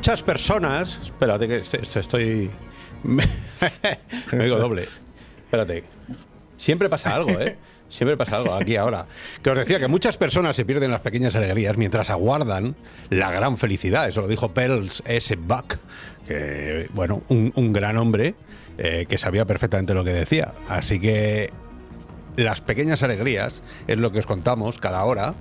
muchas personas. Espérate, que est- est- estoy. Me digo doble. Espérate. Siempre pasa algo, ¿eh? Siempre pasa algo aquí ahora. Que os decía que muchas personas se pierden las pequeñas alegrías mientras aguardan la gran felicidad. Eso lo dijo Pearls S. Buck, que, bueno, un, un gran hombre eh, que sabía perfectamente lo que decía. Así que las pequeñas alegrías es lo que os contamos cada hora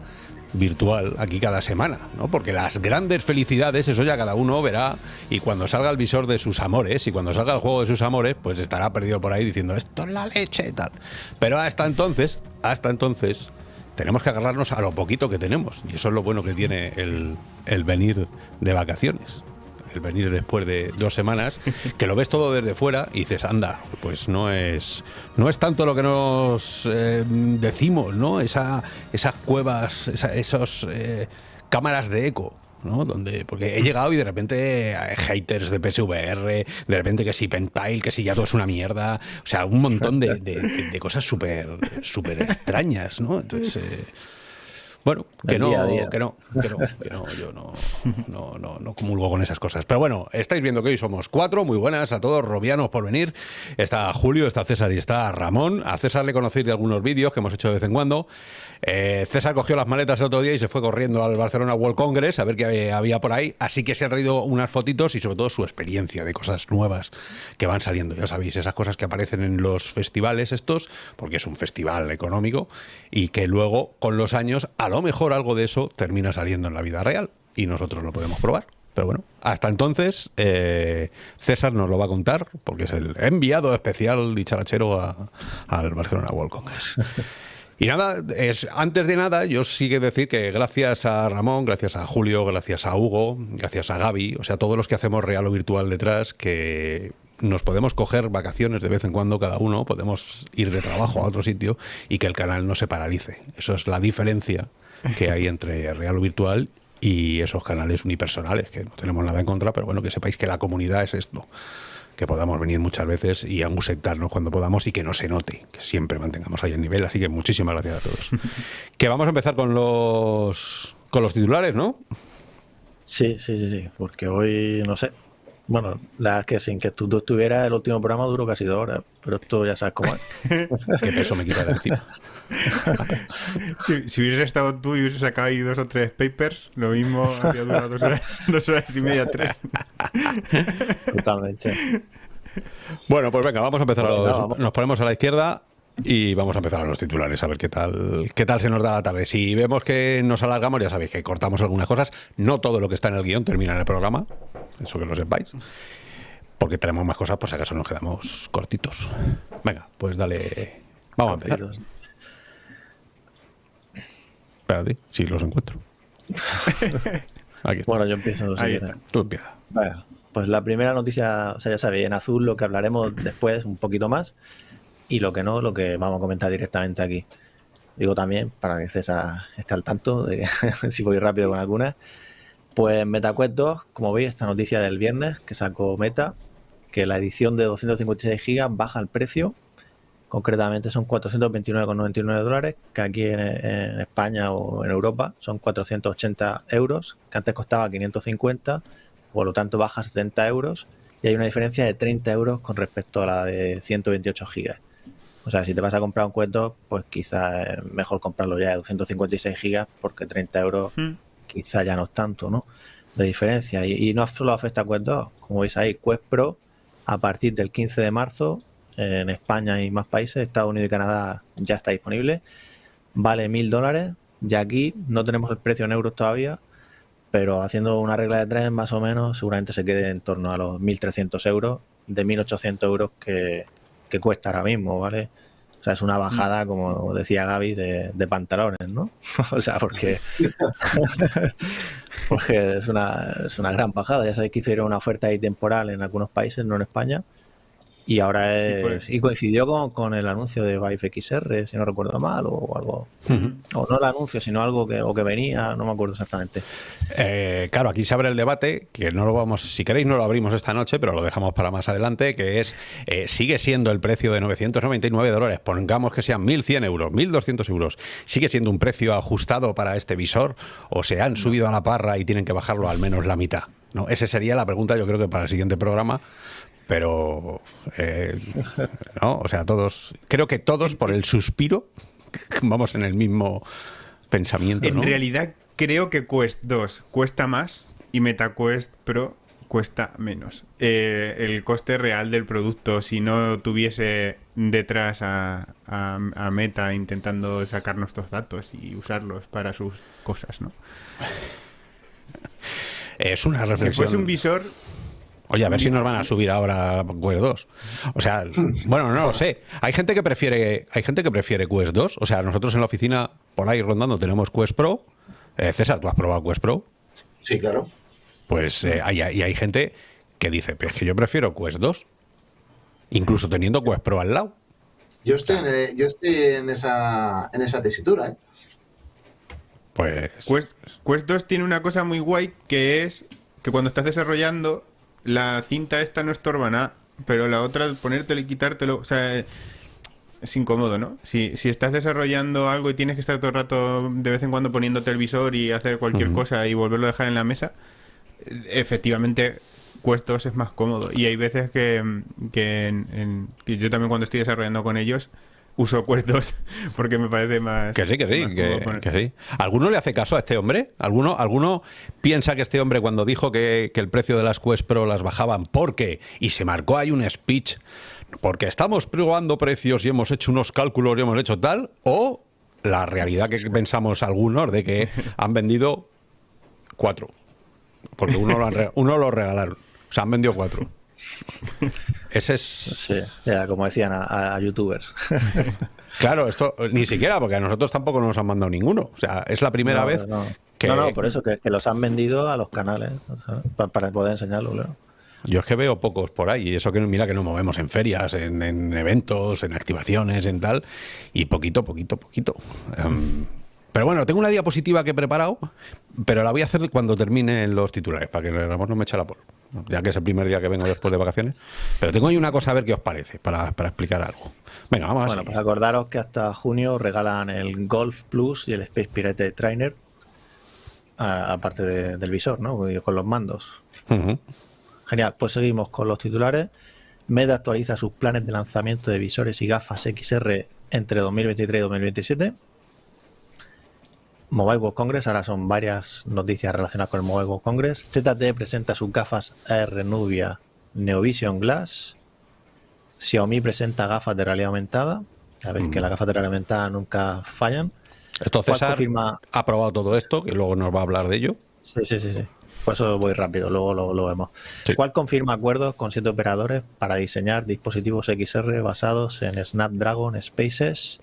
virtual aquí cada semana, ¿no? Porque las grandes felicidades, eso ya cada uno verá y cuando salga el visor de sus amores y cuando salga el juego de sus amores, pues estará perdido por ahí diciendo esto es la leche y tal. Pero hasta entonces, hasta entonces, tenemos que agarrarnos a lo poquito que tenemos y eso es lo bueno que tiene el, el venir de vacaciones. El venir después de dos semanas, que lo ves todo desde fuera y dices, anda, pues no es, no es tanto lo que nos eh, decimos, ¿no? Esa, esas cuevas, esa- esos eh, cámaras de eco. ¿no? Donde, porque he llegado y de repente hay haters de PSVR, de repente que si Pentile, que si ya todo es una mierda, o sea, un montón de, de- cosas súper súper extrañas, ¿no? Entonces, eh, bueno, que no, día a día. que no, que no, que no, yo no, no, no, no comulgo con esas cosas. Pero bueno, estáis viendo que hoy somos cuatro, muy buenas a todos, robianos por venir. Está Julio, está César y está Ramón. A César le conocéis de algunos vídeos que hemos hecho de vez en cuando. Eh, César cogió las maletas el otro día y se fue corriendo al Barcelona World Congress a ver qué había- había por ahí. Así que se ha traído unas fotitos y sobre todo su experiencia de cosas nuevas que van saliendo. Ya sabéis, esas cosas que aparecen en los festivales estos, porque es un festival económico, y que luego con los años a lo mejor algo de eso termina saliendo en la vida real y nosotros lo podemos probar. Pero bueno, hasta entonces eh, César nos lo va a contar porque es el enviado especial dicharachero a- al Barcelona World Congress. Y nada, es, antes de nada, yo sí que decir que gracias a Ramón, gracias a Julio, gracias a Hugo, gracias a Gaby, o sea, todos los que hacemos real o virtual detrás, que nos podemos coger vacaciones de vez en cuando cada uno, podemos ir de trabajo a otro sitio y que el canal no se paralice. Eso es la diferencia que hay entre real o virtual y esos canales unipersonales, que no tenemos nada en contra, pero bueno, que sepáis que la comunidad es esto que podamos venir muchas veces y ausentarnos cuando podamos y que no se note, que siempre mantengamos ahí el nivel. Así que muchísimas gracias a todos. que vamos a empezar con los con los titulares, ¿no? Sí, sí, sí, sí, porque hoy no sé. Bueno, la verdad es que sin que tú, tú estuvieras, el último programa duró casi dos horas, pero esto ya sabes cómo es. Qué peso me quita de encima. Si, si hubieses estado tú y hubieses sacado ahí dos o tres papers, lo mismo habría durado dos horas, dos horas y media, tres. Totalmente. Bueno, pues venga, vamos a empezar. a Venga, los- vamos. nos ponemos a la izquierda y vamos a empezar a los titulares, a ver qué tal, qué tal se nos da la tarde. Si vemos que nos alargamos, ya sabéis que cortamos algunas cosas. No todo lo que está en el guion termina en el programa, eso que lo sepáis. Porque tenemos más cosas, si acaso nos quedamos cortitos. Venga, pues dale. Vamos a empezar. Espérate, si los encuentro. Aquí está. Bueno, yo empiezo. si Ahí está. Tú empieza. Vaya, Pues la primera noticia, o sea, ya sabéis, en azul lo que hablaremos después un poquito más y lo que no, lo que vamos a comentar directamente aquí. Digo también, para que César esté al tanto de si voy rápido con algunas. Pues MetaQuest 2, como veis, esta noticia del viernes que sacó Meta, que la edición de 256 GB baja el precio. Concretamente son 429,99 dólares, que aquí en, España o en Europa son 480 euros, que antes costaba 550 por lo tanto baja a 70 euros y hay una diferencia de 30 euros con respecto a la de 128 gigas. O sea, si te vas a comprar un cuento, pues quizá es mejor comprarlo ya de 256 gigas porque 30 euros Hmm. quizá ya no es tanto, ¿no? De diferencia. Y, y no solo afecta a Quest 2, como veis ahí, Quest Pro a partir del 15 de marzo en España y más países, Estados Unidos y Canadá ya está disponible. Vale mil dólares. Y aquí no tenemos el precio en euros todavía, pero haciendo una regla de tres más o menos, seguramente se quede en torno a los 1.300 euros, de 1.800 euros que, que cuesta ahora mismo, ¿vale? O sea, es una bajada, como decía Gaby, de, de pantalones, ¿no? o sea, porque, porque es, una, es una gran bajada. Ya sabéis que hicieron una oferta ahí temporal en algunos países, no en España. Y ahora Sí, es. y coincidió con, con el anuncio de Vive XR, si no recuerdo mal, o algo. O no el anuncio, sino algo que, o que venía, no me acuerdo exactamente. Eh, claro, aquí se abre el debate, que no lo vamos, si queréis no lo abrimos esta noche, pero lo dejamos para más adelante, que es, eh, sigue siendo el precio de 999 dólares, pongamos que sean 1.100 euros, 1.200 euros, ¿sigue siendo un precio ajustado para este visor o se han subido a la parra y tienen que bajarlo al menos la mitad? ¿no? Esa sería la pregunta, yo creo que para el siguiente programa. Pero, eh, ¿no? O sea, todos, creo que todos por el suspiro vamos en el mismo pensamiento. En realidad, creo que Quest 2 cuesta más y MetaQuest Pro cuesta menos. Eh, el coste real del producto, si no tuviese detrás a, a, Meta intentando sacar nuestros datos y usarlos para sus cosas, ¿no? Es una reflexión. Si fuese un visor, Oye, a ver si nos van a subir ahora Quest 2. O sea, bueno, no lo sé. Hay gente que prefiere, hay gente que prefiere Quest 2. O sea, nosotros en la oficina, por ahí rondando, tenemos Quest Pro. Eh, César, ¿tú has probado Quest Pro? Sí, claro. Pues eh, hay, y hay gente que dice, pero es que yo prefiero Quest 2. Incluso teniendo Quest Pro al lado. Yo estoy en, yo estoy en esa, en esa tesitura, ¿eh? Pues... Quest, Quest 2 tiene una cosa muy guay que es que cuando estás desarrollando la cinta esta no estorba nada, pero la otra, ponértelo y quitártelo, o sea, es incómodo, ¿no? Si, si estás desarrollando algo y tienes que estar todo el rato de vez en cuando poniéndote el visor y hacer cualquier cosa y volverlo a dejar en la mesa, efectivamente Cuestos es más cómodo. Y hay veces que, que, que yo también cuando estoy desarrollando con ellos uso Quest porque me parece más. Que sí, que sí, que, sí. ¿Alguno le hace caso a este hombre? ¿Alguno, ¿Alguno piensa que este hombre cuando dijo que, el precio de las Quest Pro las bajaban porque, y se marcó ahí un speech, porque estamos probando precios y hemos hecho unos cálculos y hemos hecho tal, o la realidad que pensamos algunos de que han vendido cuatro? Porque uno lo, uno lo regalaron. O sea, han vendido cuatro. Ese es. Sí, como decían a, youtubers. claro, esto ni siquiera, porque a nosotros tampoco nos han mandado ninguno. O sea, es la primera vez que. No, no, por eso, que, los han vendido a los canales para, poder enseñarlo, claro. Yo es que veo pocos por ahí, y eso que mira que nos movemos en ferias, en, eventos, en activaciones, en tal, y poquito, poquito, poquito. Em, pero bueno, tengo una diapositiva que he preparado, pero la voy a hacer cuando terminen los titulares, para que no me eche la por ya que es el primer día que vengo después de vacaciones. Pero tengo ahí una cosa a ver qué os parece, para, explicar algo. Venga, vamos a Bueno, pues acordaros que hasta junio regalan el Golf Plus y el Space Pirate Trainer, aparte del visor, ¿no? Con los mandos. Genial, pues seguimos con los titulares. Meta actualiza sus planes de lanzamiento de visores y gafas XR entre 2023 y 2027. Mobile World Congress, ahora son varias noticias relacionadas con el Mobile World Congress. ZTE presenta sus gafas AR Nubia Neovision Glass. Xiaomi presenta gafas de realidad aumentada. Sabéis que las gafas de realidad aumentada nunca fallan. Esto César ha probado todo esto, que luego nos va a hablar de ello. Sí, sí, sí, sí. Por eso voy rápido, luego lo, vemos. ¿Cuál confirma acuerdos con siete operadores para diseñar dispositivos XR basados en Snapdragon Spaces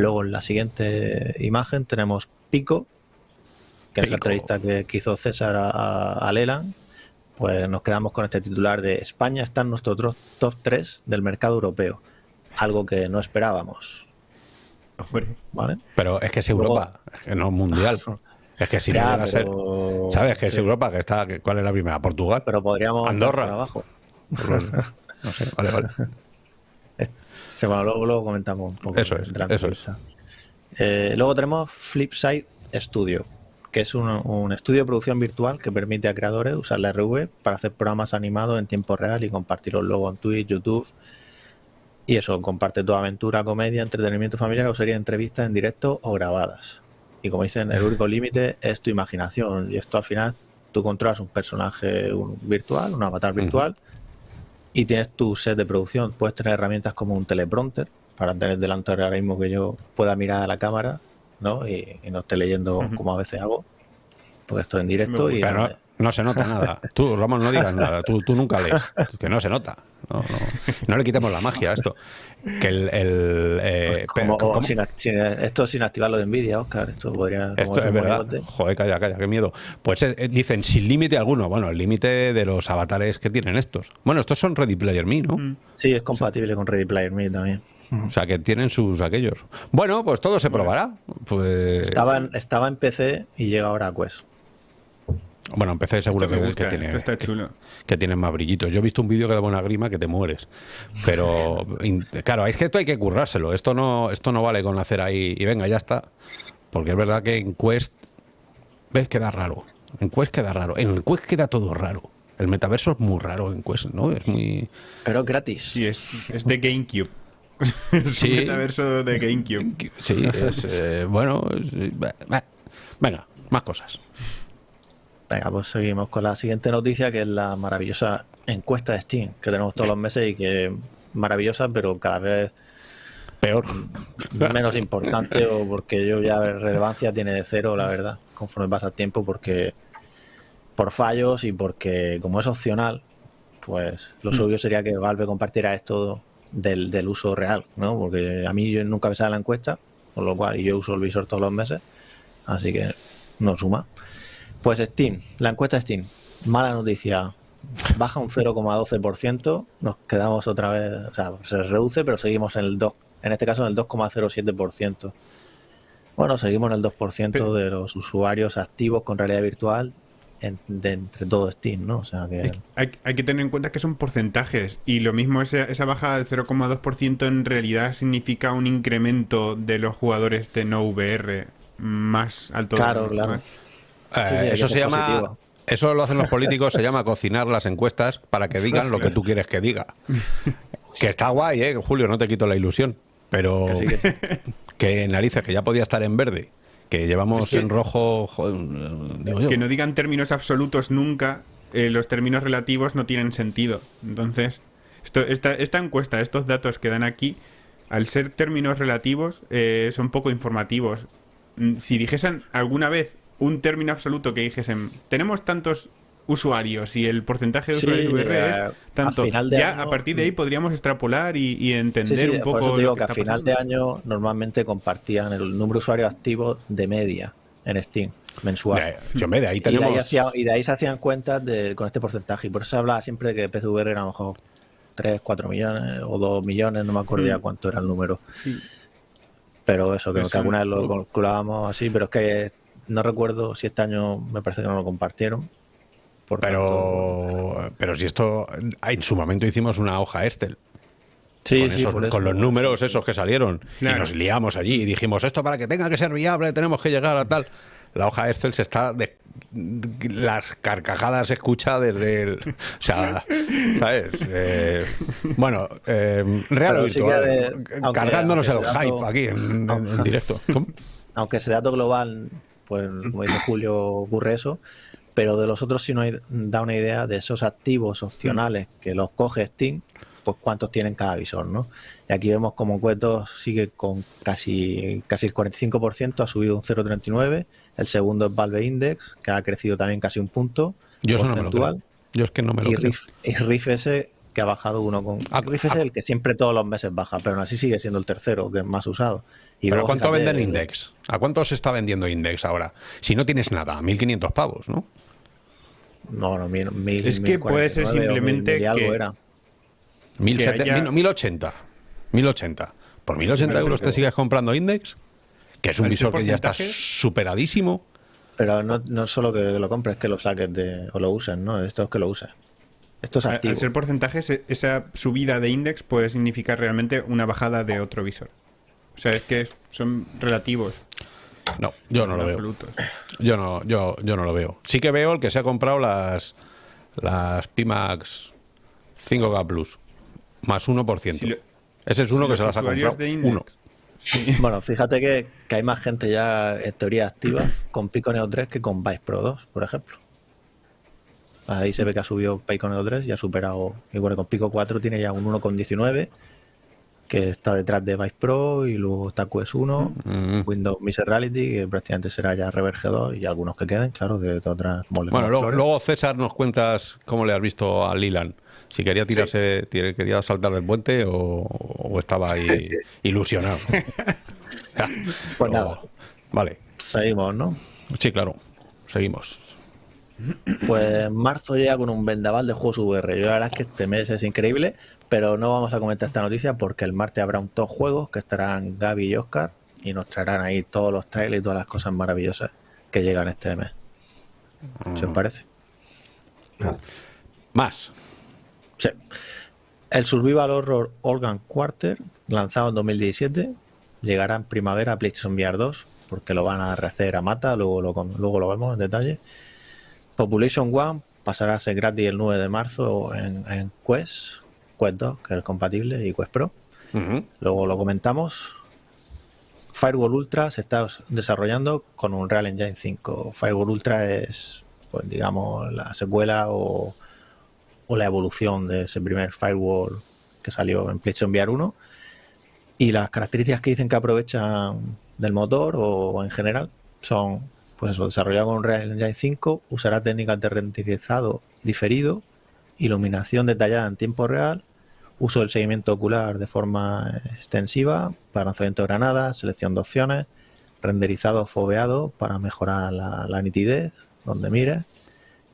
Luego en la siguiente imagen tenemos Pico, que es la entrevista que, hizo César a, Leland. Pues nos quedamos con este titular de España está en nuestro top 3 del mercado europeo. Algo que no esperábamos. ¿Vale? Pero es que es Europa, es que no es mundial. Es que si no ser. ¿Sabes? Que es Europa, que está. ¿Cuál es la primera? ¿Portugal? Pero podríamos. Andorra. Abajo. no sé, vale, vale. luego, comentamos un poco. Eso es, eso es. Eh, luego tenemos Flipside Studio, que es un, estudio de producción virtual que permite a creadores usar la RV para hacer programas animados en tiempo real y compartirlos luego en Twitch, YouTube. Y eso, comparte tu aventura, comedia, entretenimiento familiar o de entrevistas en directo o grabadas. Y como dicen, el único límite es tu imaginación. Y esto al final, tú controlas un personaje virtual, un avatar virtual, y tienes tu set de producción. Puedes tener herramientas como un teleprompter para tener delante ahora mismo que yo pueda mirar a la cámara ¿no? y, no esté leyendo como a veces hago, porque estoy en directo y... No se nota nada. Tú, Ramón, no digas nada. Tú, tú nunca lees. Que no se nota. No, no, no le quitemos la magia a esto. Que el, el eh, pues sin, esto sin activarlo de Nvidia, Oscar. Esto podría. Esto es verdad. Joder, calla, calla, qué miedo. Pues eh, dicen sin límite alguno. Bueno, el límite de los avatares que tienen estos. Bueno, estos son Ready Player Me, ¿no? Mm. Sí, es compatible con Ready Player Me también. O sea, que tienen sus aquellos. Bueno, pues todo se probará. Pues... Estaba, en, estaba en PC y llega ahora a Quest. Bueno, empecé seguro que, tiene, que, tiene más brillitos. Yo he visto un vídeo que da buena grima que te mueres. Pero claro, es que esto hay que currárselo. Esto no, esto no vale con hacer ahí y venga, ya está. Porque es verdad que en Quest ves queda raro. En Quest queda raro. En Quest queda todo raro. El metaverso es muy raro en Quest, ¿no? Es muy. Pero es gratis. Sí, es, es de GameCube. es Sí. un metaverso de GameCube. Sí, es. eh, bueno. es- eh, Venga, más cosas. Venga, pues seguimos con la siguiente noticia, que es la maravillosa encuesta de Steam, que tenemos todos los meses y que maravillosa, pero cada vez Peor. menos importante, o porque yo ya relevancia tiene de cero, la verdad, conforme pasa el tiempo, porque por fallos y porque como es opcional, pues lo suyo sería que Valve compartiera esto del, del uso real, ¿no? Porque a mí yo nunca me sale la encuesta, con lo cual yo uso el visor todos los meses, así que no suma. Pues Steam, la encuesta de Steam, mala noticia, baja un 0,12%, nos quedamos otra vez, o sea, se reduce, pero seguimos en el 2, en este caso en el 2,07%. Bueno, seguimos en el 2% Pero- de los usuarios activos con realidad virtual en- de entre todo Steam, ¿no? O sea que Hay, hay que tener en cuenta que son porcentajes y lo mismo esa, esa baja del 0,2% en realidad significa un incremento de los jugadores de no VR más alto. Claro, claro. normal. Eh, eso se llama. positivo. Eso lo hacen los políticos, se llama cocinar las encuestas para que digan lo que tú quieres que diga. Que está guay, ¿eh? Julio, no te quito la ilusión. Pero Que sí, que sí. que narices, que ya podía estar en verde. Que llevamos Es que- en rojo, joder, digo yo. Que no digan términos absolutos nunca, eh, los términos relativos no tienen sentido. Entonces, esto, esta, esta encuesta, estos datos que dan aquí, al ser términos relativos, eh, son poco informativos. Mm, Si dijesen alguna vez un término absoluto que dijesen, tenemos tantos usuarios y el porcentaje de Sí, usuarios VR eh, es a tanto, final de ya año- a partir de ahí podríamos extrapolar y, y entender Sí, sí, un poco por eso te digo lo que, que, a final pasando. de año normalmente compartían el número de usuarios activos de media en Steam mensual. Yo, hombre, de ahí Y de ahí, tenemos. y de ahí se hacían cuentas de, con este porcentaje. Y por eso se hablaba siempre de que PCVR era a lo mejor 3, 4 millones o 2 millones, no me acuerdo ya Mm. cuánto era el número. Sí. Pero eso, que, que alguna vez lo calculábamos así, pero es que no recuerdo si este año me parece que no lo compartieron. Por tanto- Pero, pero si esto. En su momento hicimos una hoja Excel. sí, con, sí, esos- con los números esos que salieron. Claro. Y nos liamos allí y dijimos, esto para que tenga que ser viable tenemos que llegar a tal. La hoja Excel se está... De, las carcajadas se escucha desde el... O sea, ¿sabes? Eh, bueno, eh, real o Pero sí que virtual. de- cargándonos aunque el hype aquí en, en- en directo. ¿Cómo? aunque ese dato global, pues como dice Julio, ocurre eso, pero de los otros sí nos da una idea de esos activos opcionales que los coge Steam, pues cuántos tienen cada visor, ¿no? Y aquí vemos como Cuetos sigue con casi, casi el 45%, ha subido un 0,39, el segundo es Valve Index, que ha crecido también casi un punto Yo eso no me lo porcentual, creo. Yo es que no me lo y, creo. Riff, y Riff S, que ha bajado uno con... Ah, Riff S ah. es el que siempre todos los meses baja, pero aún así sigue siendo el tercero, que es más usado. Y ¿Pero luego, cuánto fíjate, venden Index? ¿A cuánto se está vendiendo Index ahora? Si no tienes nada, 1.500 pavos, ¿no? No, no, mil, mil, Es que puede ser 1049 o mil- simplemente mil que- era. 1.070 haya- mil- 1.080. 1.080. ¿Por 1.080 Pero euros te sigues comprando Index? Que es un visor que ya está superadísimo. Pero no, no solo que lo compres, que lo saques de, o lo uses, ¿no? Esto es que lo uses. Esto es Al, activo. al ser porcentajes, esa subida de index puede significar realmente una bajada de otro visor. O sea, es que son relativos. No, yo no lo veo. absolutos. Yo no, yo, yo no lo veo. Sí que veo el que se ha comprado las, las Pimax 5K Plus. Más 1%. Si lo- Ese es uno si que se las ha comprado. Uno. Bueno, fíjate que, que hay más gente ya en teoría activa con Pico Neo 3 que con Vice Pro 2, por ejemplo. Ahí se ve que ha subido Pico Neo 3 y ha superado. Y bueno, con Pico 4 tiene ya un 1,19 que está detrás de Vice Pro y luego está QS 1, Mm. Windows Mixed Reality, que prácticamente será ya Reverge 2 y algunos que queden, claro, de otras el Bueno, luego, César nos cuentas cómo le has visto a Lilan. Si quería tirarse, quería saltar del puente o, o estaba ahí ilusionado. Pues nada. Vale. Seguimos, ¿no? Sí, claro. Seguimos. Pues en marzo llega con un vendaval de juegos VR. Yo la verdad es que este mes es increíble, pero no vamos a comentar esta noticia porque el martes habrá un top juegos que estarán Gaby y Oscar y nos traerán ahí todos los trailers y todas las cosas maravillosas que llegan este mes. ¿Se os parece? Más. Sí. El Survival Horror Organ Quarter, lanzado en 2017, llegará en primavera a PlayStation VR 2, porque lo van a rehacer a mata, luego lo, luego lo vemos en detalle. Population One pasará a ser gratis el 9 de marzo en, en Quest, Quest 2, que es el compatible, y Quest Pro. Luego lo comentamos. Firewall Ultra se está desarrollando con un Real Engine 5. Firewall Ultra es, pues digamos, la secuela o, o la evolución de ese primer firewall que salió en PlayStation VR 1. Y las características que dicen que aprovechan del motor o en general son, pues eso, desarrollado con un Real Engine 5, usará técnicas de renderizado diferido, iluminación detallada en tiempo real, uso del seguimiento ocular de forma extensiva para lanzamiento de granadas, selección de opciones, renderizado foveado para mejorar la, la nitidez donde mire,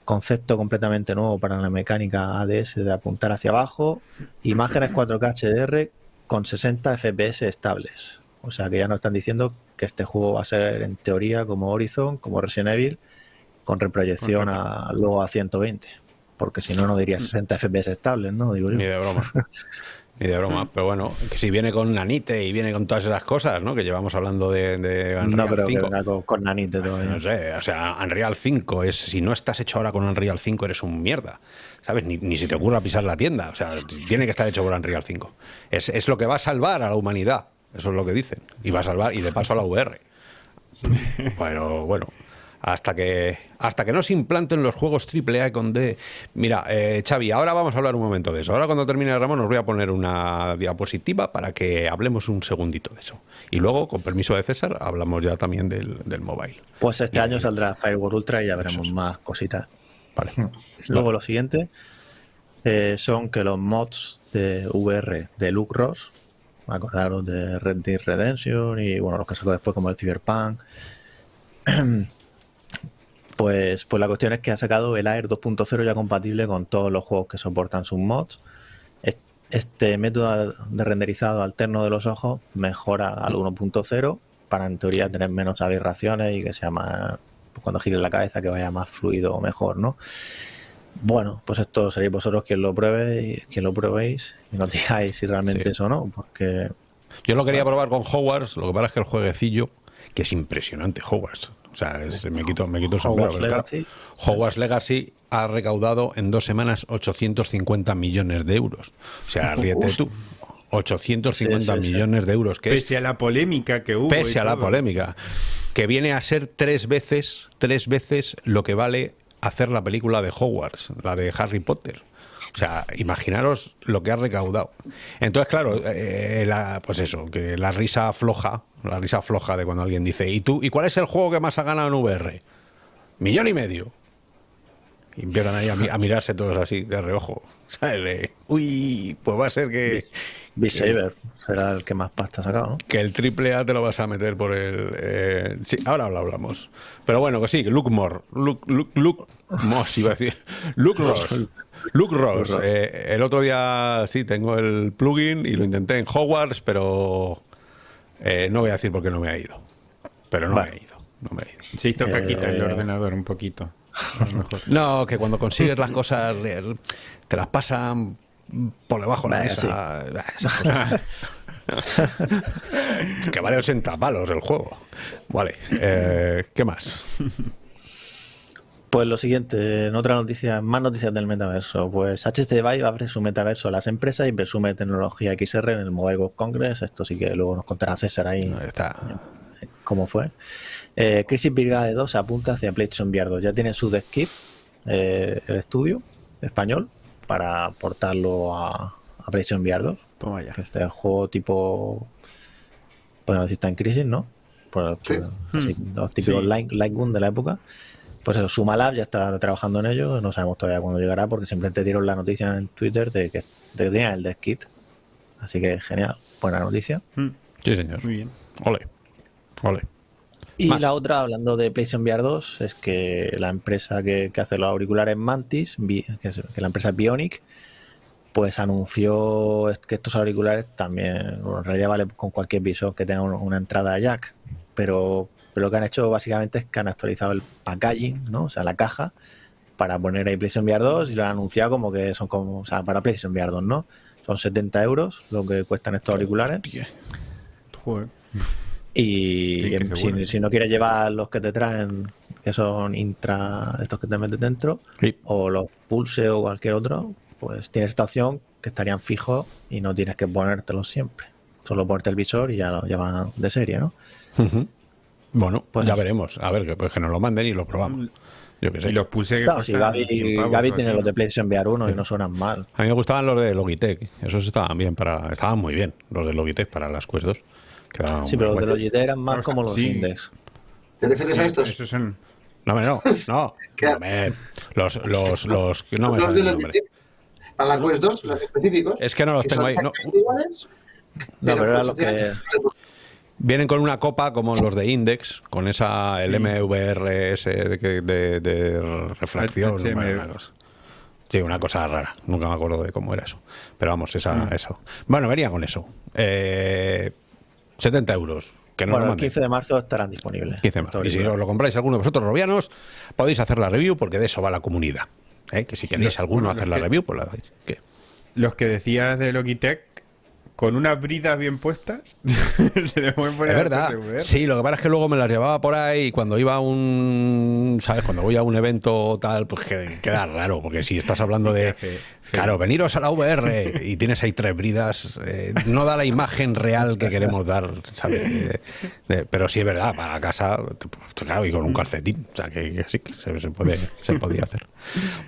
concepto completamente nuevo para la mecánica ADS de apuntar hacia abajo, imágenes 4K HDR con 60 FPS estables. O sea que ya nos están diciendo que este juego va a ser en teoría como Horizon, como Resident Evil, con reproyección a, luego a 120. Porque si no, no diría 60 FPS estables, ¿no? Digo yo. Ni de broma. Ni de broma. Pero bueno, que si viene con Nanite y viene con todas esas cosas, ¿no? Que llevamos hablando de, de Unreal No creo que 5. venga con, con Nanite todavía. No sé, o sea, Unreal 5 es si no estás hecho ahora con Unreal 5 eres un mierda, ¿sabes? Ni, ni si te ocurra pisar la tienda, o sea, tiene que estar hecho por Unreal 5. Es, es lo que va a salvar a la humanidad, eso es lo que dicen, y va a salvar y de paso a la VR. Pero bueno, hasta que hasta que no se implanten los juegos AAA con D. Mira, eh, Xavi, ahora vamos a hablar un momento de eso. Ahora cuando termine Ramón os voy a poner una diapositiva para que hablemos un segundito de eso. Y luego, con permiso de César, hablamos ya también del, del mobile. Pues este año saldrá Firewall Ultra y ya veremos más cositas. Vale. Luego lo siguiente eh, son que los mods de VR de Luke Ross, acordaros de Red Dead Redemption y bueno, los que sacó después como el Cyberpunk. Pues, pues la cuestión es que ha sacado el Air 2.0 ya compatible con todos los juegos que soportan sus mods. Es- Este método de renderizado alterno de los ojos mejora al 1.0 para en teoría tener menos aberraciones y que sea más, pues, cuando gire la cabeza que vaya más fluido o mejor, ¿no? Bueno, pues esto seréis vosotros quien lo pruebe y quien lo probéis y nos digáis si realmente Sí. eso o no, porque Yo lo quería probar con Hogwarts, lo que pasa es que el jueguecillo, que es impresionante Hogwarts. O sea, es- me quito, me quito el sombrero. Hogwarts Legacy. Hogwarts Legacy ha recaudado en dos semanas 850 millones de euros. O sea, ríete tú. 850 Sí, sí, sí. millones de euros, que es Pese a la polémica que hubo. pese a la polémica, que viene a ser tres veces, tres veces lo que vale hacer la película de Hogwarts, la de Harry Potter. O sea, imaginaros lo que ha recaudado. Entonces, claro, eh, la- pues eso, que la risa floja, la risa floja de cuando alguien dice, ¿y tú, y cuál es el juego que más ha ganado en VR? Millón y medio. Y empiezan ahí a, mi- a mirarse todos así de reojo. ¿Sabes? Uy, pues va a ser que, Beat Saber será el que más pasta ha sacado, ¿no? que el triple A te lo vas a meter por el. eh, sí, ahora lo hablamos. Pero bueno, que sí, que Luke Moore. Luke, Luke, Luke Moss, iba a decir. Luke Ross. Luke Ross. Ross. Eh, el otro día sí tengo el plugin y lo intenté en Hogwarts, pero eh, no voy a decir por qué no me ha ido. Pero no Vale. me ha ido. No me ha ido. Se hizo caquita el Eh, ordenador un poquito. A lo mejor. No, que cuando consigues las cosas eh, te las pasan por debajo de la mesa. Cosas. que vale 80 palos el juego. Vale, eh, ¿qué más? Pues lo siguiente, en otra noticia, más noticias del metaverso. Pues HTC Vive abre su metaverso a las empresas y presume tecnología XR en el Mobile World Congress. Esto sí que luego nos contará César ahí Ahí Está. cómo fue. Eh, Crisis Brigade 2 apunta hacia PlayStation VR 2. Ya tiene su dev kit, eh, el estudio español, para portarlo a, a PlayStation VR 2. Toma ya. Que este es el juego tipo. Bueno, decir está en crisis, ¿no? Por, Sí. por- así, los típicos Sí. Light, Light Gun de la época. Pues eso, Sumalab ya está trabajando en ello. No sabemos todavía cuándo llegará, porque simplemente dieron la noticia en Twitter de que, de que tenían el dev kit. Así que genial, buena noticia. Mm, Sí, señor. Muy bien. Ole. Ole. Y Más. la otra, hablando de PlayStation VR 2, es que la empresa que, que hace los auriculares Mantis, que, es, que la empresa es Bionic, pues anunció que estos auriculares también, bueno, en realidad vale con cualquier visor que tenga un- una entrada jack, pero, pero lo que han hecho básicamente es que han actualizado el packaging, ¿no? O sea, la caja, para poner ahí PlayStation VR 2 y lo han anunciado como que son como, o sea, para PlayStation VR 2, ¿no? Son 70 euros lo que cuestan estos auriculares. Joder. Y Sí, seguro. si, si no quieres llevar los que te traen que son intra, estos que te metes dentro, Sí. o los Pulse o cualquier otro, pues tienes esta opción que estarían fijos y no tienes que ponértelos siempre. Solo ponerte el visor y ya lo llevan de serie, ¿no? Ujú. Bueno, Pues ya eso. veremos. A ver, que, pues que nos lo manden y lo probamos. Yo qué sé. Y los pulse que Claro, si Gaby, 100 pavos Gaby tiene así, los de ¿no? PlayStation VR 1 y no suenan mal. A mí me gustaban los de Logitech. Esos estaban bien para. Estaban muy bien, los de Logitech para las Quest 2. Quedaban Sí, pero los de. Logitech eran más O sea, como los sí. Index. ¿Te refieres a estos? Esos son... No, no, no. ¿Qué? hombre, los, los, los, no me los de de- Para la Quest 2, los específicos. Es que no los que tengo son ahí. No, No, pero era pues lo que- vienen con una copa como los de Index, con esa el MVRS de, de, de refracción. Sí, una cosa rara. Nunca me acuerdo de cómo era eso. Pero vamos, esa, eso. Bueno, venía con eso. Eh, 70 euros. Que no Bueno, el manden. 15 de marzo estarán disponibles. 15 más. Estos Y si os lo compráis alguno de vosotros, robianos, podéis hacer la review porque de eso va la comunidad. ¿eh? Que si queréis Los- alguno hacer la review, pues la hacéis. ¿Qué? Los que decías de Logitech, con unas bridas bien puestas, se le pueden poner Es verdad. Sí, lo que pasa es que luego me las llevaba por ahí y cuando iba a un. ¿Sabes? Cuando voy a un evento tal, pues que- queda raro. Porque si estás hablando de. Claro, veniros a la VR y tienes ahí tres bridas, eh, no da la imagen real que queremos dar, ¿sabes? Eh, eh, pero sí es verdad, para casa, pues, claro, y con un calcetín. O sea, que, que sí, que se, se puede, se podía hacer.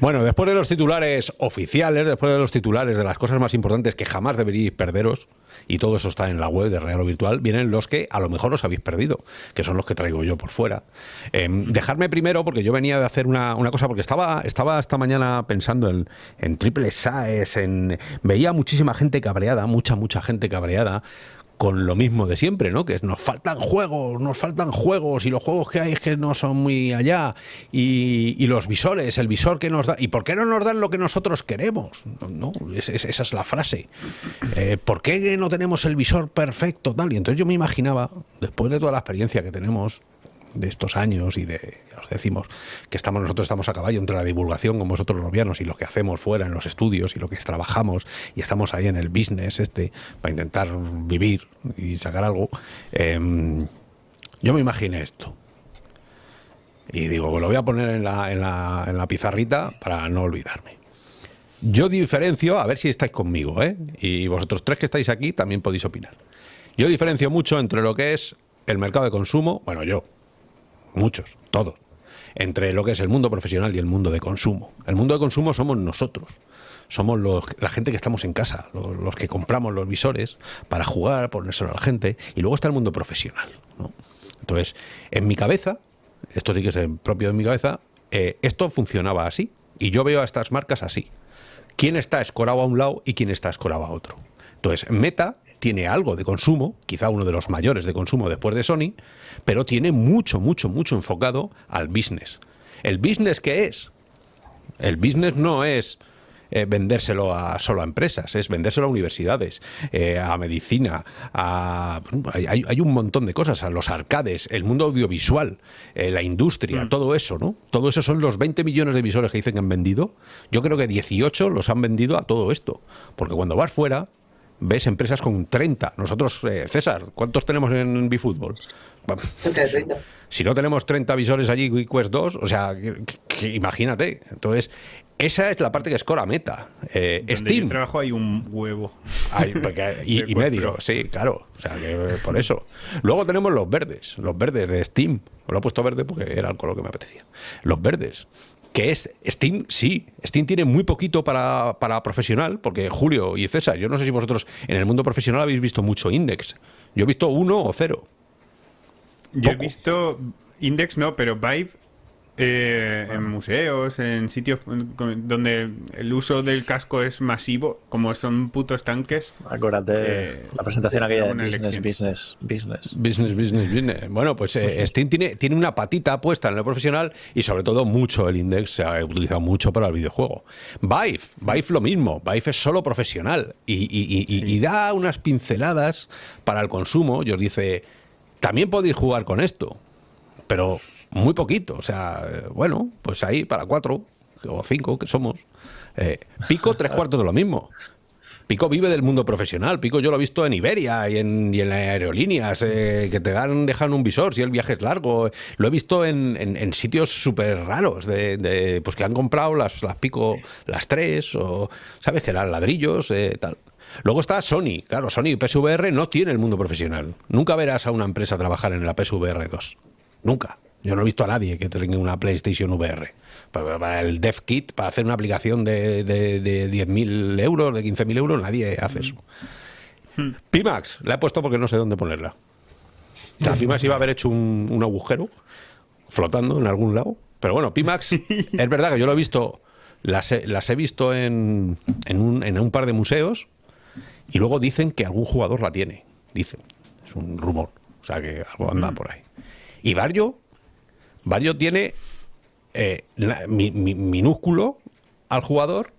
Bueno, después de los titulares oficiales, después de los titulares de las cosas más importantes que jamás deberíais perderos, y todo eso está en la web de Real o Virtual, vienen los que a lo mejor os habéis perdido, que son los que traigo yo por fuera. Eh, dejarme primero, porque yo venía de hacer una, una cosa, porque estaba, estaba esta mañana pensando en, en triple SAES, en, veía muchísima gente cabreada, mucha, mucha gente cabreada con lo mismo de siempre, ¿no? Que nos faltan juegos, nos faltan juegos y los juegos que hay es que no son muy allá y, los visores, el visor que nos da, ¿y por qué no nos dan lo que nosotros queremos? No, no, es- es- esa es la frase. Eh, ¿Por qué no tenemos el visor perfecto tal? Y entonces yo me imaginaba, después de toda la experiencia que tenemos de estos años y de, ya os decimos, que estamos nosotros estamos a caballo entre la divulgación con vosotros robianos y lo que hacemos fuera en los estudios y lo que trabajamos y estamos ahí en el business este para intentar vivir y sacar algo. em, yo me imaginé esto. Y digo, lo voy a poner en la, en la, en la pizarrita para no olvidarme. Yo diferencio, a ver si estáis conmigo, ¿eh? Y vosotros tres que estáis aquí también podéis opinar. Yo diferencio mucho entre lo que es el mercado de consumo, bueno, yo, muchos, todos, entre lo que es el mundo profesional y el mundo de consumo. El mundo de consumo somos nosotros. Somos los- la gente que estamos en casa, los, que compramos los visores para jugar, ponérselo a la gente. Y luego está el mundo profesional. ¿no? Entonces, en mi cabeza, esto sí que es propio de mi cabeza, eh, esto funcionaba así. Y yo veo a estas marcas así. ¿Quién está escorado a un lado y quién está escorado a otro? Entonces, Meta tiene algo de consumo, quizá uno de los mayores de consumo después de Sony, pero tiene mucho, mucho, mucho enfocado al business. ¿El business qué es? El business no es eh, vendérselo a solo a empresas, es vendérselo a universidades, eh, a medicina, a hay, hay- un montón de cosas, a los arcades, el mundo audiovisual, eh, la industria, todo eso, ¿no? Todo eso son los 20 millones de visores que dicen que han vendido. Yo creo que 18 los han vendido a todo esto, porque cuando vas fuera ves empresas con 30. Nosotros, eh, César, ¿cuántos tenemos en Bifútbol? Cerca de 30. Si no tenemos 30 visores allí, y Quest 2, o sea, que- que- imagínate. Entonces, esa es la parte que escora meta. Eh, Donde Steam. yo trabajo hay un huevo. Porque- y, medio, sí, claro. O sea, que eh, por eso. Luego tenemos los verdes, los verdes de Steam. Lo he puesto verde porque era el color que me apetecía. Los verdes. Que es Steam, sí. Steam tiene muy poquito para, para profesional, porque Julio y César, yo no sé si vosotros en el mundo profesional habéis visto mucho Index. Yo he visto uno o cero. Yo he visto Index, no, pero Vive eh, en museos, en sitios donde el uso del casco es masivo, como son putos tanques. Acuérdate Eh, la presentación aquella de business, elección. business, business. Business, business, business. Bueno, pues eh, Steam tiene, tiene una patita puesta en lo profesional y sobre todo mucho el index se ha utilizado mucho para el videojuego. Vive, Vive lo mismo, Vive es solo profesional y, y- y- y- y da unas pinceladas para el consumo y os dice, también podéis jugar con esto, pero muy poquito, o sea, bueno, pues ahí para cuatro o cinco que somos. Eh, pico tres cuartos de lo mismo. Pico vive del mundo profesional. Pico yo lo he visto en Iberia y en, y en aerolíneas, eh, que te dan, dejan un visor si el viaje es largo. Lo he visto en, en- en sitios súper raros, de, de, pues que han comprado las, las Pico, las tres, o sabes que eran ladrillos, eh, tal. Luego está Sony. Claro, Sony PSVR no tiene el mundo profesional. Nunca verás a una empresa trabajar en la PSVR 2. Nunca. Yo no he visto a nadie que tenga una PlayStation VR. Para, para el dev kit, para hacer una aplicación de, de, de 10.000 euros, de 15.000 euros, nadie hace eso. Pimax, la he puesto porque no sé dónde ponerla. O sea, Pimax iba a haber hecho un, un agujero flotando en algún lado. Pero bueno, Pimax, es verdad que yo lo he visto, las he, las he visto en, en, un, en un par de museos y luego dicen que algún jugador la tiene. Dicen, es un rumor. O sea que algo anda por ahí. Y Barrio, Barrio tiene eh, la- mi- mi- minúsculo al jugador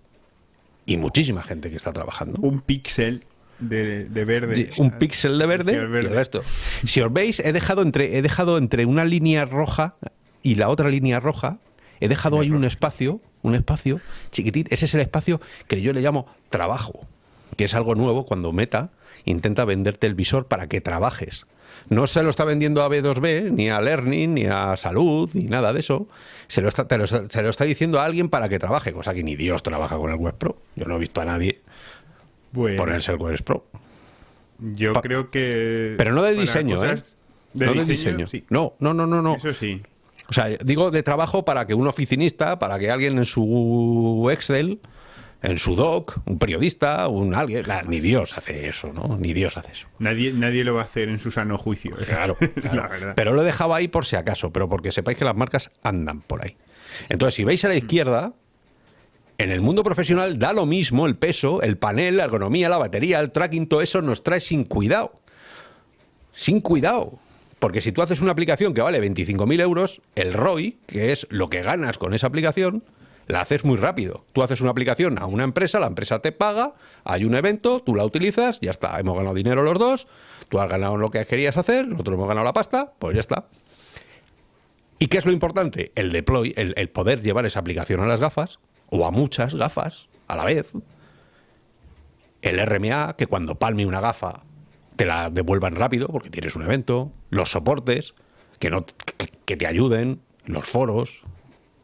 y muchísima gente que está trabajando. Un píxel de, de verde. Un píxel de verde, Píxel y el resto. Si os veis, he dejado entre, he dejado entre una línea roja y la otra línea roja, he dejado ahí un espacio, un espacio chiquitín. Ese es el espacio que yo le llamo trabajo, que es algo nuevo cuando Meta intenta venderte el visor para que trabajes. No se lo está vendiendo a B2B, ni a Learning, ni a Salud, ni nada de eso. Se lo está, te lo está- se lo está diciendo a alguien para que trabaje, cosa que ni Dios trabaja con el Web Pro. Yo no he visto a nadie Pues, ponerse el Web Pro. yo Pa- creo que. Pero no de diseño, ¿eh? De no diseño, de diseño. sí. No, no, no, no, no. Eso sí. O sea, digo de trabajo para que un oficinista, para que alguien en su Excel, en su doc, un periodista, un alguien, la- ni Dios hace eso, ¿no? Ni Dios hace eso. Nadie, nadie lo va a hacer en su sano juicio. Claro, claro. La verdad. Pero lo he dejado ahí por si acaso, pero porque sepáis que las marcas andan por ahí. Entonces, si veis a la izquierda, en el mundo profesional da lo mismo el peso, el panel, la ergonomía, la batería, el tracking, todo eso nos trae sin cuidado. Sin cuidado. Porque si tú haces una aplicación que vale 25.000 euros, el ROI, que es lo que ganas con esa aplicación, la haces muy rápido. Tú haces una aplicación a una empresa, la empresa te paga, hay un evento, tú la utilizas, ya está, hemos ganado dinero los dos, tú has ganado lo que querías hacer, nosotros hemos ganado la pasta, pues ya está. ¿Y qué es lo importante? El deploy, el, poder llevar esa aplicación a las gafas, o a muchas gafas a la vez. El RMA, que cuando palme una gafa te la devuelvan rápido porque tienes un evento. Los soportes, que, no, que te ayuden. Los foros,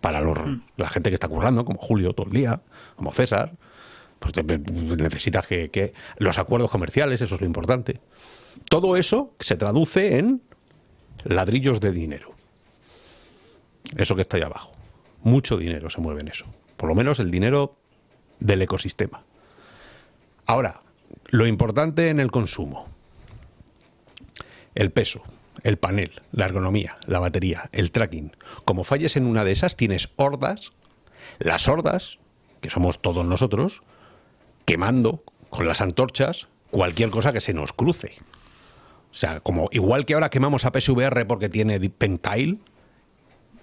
para los- la gente que está currando, como Julio todo el día, como César. Pues te- necesitas que, que- Los acuerdos comerciales, eso es lo importante. Todo eso se traduce en ladrillos de dinero. Eso que está ahí abajo. Mucho dinero se mueve en eso. Por lo menos el dinero del ecosistema. Ahora, lo importante en el consumo. El peso, el panel, la ergonomía, la batería, el tracking. Como falles en una de esas, tienes hordas. Las hordas, que somos todos nosotros, quemando con las antorchas cualquier cosa que se nos cruce. O sea, como igual que ahora quemamos a PSVR porque tiene Pentile,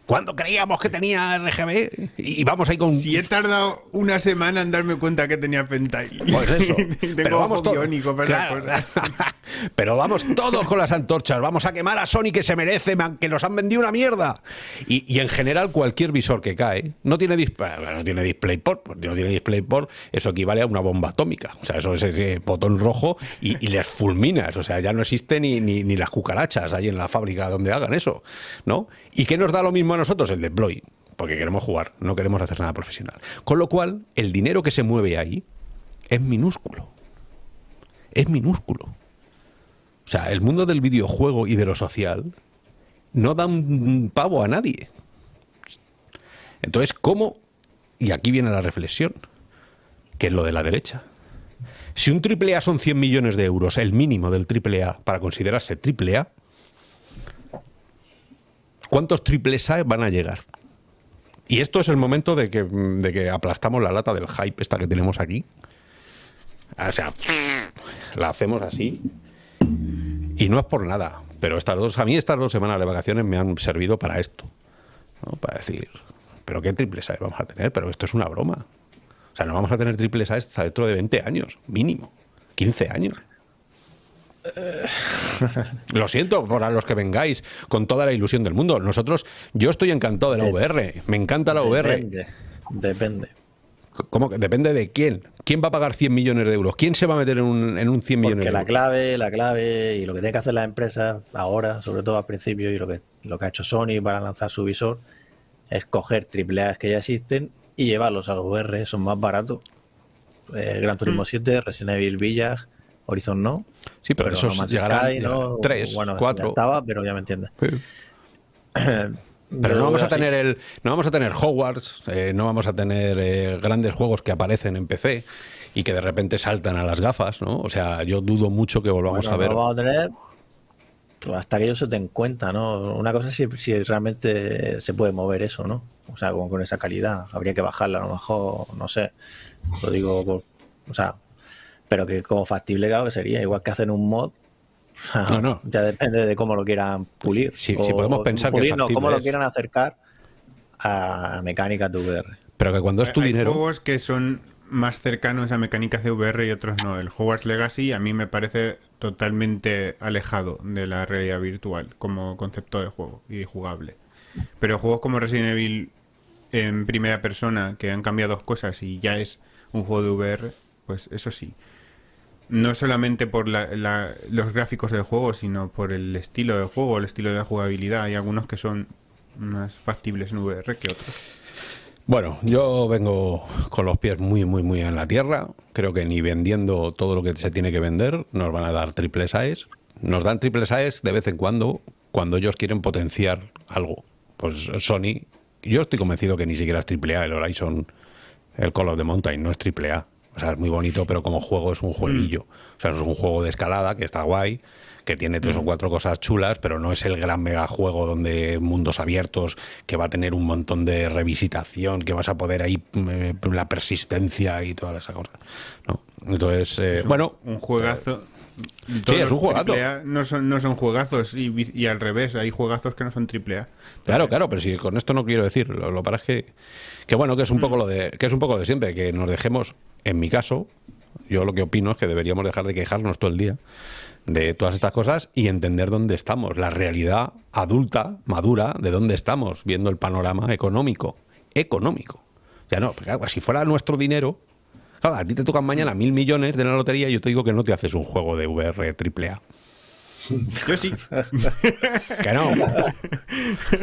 cuando creíamos que tenía RGB y vamos ahí con Si he tardado una semana en darme cuenta que tenía Pentile. pues eso. Tengo Pero vamos esas Claro. Pero vamos todos con las antorchas. Vamos a quemar a Sony que se merece, man, que nos han vendido una mierda. Y, y en general cualquier visor que cae no tiene display, no tiene DisplayPort, pues no tiene DisplayPort, eso equivale a una bomba atómica. O sea, eso es ese botón rojo y, y les fulminas. O sea, ya no existe ni, ni, ni las cucarachas ahí en la fábrica donde hagan eso, ¿no? ¿Y qué nos da lo mismo a nosotros? El deploy. Porque queremos jugar, no queremos hacer nada profesional. Con lo cual, el dinero que se mueve ahí es minúsculo. Es minúsculo. O sea, el mundo del videojuego y de lo social no da un pavo a nadie. Entonces, ¿cómo? Y aquí viene la reflexión, que es lo de la derecha. Si un triple A son 100 millones de euros, el mínimo del triple A para considerarse triple A, ¿cuántos triples A van a llegar? Y esto es el momento de que, de que aplastamos la lata del hype esta que tenemos aquí. O sea, la hacemos así. Y no es por nada, pero estas dos, a mí estas dos semanas de vacaciones me han servido para esto. ¿no? Para decir, ¿pero qué triples A vamos a tener? Pero esto es una broma. O sea, no vamos a tener triples A hasta dentro de 20 años, mínimo. 15 años. Lo siento por a los que vengáis con toda la ilusión del mundo. Nosotros, yo estoy encantado de la VR. Me encanta la VR. Depende. Depende. ¿Cómo que? Depende de quién. ¿Quién va a pagar 100 millones de euros? ¿Quién se va a meter en un, en un 100 millones Porque de la euros? clave, la clave y lo que tiene que hacer la empresa ahora, sobre todo al principio, y lo que, lo que ha hecho Sony para lanzar su visor, es coger AAA que ya existen y llevarlos a los VR, son más baratos. Eh, Gran Mm. Turismo 7, Resident Evil Village, Horizon no. Sí, pero, esos No llegarán, Sky, ¿no? tres, Bueno, cuatro. estaba, pero ya me entiendes. Sí. Pero no vamos a tener el, no vamos a tener Hogwarts, eh, no vamos a tener eh, grandes juegos que aparecen en PC y que de repente saltan a las gafas, ¿no? O sea, yo dudo mucho que volvamos Bueno, a ver. no vamos a tener hasta que ellos se den cuenta, ¿no? Una cosa es si, si realmente se puede mover eso, ¿no? O sea, con, con esa calidad. Habría que bajarla, a lo mejor, no sé. Lo digo por. O sea, pero que como factible, claro que sería. Igual que hacen un mod. o sea, No, no. Ya depende de cómo lo quieran pulir. Sí, sí, podemos pensar que pulir, no, cómo lo quieran acercar a mecánicas de VR. Pero que cuando es tu Hay dinero, juegos que son más cercanos a mecánicas de VR y otros no. El Hogwarts Legacy a mí me parece totalmente alejado de la realidad virtual como concepto de juego y jugable. Pero juegos como Resident Evil en primera persona, que han cambiado dos cosas y ya es un juego de VR, pues eso sí. No solamente por la- los gráficos del juego, sino por el estilo del juego, el estilo de la jugabilidad. Hay algunos que son más factibles en VR que otros. Bueno, yo vengo con los pies muy, muy, muy en la tierra. Creo que ni vendiendo todo lo que se tiene que vender nos van a dar triples AES. Nos dan triples AES de vez en cuando, cuando ellos quieren potenciar algo. Pues Sony, yo estoy convencido que ni siquiera es triple A el Horizon, el Call of the Mountain, no es triple A. O sea, es muy bonito, pero como juego es un jueguillo. O sea, es un juego de escalada que está guay, que tiene tres o cuatro cosas chulas, pero no es el gran mega juego donde mundos abiertos, que va a tener un montón de revisitación, que vas a poder ahí eh, la persistencia y todas esas cosas. ¿no? Entonces, eh, Es un- bueno, un juegazo. Sí, Todos es un los juegazo. AAA No son, no son juegazos y, al revés, hay juegazos que no son triple A. Claro, claro, pero si con esto no quiero decir, lo, lo para es que, que bueno, que es un poco lo de, que es un poco de siempre, que nos dejemos, en mi caso, yo lo que opino es que deberíamos dejar de quejarnos todo el día de todas estas cosas y entender dónde estamos, la realidad adulta, madura, de dónde estamos, viendo el panorama económico, económico. Ya no, porque, claro, si fuera nuestro dinero, claro, a ti te tocan mañana mil millones de la lotería y yo te digo que no te haces un juego de VR triple A. Yo sí. Que no.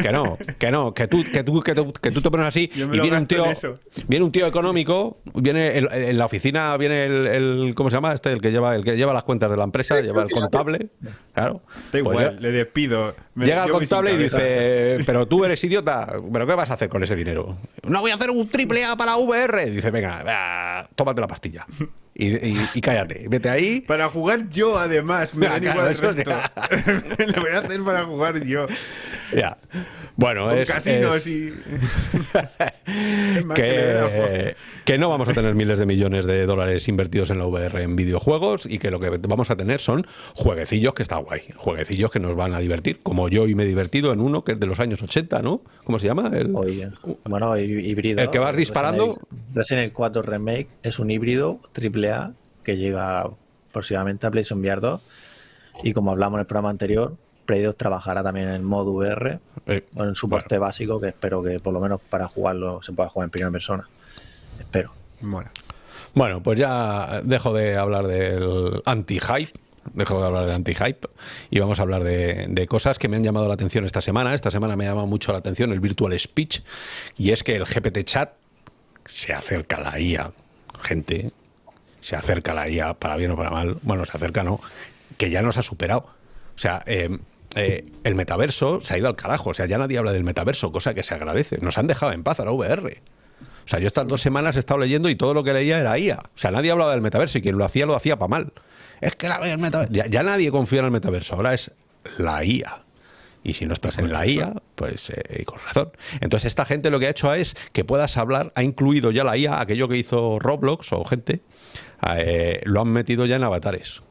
Que no, que no, que tú, que tú, que tú, que tú te pones así y viene un tío, viene un tío económico, viene el- en la oficina, viene el, el- ¿cómo se llama? Este, el que lleva, el que lleva las cuentas de la empresa, lleva el contable, claro. Da Pues igual, le despido. Me- Llega el contable y dice, pero tú eres idiota, ¿pero qué vas a hacer con ese dinero? No voy a hacer un triple A para VR. Dice, venga, va, tómate la pastilla. Y, y- y cállate, vete ahí. Para jugar yo, además, me da igual el resto. Lo voy a hacer para jugar yo. Ya. Bueno, Con es, casinos es- y. Que no vamos a tener miles de millones de dólares invertidos en la VR en videojuegos y que lo que vamos a tener son jueguecillos que está guay, jueguecillos que nos van a divertir, como yo hoy me he divertido en uno que es de los años 80, ¿no? ¿Cómo se llama? El, Oye, bueno, hí- híbrido. El que vas disparando. Resident Evil 4 Remake es un híbrido AAA que llega próximamente a PlayStation VR 2. Y como hablamos en el programa anterior, Play 2 trabajará también en el modo VR, eh, con el soporte básico, que espero que por lo menos para jugarlo se pueda jugar en primera persona. Espero. Mola. Bueno, pues ya dejo de hablar del anti-hype. Dejo de hablar de anti-hype y vamos a hablar de, de cosas que me han llamado la atención esta semana. Esta semana me ha llamado mucho la atención el Virtual Speech y es que el GPT Chat se acerca a la IA. Gente, se acerca a la IA para bien o para mal. Bueno, se acerca, no, que ya nos ha superado. O sea, eh, eh, el metaverso se ha ido al carajo. O sea, ya nadie habla del metaverso, cosa que se agradece. Nos han dejado en paz a la VR. O sea, yo estas dos semanas he estado leyendo y todo lo que leía era IA. O sea, nadie hablaba del metaverso y quien lo hacía lo hacía para mal. Es que la, el metaverso. Ya, nadie confía en el metaverso, ahora es la IA. Y si no estás en la IA, pues eh, con razón. Entonces, esta gente lo que ha hecho es que puedas hablar, ha incluido ya la IA, aquello que hizo Roblox o gente, eh, lo han metido ya en avatares.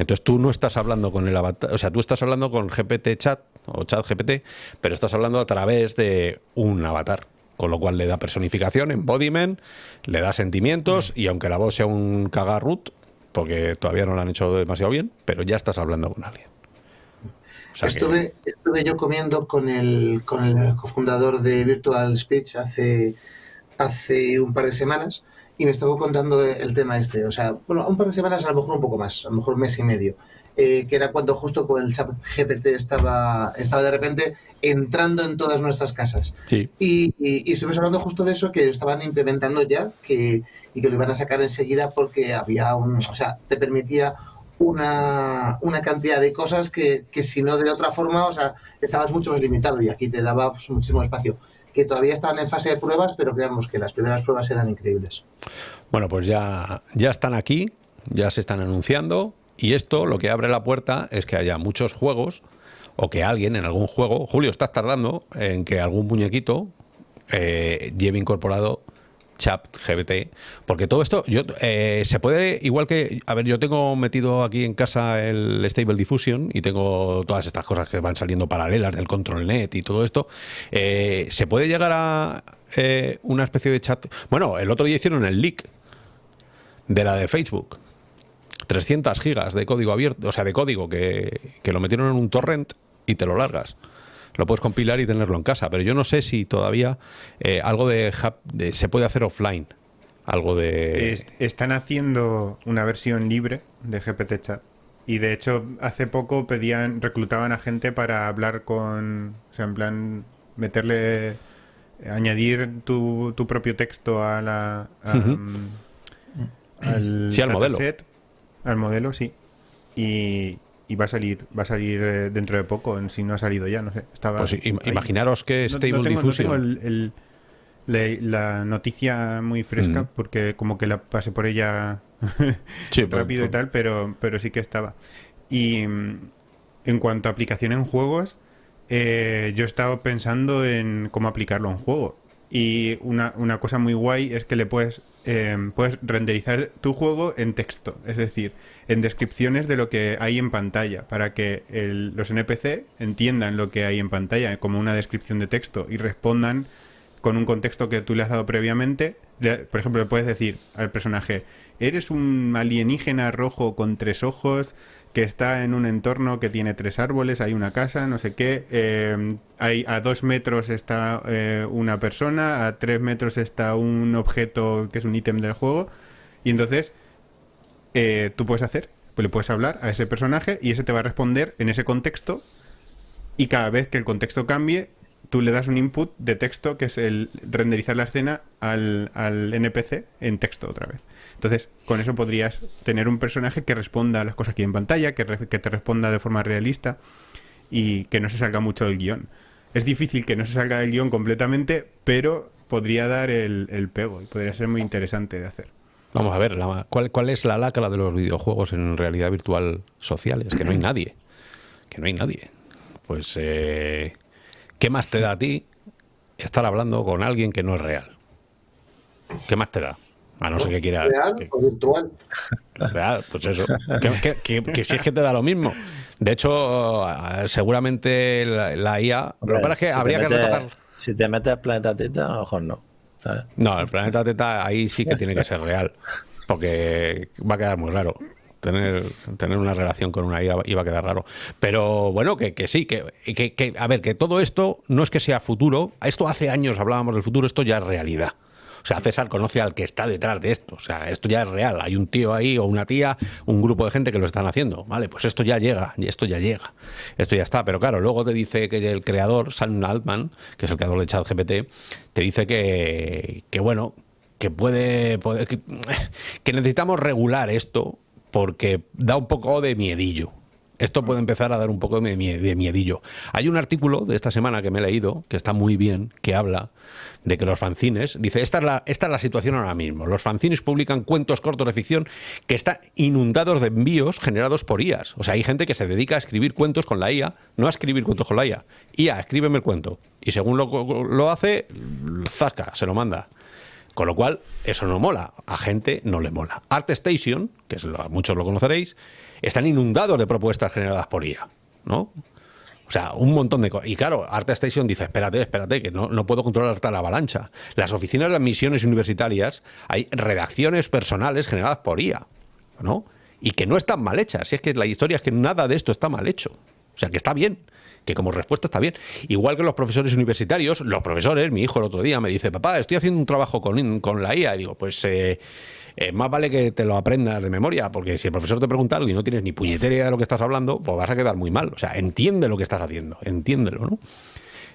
Entonces tú no estás hablando con el avatar, o sea, tú estás hablando con GPT chat o chat GPT, pero estás hablando a través de un avatar. Con lo cual le da personificación, embodiment, le da sentimientos y aunque la voz sea un cagarrut, porque todavía no lo han hecho demasiado bien, pero ya estás hablando con alguien. Estuve, estuve yo comiendo con el, con el cofundador de Virtual Speech hace, hace un par de semanas y me estaba contando el tema este. O sea, bueno, un par de semanas, a lo mejor un poco más, a lo mejor un mes y medio. Eh, que era cuando justo con el chat GPT estaba, estaba de repente entrando en todas nuestras casas. Sí. Y, y, y estuvimos hablando justo de eso, que lo estaban implementando ya que, y que lo iban a sacar enseguida porque había un, o sea, te permitía una, una cantidad de cosas que, que si no de otra forma, o sea, estabas mucho más limitado y aquí te daba pues, muchísimo espacio que todavía estaban en fase de pruebas, pero creamos que las primeras pruebas eran increíbles. Bueno, pues ya, ya están aquí, ya se están anunciando, y esto lo que abre la puerta es que haya muchos juegos o que alguien en algún juego, Julio, estás tardando en que algún muñequito eh, lleve incorporado chat GBT, porque todo esto yo, eh, se puede, igual que, a ver, yo tengo metido aquí en casa el Stable Diffusion y tengo todas estas cosas que van saliendo paralelas del Control Net y todo esto, eh, se puede llegar a eh, una especie de chat, bueno, el otro día hicieron el leak de la de Facebook, 300 gigas de código abierto, o sea, de código que, que lo metieron en un torrent y te lo largas lo puedes compilar y tenerlo en casa. Pero yo no sé si todavía eh, algo de, de, se puede hacer offline. Algo de. Est están haciendo una versión libre de GPT Chat. Y de hecho, hace poco pedían, reclutaban a gente para hablar con. O sea, en plan, meterle. añadir tu, tu propio texto a la. A, um, al, Sí, al modelo. dataset, Al modelo, sí. Y, y va a salir va a salir eh, dentro de poco, en si no ha salido ya, no sé. Estaba Pues ahí. imaginaros que Stable no, tengo, no tengo el- el- la, la noticia muy fresca Mm. porque como que la pasé por ella Sí, rápido y tal, pero, pero sí que estaba. Y mm, en cuanto a aplicación en juegos, eh, yo he estado pensando en cómo aplicarlo un juego. Y una, una cosa muy guay es que le puedes, eh, puedes renderizar tu juego en texto, es decir, en descripciones de lo que hay en pantalla, para que los NPC entiendan lo que hay en pantalla como una descripción de texto y respondan con un contexto que tú le has dado previamente. Por ejemplo, le puedes decir al personaje, eres un alienígena rojo con tres ojos que está en un entorno que tiene tres árboles, hay una casa, no sé qué, eh, hay, a dos metros está eh, una persona, a tres metros está un objeto que es un ítem del juego, y entonces eh, tú puedes hacer, pues le puedes hablar a ese personaje y ese te va a responder en ese contexto y cada vez que el contexto cambie, tú le das un input de texto que es el renderizar la escena al, al NPC en texto otra vez. Entonces, con eso podrías tener un personaje que responda a las cosas que hay en pantalla, que, te responda de forma realista y que no se salga mucho del guion. Es difícil que no se salga del guion completamente, pero podría dar el, pego y podría ser muy interesante de hacer. Vamos a ver, la- ¿cuál, ¿cuál es la lacra de los videojuegos en realidad virtual sociales? Que no hay nadie. Que no hay nadie. Pues, eh, ¿qué más te da a ti estar hablando con alguien que no es real? ¿Qué más te da? A no ser que quieras... ¿Real que- o virtual? Real, pues eso. Que, que- que- que si es que te da lo mismo. De hecho, eh, seguramente la, la IA... Lo que pasa es que Si habría que retocar... Si te metes Planeta Teta, a lo mejor no. ¿sabes? No, el planeta Teta ahí sí que tiene que ser real. Porque va a quedar muy raro. Tener, tener una relación con una IA iba a quedar raro. Pero bueno, que, que sí, que, que, que- a ver, que todo esto no es que sea futuro. Esto hace años hablábamos del futuro, esto ya es realidad. O sea, César conoce al que está detrás de esto. O sea, esto ya es real. Hay un tío ahí o una tía, un grupo de gente que lo están haciendo. Vale, pues esto ya llega, y esto ya llega. Esto ya está. Pero claro, luego te dice que el creador, Sam Altman, que es el creador de ChatGPT, te dice que, que bueno, que puede, que necesitamos regular esto porque da un poco de miedillo. Esto puede empezar a dar un poco de, mie- de miedillo. Hay un artículo de esta semana que me he leído, que está muy bien, que habla de que los fanzines, dice, esta es la, situación ahora mismo. Los fanzines publican cuentos cortos de ficción que están inundados de envíos generados por IAs. O sea, hay gente que se dedica a escribir cuentos con la IA, no a escribir cuentos con la IA. IA, escríbeme el cuento. Y según lo, hace, zasca, se lo manda. Con lo cual, eso no mola. A gente no le mola. ArtStation, que muchos lo conoceréis, están inundados de propuestas generadas por IA, ¿no? O sea, un montón de cosas. Y claro, ArtStation dice, espérate, espérate, que no, puedo controlar tal avalancha. Las oficinas de admisiones universitarias hay redacciones personales generadas por IA, ¿no? Y que no están mal hechas. Si es que la historia es que nada de esto está mal hecho. O sea, que está bien. que como respuesta está bien. Igual que los profesores universitarios, los profesores, mi hijo el otro día me dice, papá, estoy haciendo un trabajo con, con la IA. Y digo, pues eh, eh, más vale que te lo aprendas de memoria, porque si el profesor te pregunta algo y no tienes ni puñetera idea de lo que estás hablando, pues vas a quedar muy mal. O sea, entiende lo que estás haciendo, entiéndelo, ¿no?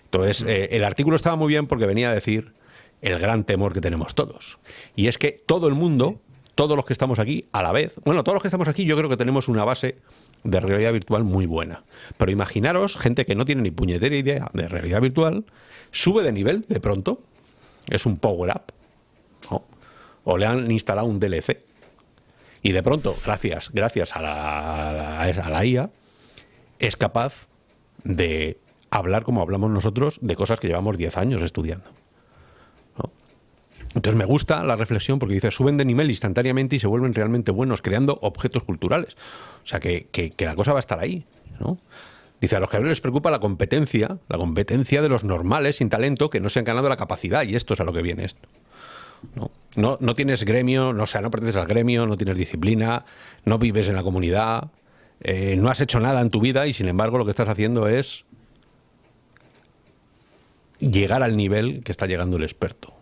Entonces, eh, el artículo estaba muy bien porque venía a decir el gran temor que tenemos todos. Y es que todo el mundo, todos los que estamos aquí a la vez, bueno, todos los que estamos aquí yo creo que tenemos una base de realidad virtual muy buena. Pero imaginaros gente que no tiene ni puñetera idea de realidad virtual, sube de nivel de pronto, es un power up, o le han instalado un DLC. Y de pronto, gracias, gracias a la, IA, es capaz de hablar como hablamos nosotros de cosas que llevamos 10 años estudiando. Entonces me gusta la reflexión porque dice, suben de nivel instantáneamente y se vuelven realmente buenos creando objetos culturales. O sea, que, la cosa va a estar ahí. ¿no? Dice, a los creadores les preocupa la competencia, la competencia de los normales sin talento que no se han ganado la capacidad y esto es a lo que viene esto. No, no, tienes gremio, no, o sea, no perteneces al gremio, no tienes disciplina, no vives en la comunidad, eh, no has hecho nada en tu vida y sin embargo lo que estás haciendo es llegar al nivel que está llegando el experto.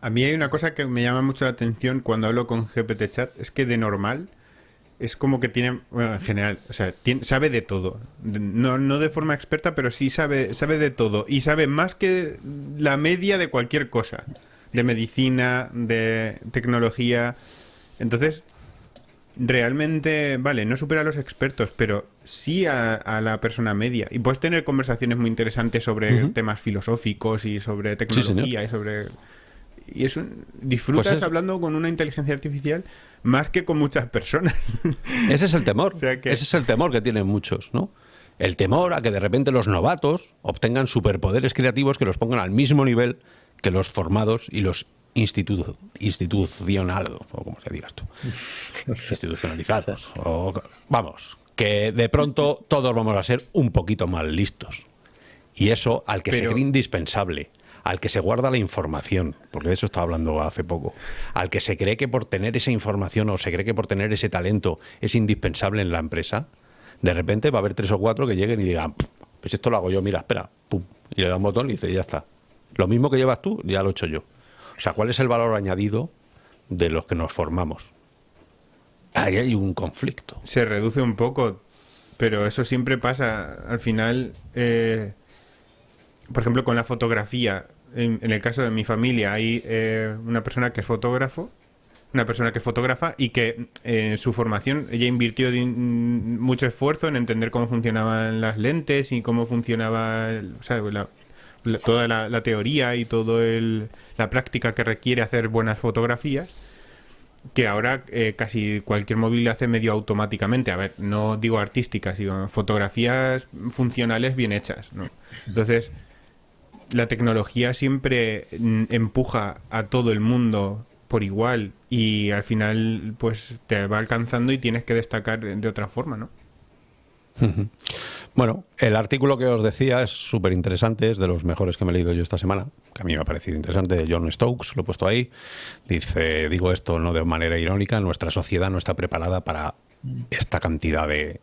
A, mí hay una cosa que me llama mucho la atención cuando hablo con GPT Chat, es que de normal es como que tiene, bueno, en general, o sea, sabe de todo. No, no de forma experta, pero sí sabe, sabe de todo. Y sabe más que la media de cualquier cosa. De medicina, de tecnología. Entonces, realmente, vale, no supera a los expertos, pero sí a, la persona media. Y puedes tener conversaciones muy interesantes sobre temas filosóficos y sobre tecnología y sobre... Y eso, disfrutas pues hablando con una inteligencia artificial más que con muchas personas. Ese es el temor. Ese es el temor que tienen muchos, ¿no? El temor a que de repente los novatos obtengan superpoderes creativos que los pongan al mismo nivel que los formados y los institucionados, o como se diga esto, institucionalizados. O, vamos, que de pronto todos vamos a ser un poquito más listos. Y eso al que se cree indispensable, al que se guarda la información, porque de eso estaba hablando hace poco, al que se cree que por tener esa información o se cree que por tener ese talento es indispensable en la empresa, de repente va a haber tres o cuatro que lleguen y digan, pues esto lo hago yo, mira, espera, pum, y le da un botón y dice, ya está. Lo mismo que llevas tú, ya lo he hecho yo. O sea, ¿cuál es el valor añadido de los que nos formamos? Ahí hay un conflicto. Se reduce un poco, pero eso siempre pasa. Al final, eh, por ejemplo, con la fotografía, en, el caso de mi familia hay eh, una persona que es fotógrafo, una persona que fotógrafa y que en su formación ella invirtió mucho esfuerzo en entender cómo funcionaban las lentes y cómo funcionaba o sea, la, toda la, teoría y toda la práctica que requiere hacer buenas fotografías, que ahora eh, casi cualquier móvil hace medio automáticamente. A ver, no digo artísticas, sino fotografías funcionales bien hechas. Entonces, la tecnología siempre empuja a todo el mundo por igual y al final pues te va alcanzando y tienes que destacar de otra forma, ¿no? Bueno, el artículo que os decía es súper interesante, es de los mejores que me he leído yo esta semana, que a mí me ha parecido interesante, de John Stokes, lo he puesto ahí. Dice, digo esto no de manera irónica, nuestra sociedad no está preparada para esta cantidad de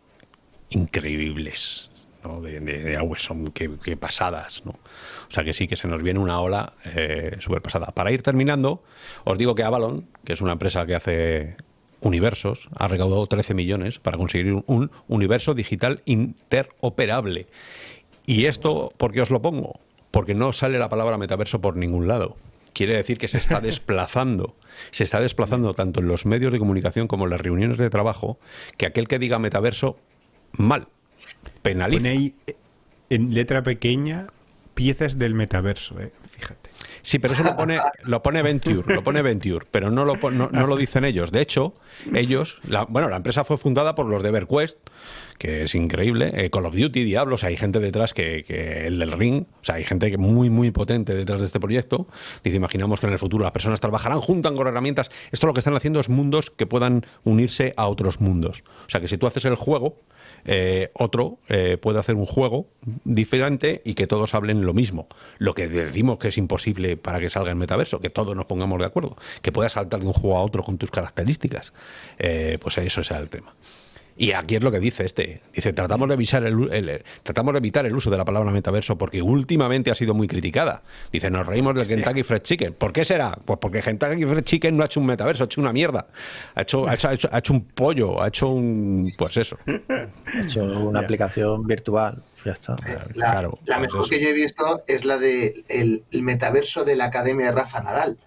increíbles, ¿no? de, de, son que, pasadas. ¿no? O sea que sí que se nos viene una ola eh, súper pasada. Para ir terminando, os digo que Avalon, que es una empresa que hace universos, ha recaudado 13 millones para conseguir un universo digital interoperable. ¿Y esto por qué os lo pongo? Porque no sale la palabra metaverso por ningún lado. Quiere decir que se está desplazando, se está desplazando tanto en los medios de comunicación como en las reuniones de trabajo, que aquel que diga metaverso, mal, penaliza. Pone ahí en letra pequeña piezas del metaverso, eh, fíjate. Sí, pero eso lo pone, lo pone Venture, lo pone Venture, pero no lo, no, lo dicen ellos. De hecho, ellos, bueno, la empresa fue fundada por los de EverQuest, que es increíble, eh, Call of Duty, Diablos, hay gente detrás que, el del Ring, o sea, hay gente muy, muy potente detrás de este proyecto. Dice, imaginamos que en el futuro las personas trabajarán juntan con herramientas. Esto lo que están haciendo es mundos que puedan unirse a otros mundos. O sea, que si tú haces el juego, eh, otro eh, puede hacer un juego diferente y que todos hablen lo mismo. Lo que decimos que es imposible para que salga el metaverso, que todos nos pongamos de acuerdo, que puedas saltar de un juego a otro con tus características, eh, pues eso sea el tema. Y aquí es lo que dice este. Dice, tratamos de, evitar el, tratamos de evitar el uso de la palabra metaverso porque últimamente ha sido muy criticada. Dice, nos reímos del Kentucky Fried Chicken. ¿Por qué será? Pues porque Kentucky Fried Chicken no ha hecho un metaverso, ha hecho una mierda. Ha hecho, ha hecho, ha hecho, un pollo, ha hecho un... Pues eso. Ha hecho una aplicación virtual. Ya está. La, Claro, la pues mejor eso. que yo he visto es la de el, el metaverso de la Academia de Rafa Nadal.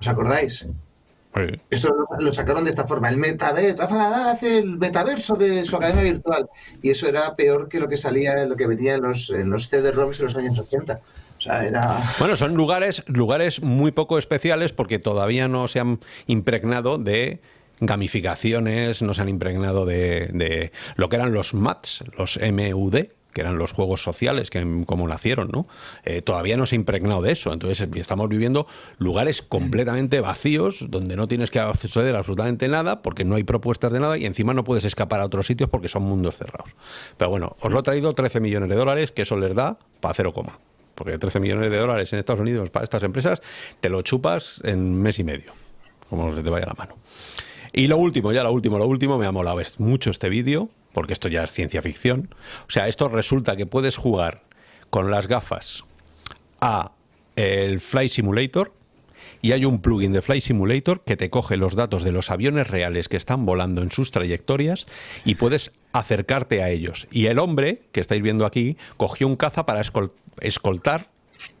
¿Os acordáis? Sí. Eso lo, lo sacaron de esta forma. El metaverso, Rafa Nadal hace el metaverso de su academia virtual. Y eso era peor que lo que salía, lo que venía en los, en los CD-ROMs en los años 80. O sea, era. Bueno, son lugares, lugares muy poco especiales porque todavía no se han impregnado de gamificaciones, no se han impregnado de, de lo que eran los MATs, los MUD, que eran los juegos sociales, que como nacieron, ¿no? Eh, todavía no se ha impregnado de eso. Entonces estamos viviendo lugares completamente vacíos, donde no tienes que acceder absolutamente nada, porque no hay propuestas de nada, y encima no puedes escapar a otros sitios porque son mundos cerrados. Pero bueno, os lo he traído 13 millones de dólares, que eso les da para cero coma. Porque 13 millones de dólares en Estados Unidos para estas empresas, te lo chupas en mes y medio, como se te vaya la mano. Y lo último, ya lo último, lo último, me ha molado mucho este vídeo, porque esto ya es ciencia ficción. O sea, esto resulta que puedes jugar con las gafas a el Flight Simulator y hay un plugin de Flight Simulator que te coge los datos de los aviones reales que están volando en sus trayectorias y puedes acercarte a ellos. Y el hombre que estáis viendo aquí cogió un caza para escol- escoltar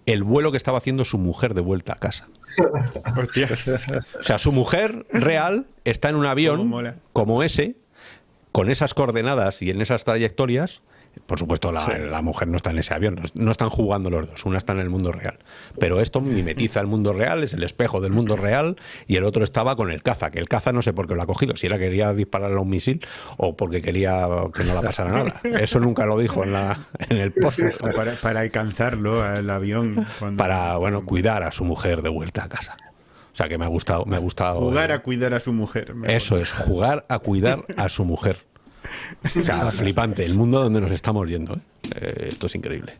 el vuelo que estaba haciendo su mujer de vuelta a casa. Hostia. O sea, su mujer real está en un avión como ese, con esas coordenadas y en esas trayectorias. Por supuesto, la, la mujer no está en ese avión, no, no están jugando los dos, una está en el mundo real. Pero esto mimetiza el mundo real, es el espejo del mundo real, y el otro estaba con el caza, que el caza no sé por qué lo ha cogido, si era que quería dispararle a un misil o porque quería que no le pasara nada. Eso nunca lo dijo en, la, en el post. Para, para alcanzarlo al avión. cuando- Para, bueno, cuidar a su mujer de vuelta a casa. O sea que me ha gustado, me ha gustado. Jugar a cuidar a su mujer. Eso es, jugar a cuidar a su mujer. O sea, flipante, el mundo donde nos estamos yendo. ¿eh? Eh, esto es increíble.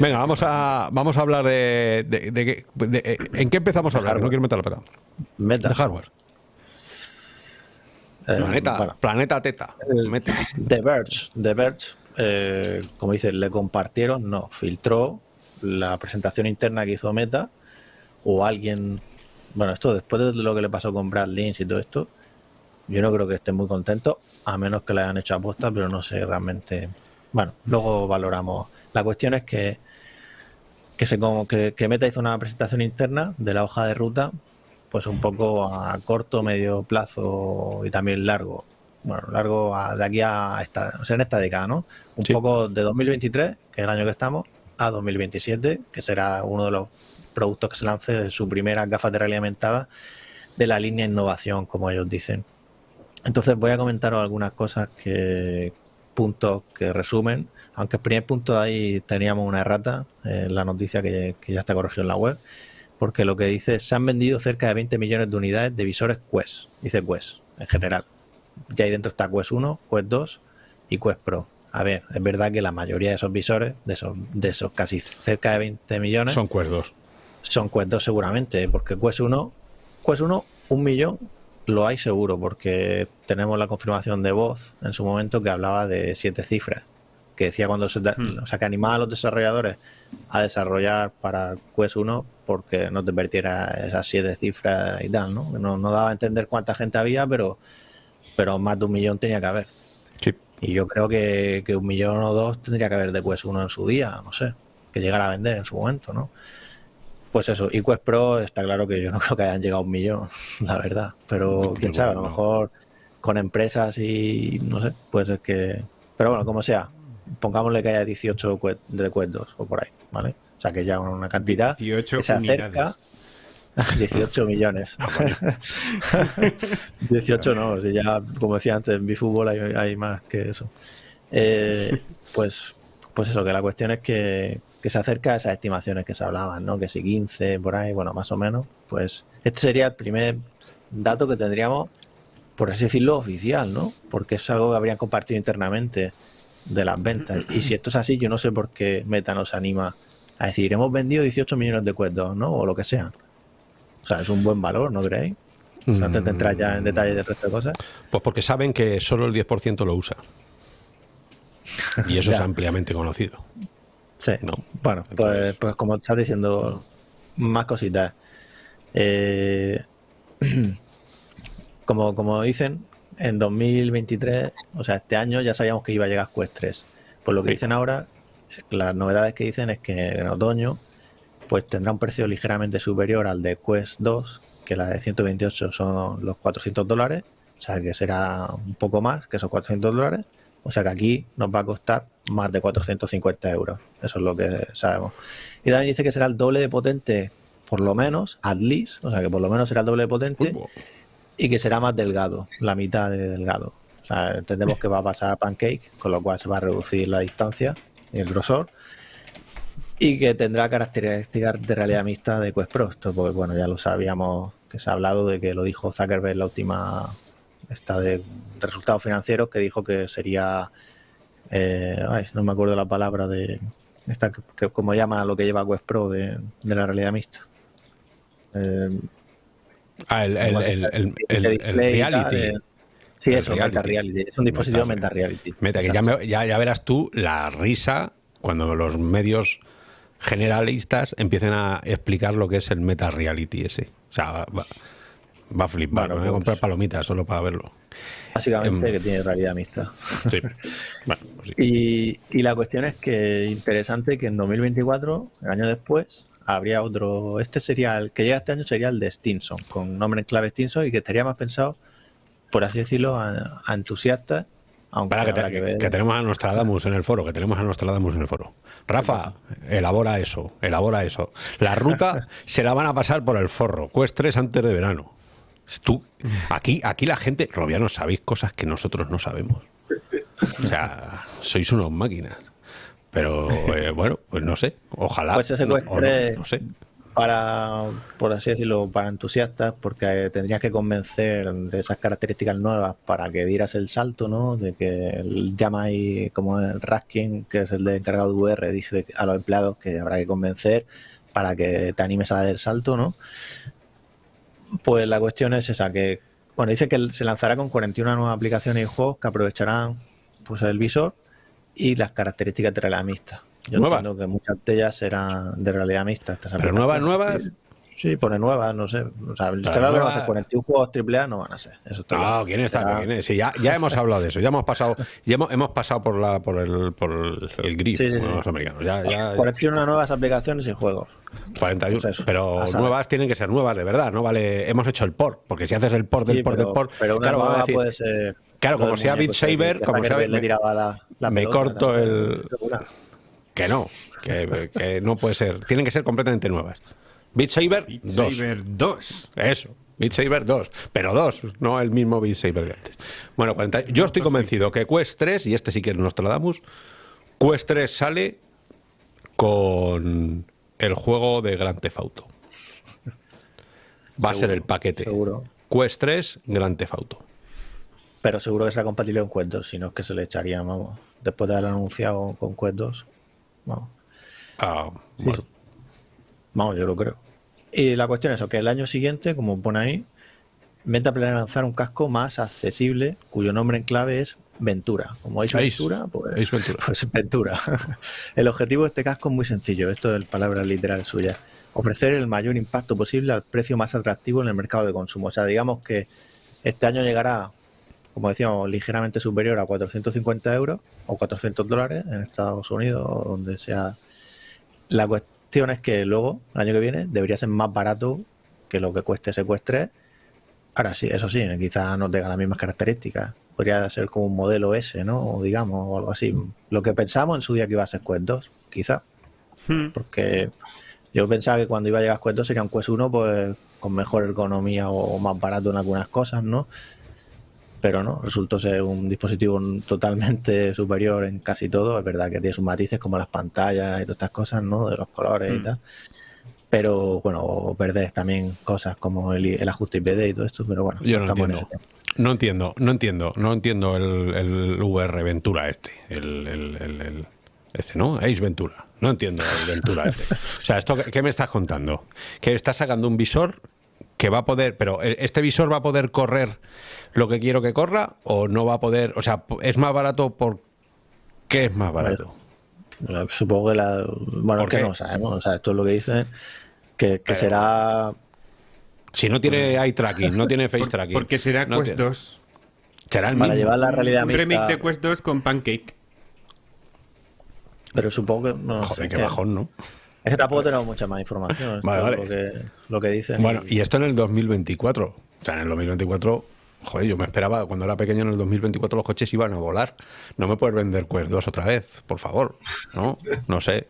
Venga, vamos a, vamos a hablar de, de- de qué- de- eh, ¿En qué empezamos a hablar? No quiero meter la pata. Meta. De hardware. Eh, Planeta, bueno, planeta Teta. Meta. The Verge, The Verge eh, como dice, le compartieron, no, filtró la presentación interna que hizo Meta o alguien, bueno, esto después de lo que le pasó con Brad Lynch y todo esto, yo no creo que estén muy contentos, a menos que le hayan hecho aposta, pero no sé realmente. Bueno, luego valoramos. La cuestión es que que, se, que, que Meta hizo una presentación interna de la hoja de ruta, pues un poco a corto, medio plazo y también largo. Bueno, largo a- de aquí a esta, o sea, en esta década, ¿no? Un Sí. poco de 2023, que es el año que estamos, a 2027, que será uno de los productos que se lance de su primera gafas de realidad aumentada de la línea innovación, como ellos dicen. Entonces voy a comentaros algunas cosas que puntos que resumen, aunque el primer punto de ahí teníamos una errata en la noticia que, que ya está corregido en la web, porque lo que dice es, se han vendido cerca de 20 millones de unidades de visores Quest, dice Quest en general. Y ahí dentro está Quest 1, Quest 2 y Quest Pro. A ver, es verdad que la mayoría de esos visores, de esos, de esos casi cerca de 20 millones, Son cuerdos. son Quest 2 seguramente, porque Quest 1, Quest 1, un millón lo hay seguro, porque tenemos la confirmación de voz en su momento que hablaba de siete cifras, que decía cuando se, da- Hmm. o sea, que animaba a los desarrolladores a desarrollar para Quest 1 porque no te perdiera esas siete cifras y tal, ¿no? No, no daba a entender cuánta gente había, pero, pero más de un millón tenía que haber. Sí. Y yo creo que, que un millón o dos tendría que haber de Quest 1 en su día, no sé, que llegara a vender en su momento, ¿no? Pues eso, y Quest Pro está claro que yo no creo que hayan llegado a un millón, la verdad. Pero quién sabe, a lo mejor con empresas y no sé, puede ser que. Pero bueno, como sea, pongámosle que haya 18 Quest- de Quest 2 o por ahí, ¿vale? O sea que ya una cantidad 18 que se acerca. unidades. 18 millones. 18 no, si ya, como decía antes, en fútbol hay, hay más que eso. Eh, pues, pues eso, que la cuestión es que, que se acerca a esas estimaciones que se hablaban, ¿no? Que si 15 por ahí, bueno, más o menos, pues este sería el primer dato que tendríamos, por así decirlo, oficial, ¿no? Porque es algo que habrían compartido internamente de las ventas. Y si esto es así, yo no sé por qué Meta nos anima a decir, hemos vendido 18 millones de 2, ¿no? O lo que sea. O sea, es un buen valor, ¿no creéis? O sea, antes de entrar ya en detalle del resto de cosas. Pues porque saben que solo el 10% lo usa. Y eso es ampliamente conocido. Sí. ¿no? Bueno, pues, Entonces- pues como estás diciendo, más cositas. Eh, como, como dicen, en 2023, o sea, este año ya sabíamos que iba a llegar Quest 3. Pues lo que Sí. dicen ahora, las novedades que dicen es que en otoño pues tendrá un precio ligeramente superior al de Quest 2, que la de 128 son los 400 dólares, o sea que será un poco más que esos 400 dólares. O sea que aquí nos va a costar más de 450 euros. Eso es lo que sabemos. Y también dice que será el doble de potente, por lo menos, at least, o sea que por lo menos será el doble de potente Uy, y que será más delgado, la mitad de delgado. O sea, entendemos que va a pasar a Pancake, con lo cual se va a reducir la distancia y el grosor. Y que tendrá características de realidad mixta de Quest Pro. Esto, pues bueno, ya lo sabíamos que se ha hablado de que lo dijo Zuckerberg en la última esta de resultados financieros, que dijo que sería. eh, ay, no me acuerdo la palabra de. Esta que, que- como llaman a lo que lleva Quest Pro de, de la realidad mixta. Eh, Ah, el, el, el, el- el- el reality. eh, Sí, eso, Meta reality. Reality. Es un dispositivo Meta- Meta Reality. Meta, que ya, me- ya, ya verás tú la risa cuando los medios generalistas empiecen a explicar lo que es el meta reality ese. O sea, va, va- a flipar. Bueno, me voy a comprar palomitas solo para verlo. Básicamente em, que tiene realidad mixta. Sí. bueno, pues sí. Y, y la cuestión es que interesante que en 2024, el año después, habría otro. Este sería el que llega este año sería el de Stinson, con nombre en clave Stinson y que estaría más pensado, por así decirlo, a, a entusiastas. Aunque Para que, te- que ver. que tenemos a Nostradamus en el foro, que tenemos a Nostradamus en el foro. Rafa, elabora eso, elabora eso. La ruta se la van a pasar por el forro. Quest 3 antes de verano. Tú, aquí, aquí la gente, robianos, sabéis cosas que nosotros no sabemos. O sea, sois unos máquinas. Pero eh, bueno, pues no sé. Ojalá. Pues ese no, no, 3 no sé. para, por así decirlo, para entusiastas, porque tendrías que convencer de esas características nuevas para que dieras el salto, ¿no? De que el ahí como el Raskin, que es el de encargado de VR, dice a los empleados que habrá que convencer para que te animes a dar el salto, ¿no? Pues la cuestión es esa, que, bueno, dice que se lanzará con 41 nuevas aplicaciones y juegos que aprovecharán pues el visor y las características de realidad mixta. Yo entiendo que muchas de ellas serán de realidad mixta. Estas Pero nuevas, nuevas. Sí, pone nuevas, no sé. O sea, claro que van a nuevas- ser 41 juegos AAA, no van a ser. Eso está No, claro. ¿quién está? ¿Quién es? Sí, ya, ya hemos hablado de eso. Ya hemos pasado, ya hemos, hemos pasado por la, por el, por el, gris, Sí, sí, los americanos. Ya, ya, 41 nuevas aplicaciones y juegos. 41, Pues eso, pero a nuevas tienen que ser nuevas, de verdad. No vale. Hemos hecho el port, porque si haces el port del port pero, del port, pero una claro, a nueva decir, puede ser. claro, como sea Beat que- Saber, que como sea, le me- tiraba la, la me pelota corto el- que no, que, que no puede ser. Tienen que ser completamente nuevas. Beat Saber Beat 2. Saber 2. Eso, Beat Saber 2, pero 2, no el mismo Beat Saber que antes. Bueno, 40 yo estoy convencido que Quest 3, y este sí que nos Nostradamus, Quest 3 sale con el juego de Grand Theft Auto. Va a ser Seguro, el paquete. seguro. Quest 3, Grand Theft Auto. Pero seguro que será compatible con Quest 2, si no es que se le echaría, vamos. Después de haberlo anunciado con Quest 2. Vamos. Ah, bueno. Vamos, yo lo creo. Y la cuestión es que el año siguiente, como pone ahí, Meta planea lanzar un casco más accesible, cuyo nombre en clave es Ventura. Como Ace. Ventura, pues, Ace Ventura. pues Ventura. el objetivo de este casco es muy sencillo, esto es palabra literal suya. Ofrecer el mayor impacto posible al precio más atractivo en el mercado de consumo. O sea, digamos que este año llegará, como decíamos, ligeramente superior a 450 euros o 400 dólares en Estados Unidos o donde sea. La cuestión es que luego, el año que viene, debería ser más barato que lo que cueste 3. Ahora sí, eso sí, quizás no tenga las mismas características. Podría ser como un modelo S, ¿no? O digamos, o algo así. Lo que pensamos en su día que iba a ser Quest 2, quizá. Hmm. Porque yo pensaba que cuando iba a llegar Quest 2 sería un Quest 1, pues con mejor ergonomía o más barato en algunas cosas, ¿no? Pero no, resultó ser un dispositivo totalmente superior en casi todo. Es verdad que tiene sus matices como las pantallas y todas estas cosas, ¿no? De los colores y Mm. tal. Pero bueno, perdés también cosas como el, el ajuste IPD y todo esto, pero bueno, Yo no en entiendo. No entiendo, no entiendo, no entiendo el, el VR Ventura este. El, el, este, ¿no? Ace Ventura. No entiendo el Ventura este. O sea, ¿esto qué, me estás contando? Que estás sacando un visor que va a poder, pero ¿e- este visor va a poder correr lo que quiero que corra o no va a poder, o sea, es más barato por qué es más barato. Supongo que la. Bueno, ¿Por es que qué? no sabemos. O sea, esto es lo que dicen. Que, que Pero- será. Si no tiene eye tracking, no tiene face tracking. porque será no Quest tiene- 2. Será el Para mismo. llevar la realidad Un mixta. remake de Quest 2 con Pancake. Pero supongo que. No, Joder, sé, qué que- bajón, ¿no? Es que tampoco tenemos mucha más información. Vale. Lo, que, lo que dicen. Bueno, y- y esto en el 2024. O sea, en el 2024, joder, yo me esperaba, cuando era pequeño en el 2024 los coches iban a volar. No me puedes vender Quest 2 otra vez, por favor. No, no sé.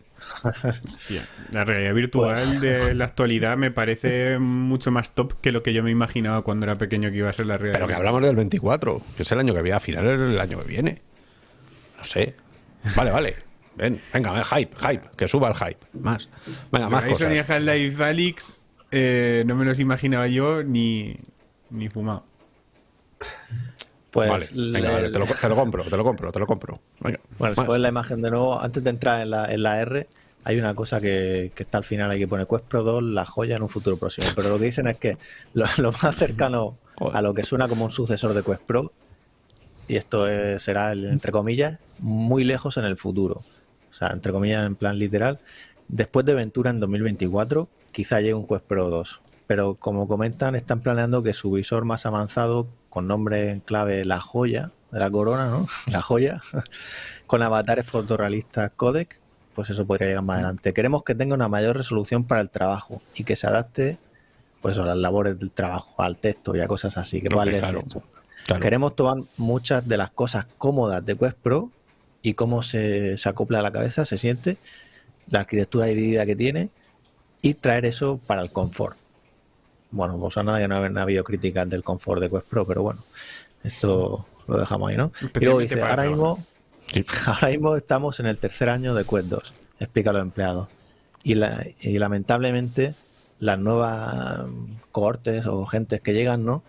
La realidad virtual de la actualidad me parece mucho más top que lo que yo me imaginaba cuando era pequeño que iba a ser la realidad. Pero que hablamos del 24, que es el año que viene, a finales del año que viene. No sé. Vale, vale. Ven, venga, ven, hype, hype, que suba el hype. Más. Venga, más y cosas. Half-Life Alyx eh, no me los imaginaba yo ni, ni fumado. Pues. vale, venga, le- vale, te lo, te lo compro, te lo compro, te lo compro. Venga, Bueno, si pones la imagen de nuevo, antes de entrar en la, en la R, hay una cosa que, que está al final, hay que poner Quest Pro 2, la joya en un futuro próximo. Pero lo que dicen es que lo, lo más cercano Joder. a lo que suena como un sucesor de Quest Pro, y esto es- será, el, entre comillas, muy lejos en el futuro. O sea, entre comillas, en plan literal, después de Ventura en 2024, quizá llegue un Quest Pro 2. Pero como comentan, están planeando que su visor más avanzado, con nombre en clave La Joya, de la corona, ¿no? La Joya, con avatares fotorrealistas codec, pues eso podría llegar más adelante. Queremos que tenga una mayor resolución para el trabajo y que se adapte pues a las labores del trabajo, al texto y a cosas así, que claro, texto. claro. Queremos tomar muchas de las cosas cómodas de Quest Pro y cómo se, se acopla a la cabeza, se siente, la arquitectura dividida que tiene y traer eso para el confort. Bueno, pues a nadie no ha habido críticas del confort de Quest Pro, pero bueno, esto lo dejamos ahí, ¿no? Y luego dice, ahora mismo, Sí. ahora mismo estamos en el tercer año de Quest 2, explica a los empleados. Y, la- y lamentablemente las nuevas cohortes o gentes que llegan, ¿no?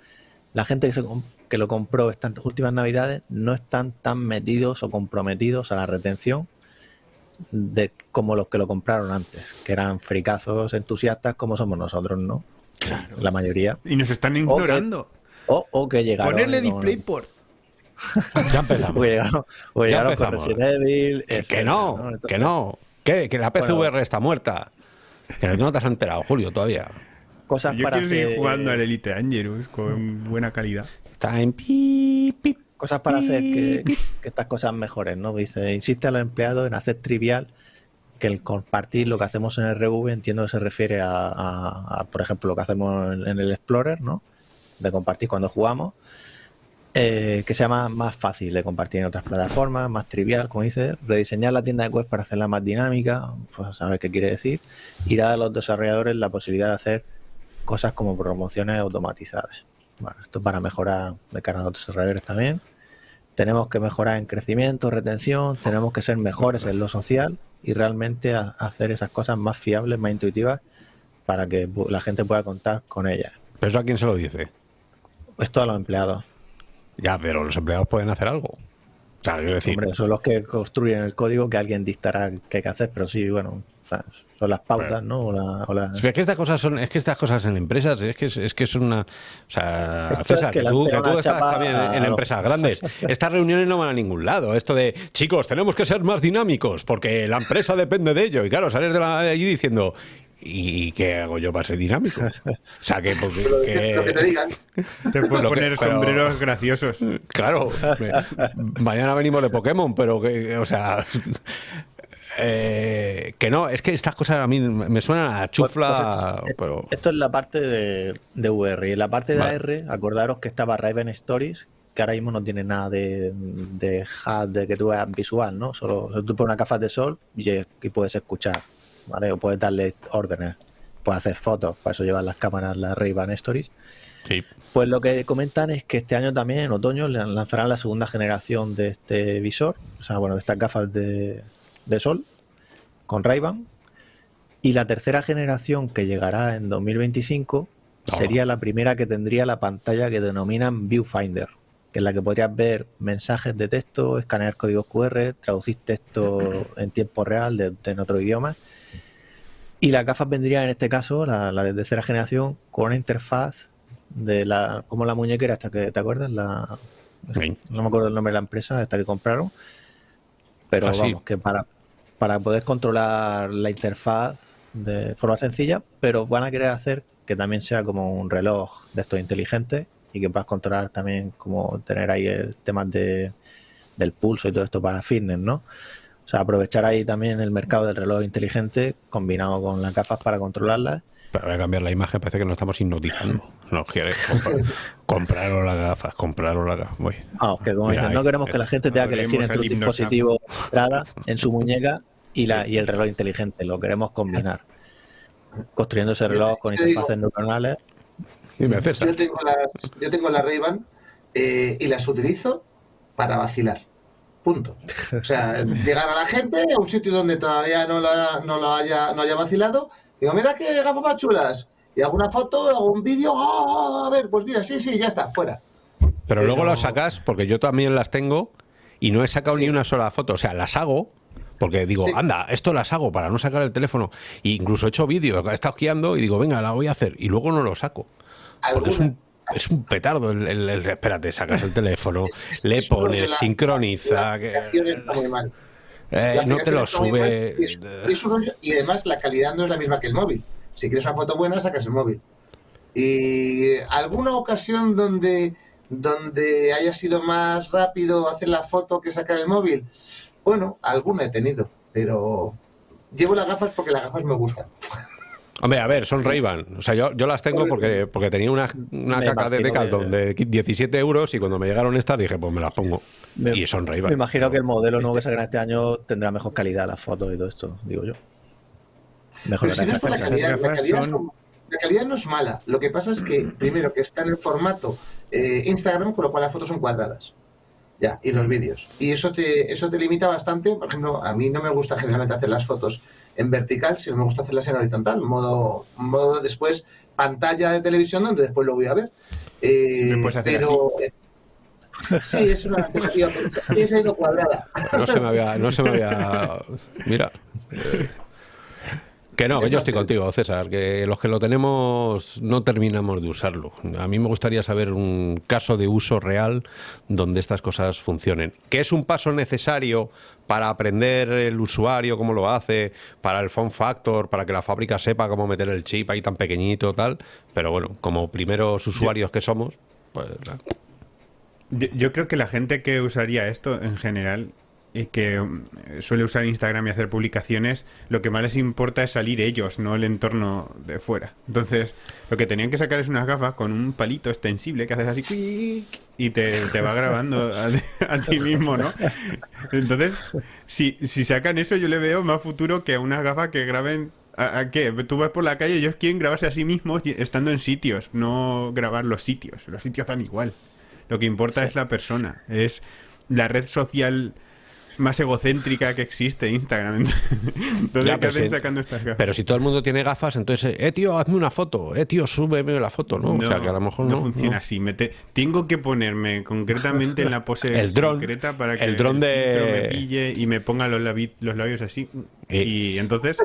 La gente que, se que lo compró estas últimas navidades no están tan metidos o comprometidos a la retención de como los que lo compraron antes, que eran fricazos entusiastas como somos nosotros, ¿no? Claro. La mayoría. Y nos están ignorando. O, o que llegaron. Ponerle como- DisplayPort. Ya empezamos. o que llegaron, o que Ya llegaron con empezamos. Resident Evil. Que, etcétera, no, Entonces, que no. Que, que la PCVR Bueno. está muerta. Que no, no te has enterado, Julio, todavía. Cosas Yo para quiero seguir hacer- jugando al Elite Dangerous con buena calidad. Está en pi, pi. cosas para hacer que, que estas cosas mejoren, ¿no? Dice, insiste a los empleados en hacer trivial que el compartir lo que hacemos en RV, entiendo que se refiere a, por ejemplo, lo que hacemos en, el Explorer, ¿no? De compartir cuando jugamos, eh, que sea más, más fácil de compartir en otras plataformas, más trivial, como dice, rediseñar la tienda de web para hacerla más dinámica, pues a ver qué quiere decir, y dar a los desarrolladores la posibilidad de hacer cosas como promociones automatizadas. Bueno, esto para mejorar de cara a los desarrolladores también. Tenemos que mejorar en crecimiento, retención, tenemos que ser mejores en lo social y realmente hacer esas cosas más fiables, más intuitivas, para que la gente pueda contar con ellas. ¿Pero eso a quién se lo dice? Esto a los empleados. Ya, pero los empleados pueden hacer algo. O sea, quiero decir, Hombre, son los que construyen el código que alguien dictará qué hay que hacer, pero sí, bueno, sea, son las pautas, Pero- ¿no? O la- o la- Es que estas cosas son, es que estas cosas en empresas, es que es, es que es una, o sea, César, que tú, que tú estás también en, empresas grandes. Estas reuniones no van a ningún lado. Esto de, chicos, tenemos que ser más dinámicos porque la empresa depende de ello. Y claro, sales de, la, de allí diciendo, ¿y qué hago yo para ser dinámico? O sea, que, porque, Lo que- que te digan. Te puedes Lo que- poner pero- sombreros graciosos. Claro, me- mañana venimos de Pokémon, pero que, o sea, eh, que no, es que estas cosas a mí me suenan a chufla, Pues, eh, pero Esto es la parte de, de VR. Y en la parte de Vale. AR, acordaros que estaba Raven Stories, que ahora mismo no tiene nada de, de HUD, de que tú veas visual, ¿no? Solo, solo tú pones una gafas de sol y, y puedes escuchar, ¿vale? O puedes darle órdenes, puedes hacer fotos, para eso llevan las cámaras las Ray-Ban Stories. sí. Pues lo que comentan es que este año también, en otoño, lanzarán la segunda generación de este visor, o sea, bueno, de estas gafas de, de sol con Ray-Ban. Y la tercera generación que llegará en 2025 Oh. sería la primera que tendría la pantalla que denominan Viewfinder, que es la que podrías ver mensajes de texto, escanear códigos QR, traducir texto en tiempo real de, de en otro idioma. Y las gafas vendrían en este caso, la, la de tercera generación, con una interfaz de la, como la muñequera hasta que, ¿te acuerdas? La, no me acuerdo el nombre de la empresa, esta que compraron. Pero vamos, que para, para poder controlar la interfaz de forma sencilla, pero van a querer hacer que también sea como un reloj de estos inteligentes y que puedas controlar también como tener ahí el tema de, del pulso y todo esto para fitness, ¿no? O sea, aprovechar ahí también el mercado del reloj inteligente combinado con las gafas para controlarlas. Pero voy a cambiar la imagen, parece que nos estamos hipnotizando. Nos quiere comprar, compraros las gafas, compraros las gafas. Voy. Que como Mira dicen, no queremos que la gente tenga que elegir entre un dispositivo entrada en su muñeca y, la, y el reloj inteligente. Lo queremos combinar. Construyendo ese reloj con interfaces neuronales. Yo tengo las, yo tengo las Ray-Ban eh, y las utilizo para vacilar. Punto. O sea, llegar a la gente a un sitio donde todavía no, la, no lo haya, no haya vacilado. Digo, mira qué gafas más chulas. Y hago una foto, hago un vídeo. ¡ah! a ver, pues mira, sí, sí, ya está, fuera. Pero luego las sacas, porque yo también las tengo y no he sacado Sí. ni una sola foto. O sea, las hago porque digo, Sí. anda, esto las hago para no sacar el teléfono. E incluso he hecho vídeos, he estado guiando y digo, venga, la voy a hacer. Y luego no lo saco. Porque es un, es un petardo. El, el- el- espérate, sacas el teléfono, le pones, sincroniza. Que- muy mal. Eh, no te lo sube. y es- es un rollo, y además la calidad no es la misma que el móvil. Si quieres una foto buena, sacas el móvil. Y alguna ocasión donde, donde haya sido más rápido hacer la foto que sacar el móvil, bueno, alguna he tenido, pero llevo las gafas porque las gafas me gustan. Hombre, a ver, son Ray-Ban. O sea, yo, yo las tengo porque, porque tenía una, una Me caca de Decathlon de 17 euros y cuando me llegaron estas dije, pues me las pongo. Me- y son Me Ray-Ban. imagino que el modelo nuevo que sacarán este año tendrá mejor calidad las fotos y todo esto, digo yo. Mejor Pero si no es por la calidad, la gafas calidad, son- no- la calidad no es mala. Lo que pasa es que, primero, que está en el formato eh, Instagram, con lo cual las fotos son cuadradas. Ya, y los vídeos. Y eso te, eso te limita bastante. Por ejemplo, a mí no me gusta generalmente hacer las fotos en vertical, sino me gusta hacerlas en horizontal, modo, modo después pantalla de televisión donde después lo voy a ver. Eh, pero eh, sí, es una alternativa. Esa ha ido cuadrada. No se me había. No se me había mira. eh, que no, que yo estoy contigo, César, que los que lo tenemos no terminamos de usarlo. A mí me gustaría saber un caso de uso real donde estas cosas funcionen. Que es un paso necesario para aprender el usuario cómo lo hace, para el form factor, para que la fábrica sepa cómo meter el chip ahí tan pequeñito tal. Pero bueno, como primeros usuarios que somos, pues yo creo que la gente que usaría esto en general y que mm, suele usar Instagram y hacer publicaciones, lo que más les importa es salir ellos, no el entorno de fuera. Entonces, lo que tenían que sacar es unas gafas con un palito extensible que haces así quick, y te, te va grabando a, a ti mismo, ¿no? Entonces, si, si sacan eso, yo le veo más futuro que a unas gafas que graben. ¿A, a qué? Tú vas por la calle y ellos quieren grabarse a sí mismos estando en sitios, no grabar los sitios. Los sitios dan igual. Lo que importa es la persona. Es la red social más egocéntrica que existe, Instagram. Entonces, Ya, ¿qué pero hacen si- sacando estas gafas? Pero si todo el mundo tiene gafas, entonces, eh, tío, hazme una foto, eh, tío, súbeme la foto, ¿no? o sea, que a lo mejor no. funciona no. así. Me te- tengo que ponerme concretamente en la pose El dron- concreta para que el dron de- me pille y me ponga los, labi- los labios así. Y- Y, entonces,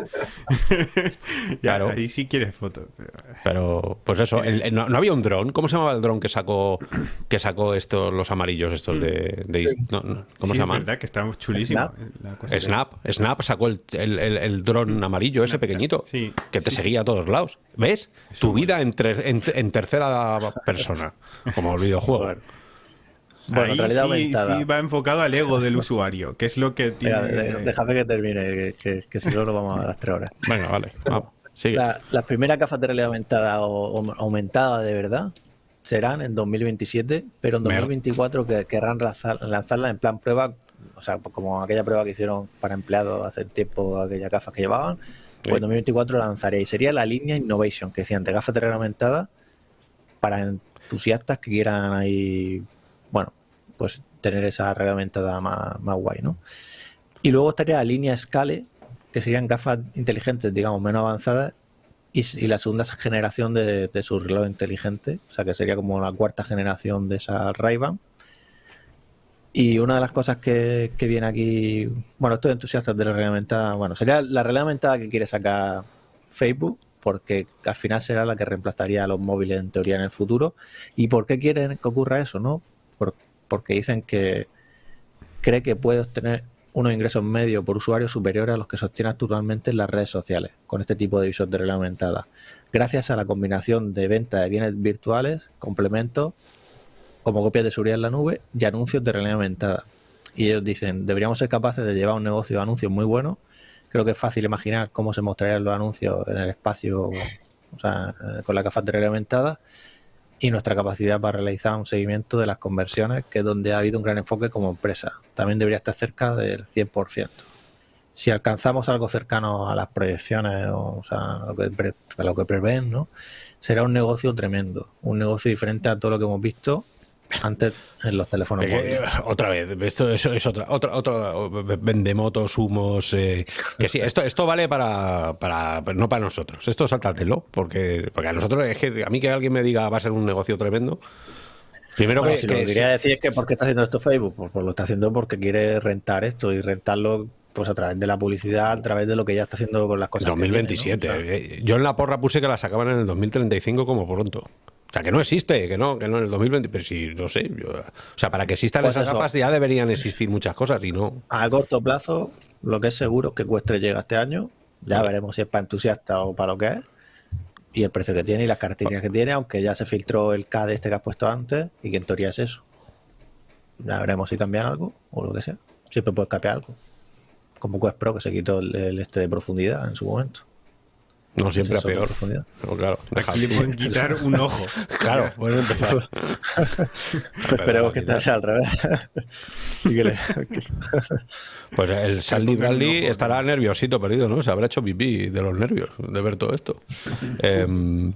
ya, Claro. ahí sí quieres foto. pero- Pero, pues eso, el- el- no, no había un dron. ¿Cómo se llamaba el dron que sacó que sacó estos, los amarillos estos de. de- no, no, ¿Cómo Sí, se es llaman? verdad que está chulísimo. Snap. la cosa. Snap, Snap sacó el, el, el- el dron amarillo, ese pequeñito, sí, que te sí, seguía a todos lados. ¿Ves? Tu vida en, tre- en, en tercera persona, como el videojuego. Bueno, Ahí realidad sí, aumentada. sí va enfocado al ego del usuario, que es lo que tiene... Déjame que termine, que, que- que si no nos vamos a las tres horas. Venga, vale, vamos, sigue. La- las primeras gafas de realidad aumentada o, o aumentada de verdad serán en 2027, pero en Mer- 2024 que, querrán lanzar- lanzarlas en plan prueba, o sea, pues como aquella prueba que hicieron para empleados hace tiempo, aquellas gafas que llevaban, Sí. pues en 2024 la lanzaría y sería la línea Innovation, que decían de gafas de realidad aumentada para entusiastas que quieran ahí, pues tener esa realidad aumentada más, más guay, ¿no? Y luego estaría la línea Scale, que serían gafas inteligentes, digamos, menos avanzadas, y, la segunda generación de, de su reloj inteligente, o sea que sería como la cuarta generación de esa Ray-Ban. Y una de las cosas que, que viene aquí, bueno, estos entusiastas de la realidad aumentada, bueno, sería la realidad aumentada que quiere sacar Facebook, porque al final será la que reemplazaría a los móviles en teoría en el futuro. ¿Y por qué quieren que ocurra eso? no Porque dicen que cree que puede obtener unos ingresos medios por usuario superiores a los que sostiene actualmente en las redes sociales con este tipo de realidad aumentada, gracias a la combinación de venta de bienes virtuales, complementos, como copias de seguridad en la nube y anuncios de realidad aumentada. Y ellos dicen, deberíamos ser capaces de llevar un negocio de anuncios muy bueno. Creo que es fácil imaginar cómo se mostrarían los anuncios en el espacio, o sea, con la realidad aumentada y nuestra capacidad para realizar un seguimiento de las conversiones, que es donde ha habido un gran enfoque como empresa. También debería estar cerca del 100%. Si alcanzamos algo cercano a las proyecciones, o, sea, a lo que, a lo que prevén, ¿no? será un negocio tremendo, un negocio diferente a todo lo que hemos visto antes en los teléfonos móviles. Otra vez, esto es, otra, otra, otra, vende motos, humos. Eh, que sí, esto, esto vale para, para, no para nosotros. Esto sáltatelo, porque, porque a nosotros es que a mí que alguien me diga va a ser un negocio tremendo. Primero que, lo que quería decir es que ¿por qué está haciendo esto Facebook? Pues, pues, lo está haciendo porque quiere rentar esto y rentarlo pues a través de la publicidad, a través de lo que ya está haciendo con las cosas. 2027. Eh, yo en la porra puse que la sacaban en el 2035 como pronto. O sea, que no existe, que no, que no en el 2020, pero sí, no sé. o sea, para que existan pues esas gafas ya deberían existir muchas cosas y no. A corto plazo, lo que es seguro es que Cuestre llega este año. Ya veremos si es para entusiasta o para lo que es. Y el precio que tiene y las características que tiene, aunque ya se filtró el K de este que has puesto antes y que en teoría es eso. Ya veremos si cambian algo o lo que sea. Siempre puede cambiar algo. Como Quest Pro que se quitó el este de profundidad en su momento. No siempre a peor. claro, Aquí le pueden quitar un ojo. claro, pueden empezar. esperemos que te sea al revés. pues el Sandy Bradley estará nerviosito perdido, ¿no? Se habrá hecho pipí de los nervios de ver todo esto. Em,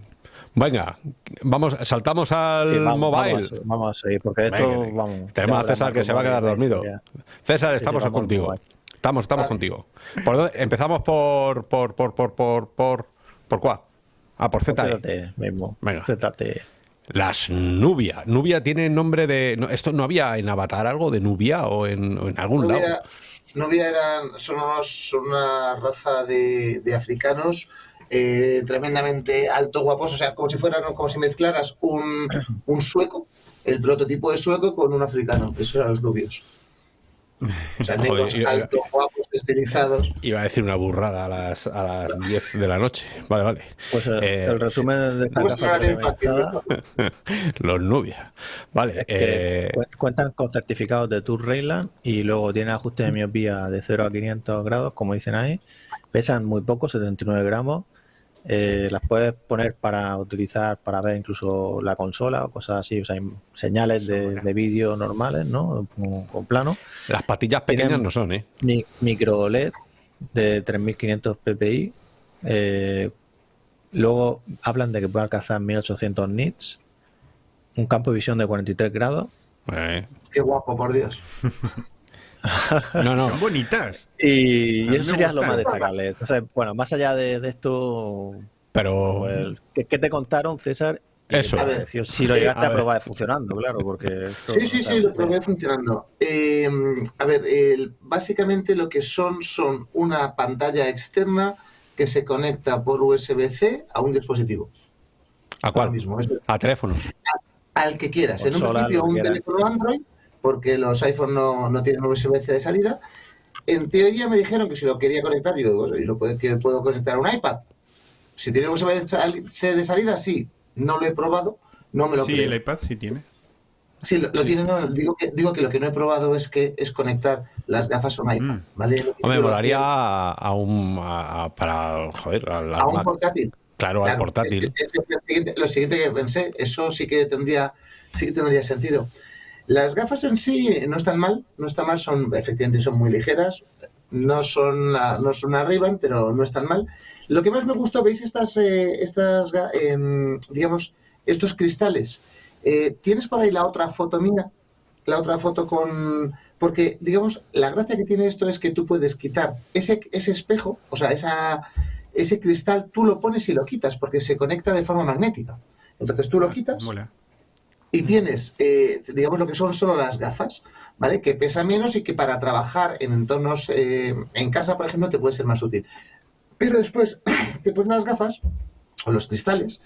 venga, vamos, saltamos al mobile. Vamos, a seguir, porque esto vamos. Tenemos a César que se va a quedar dormido. César, estamos contigo. Estamos, estamos contigo. ¿Por Empezamos por, por, por, por, por, por, ¿por cuál? Ah, por ZTE. mismo. Venga. ZTE. Las Nubia. Nubia tiene nombre de. ¿Esto no había en Avatar algo de Nubia o en, algún lado? Nubia eran, son, una raza de, africanos eh, tremendamente alto, guapos, o sea, como si fueran, como si mezclaras un, un sueco, el prototipo de sueco con un africano. Esos eran los nubios. O sea, negros, altos, guapos, estilizados. Iba a decir una burrada a las, a las 10 de la noche. Vale, vale. Pues el, eh, el resumen de esta Los nubias. Vale. Eh, cuentan con certificados de Tour Rayland y luego tienen ajuste de miopía de 0 a 500 grados, como dicen ahí. Pesan muy poco, 79 gramos. Eh, las puedes poner para utilizar para ver incluso la consola o cosas así, o sea, hay señales de, vídeo normales, ¿no? Con, plano. Las patillas pequeñas no son, ¿eh? micro OLED de 3500 ppi. Eh, luego hablan de que puede alcanzar 1800 nits. Un campo de visión de 43 grados. Eh. Qué guapo, por Dios. No, no. Son bonitas. Y, eso sería lo más destacable. bueno, más allá de, esto. Pero. Pues, ¿qué, te contaron, César? Eso. A ver, si lo llegaste a, probar funcionando, claro, porque... sí, sí, sí, lo probé funcionando. Em, a ver, básicamente lo que son son una pantalla externa que se conecta por USB-C a un dispositivo. ¿A cuál? Mismo. a teléfono. al que quieras. en un principio, un teléfono Android porque los iPhones no, no tienen USB-C de salida. En teoría me dijeron que si lo quería conectar, yo digo, lo puedo, puedo conectar a un iPad. Si tiene USB-C de salida, sí. No lo he probado, no me lo Sí, el iPad sí tiene. Sí, lo, tiene, no, digo que, digo que lo que no he probado es que es conectar las gafas a un iPad, mm. ¿vale? me molaría a, un para joder, a, un portátil. Claro, al portátil. lo siguiente que pensé, eso sí que tendría, sí que tendría sentido. Las gafas en sí no están mal, no están mal, son efectivamente son muy ligeras, no son no son arriba, pero no están mal. Lo que más me gustó, veis estas eh, estas em, digamos estos cristales. Eh, Tienes por ahí la otra foto mía, la otra foto con porque digamos la gracia que tiene esto es que tú puedes quitar ese ese espejo, o sea esa ese cristal tú lo pones y lo quitas porque se conecta de forma magnética. Entonces tú lo ah, quitas y tienes, eh, digamos, lo que son solo las gafas, ¿vale? Que pesa menos y que para trabajar en entornos, eh, en casa, por ejemplo, te puede ser más útil. Pero después te pones las gafas o los cristales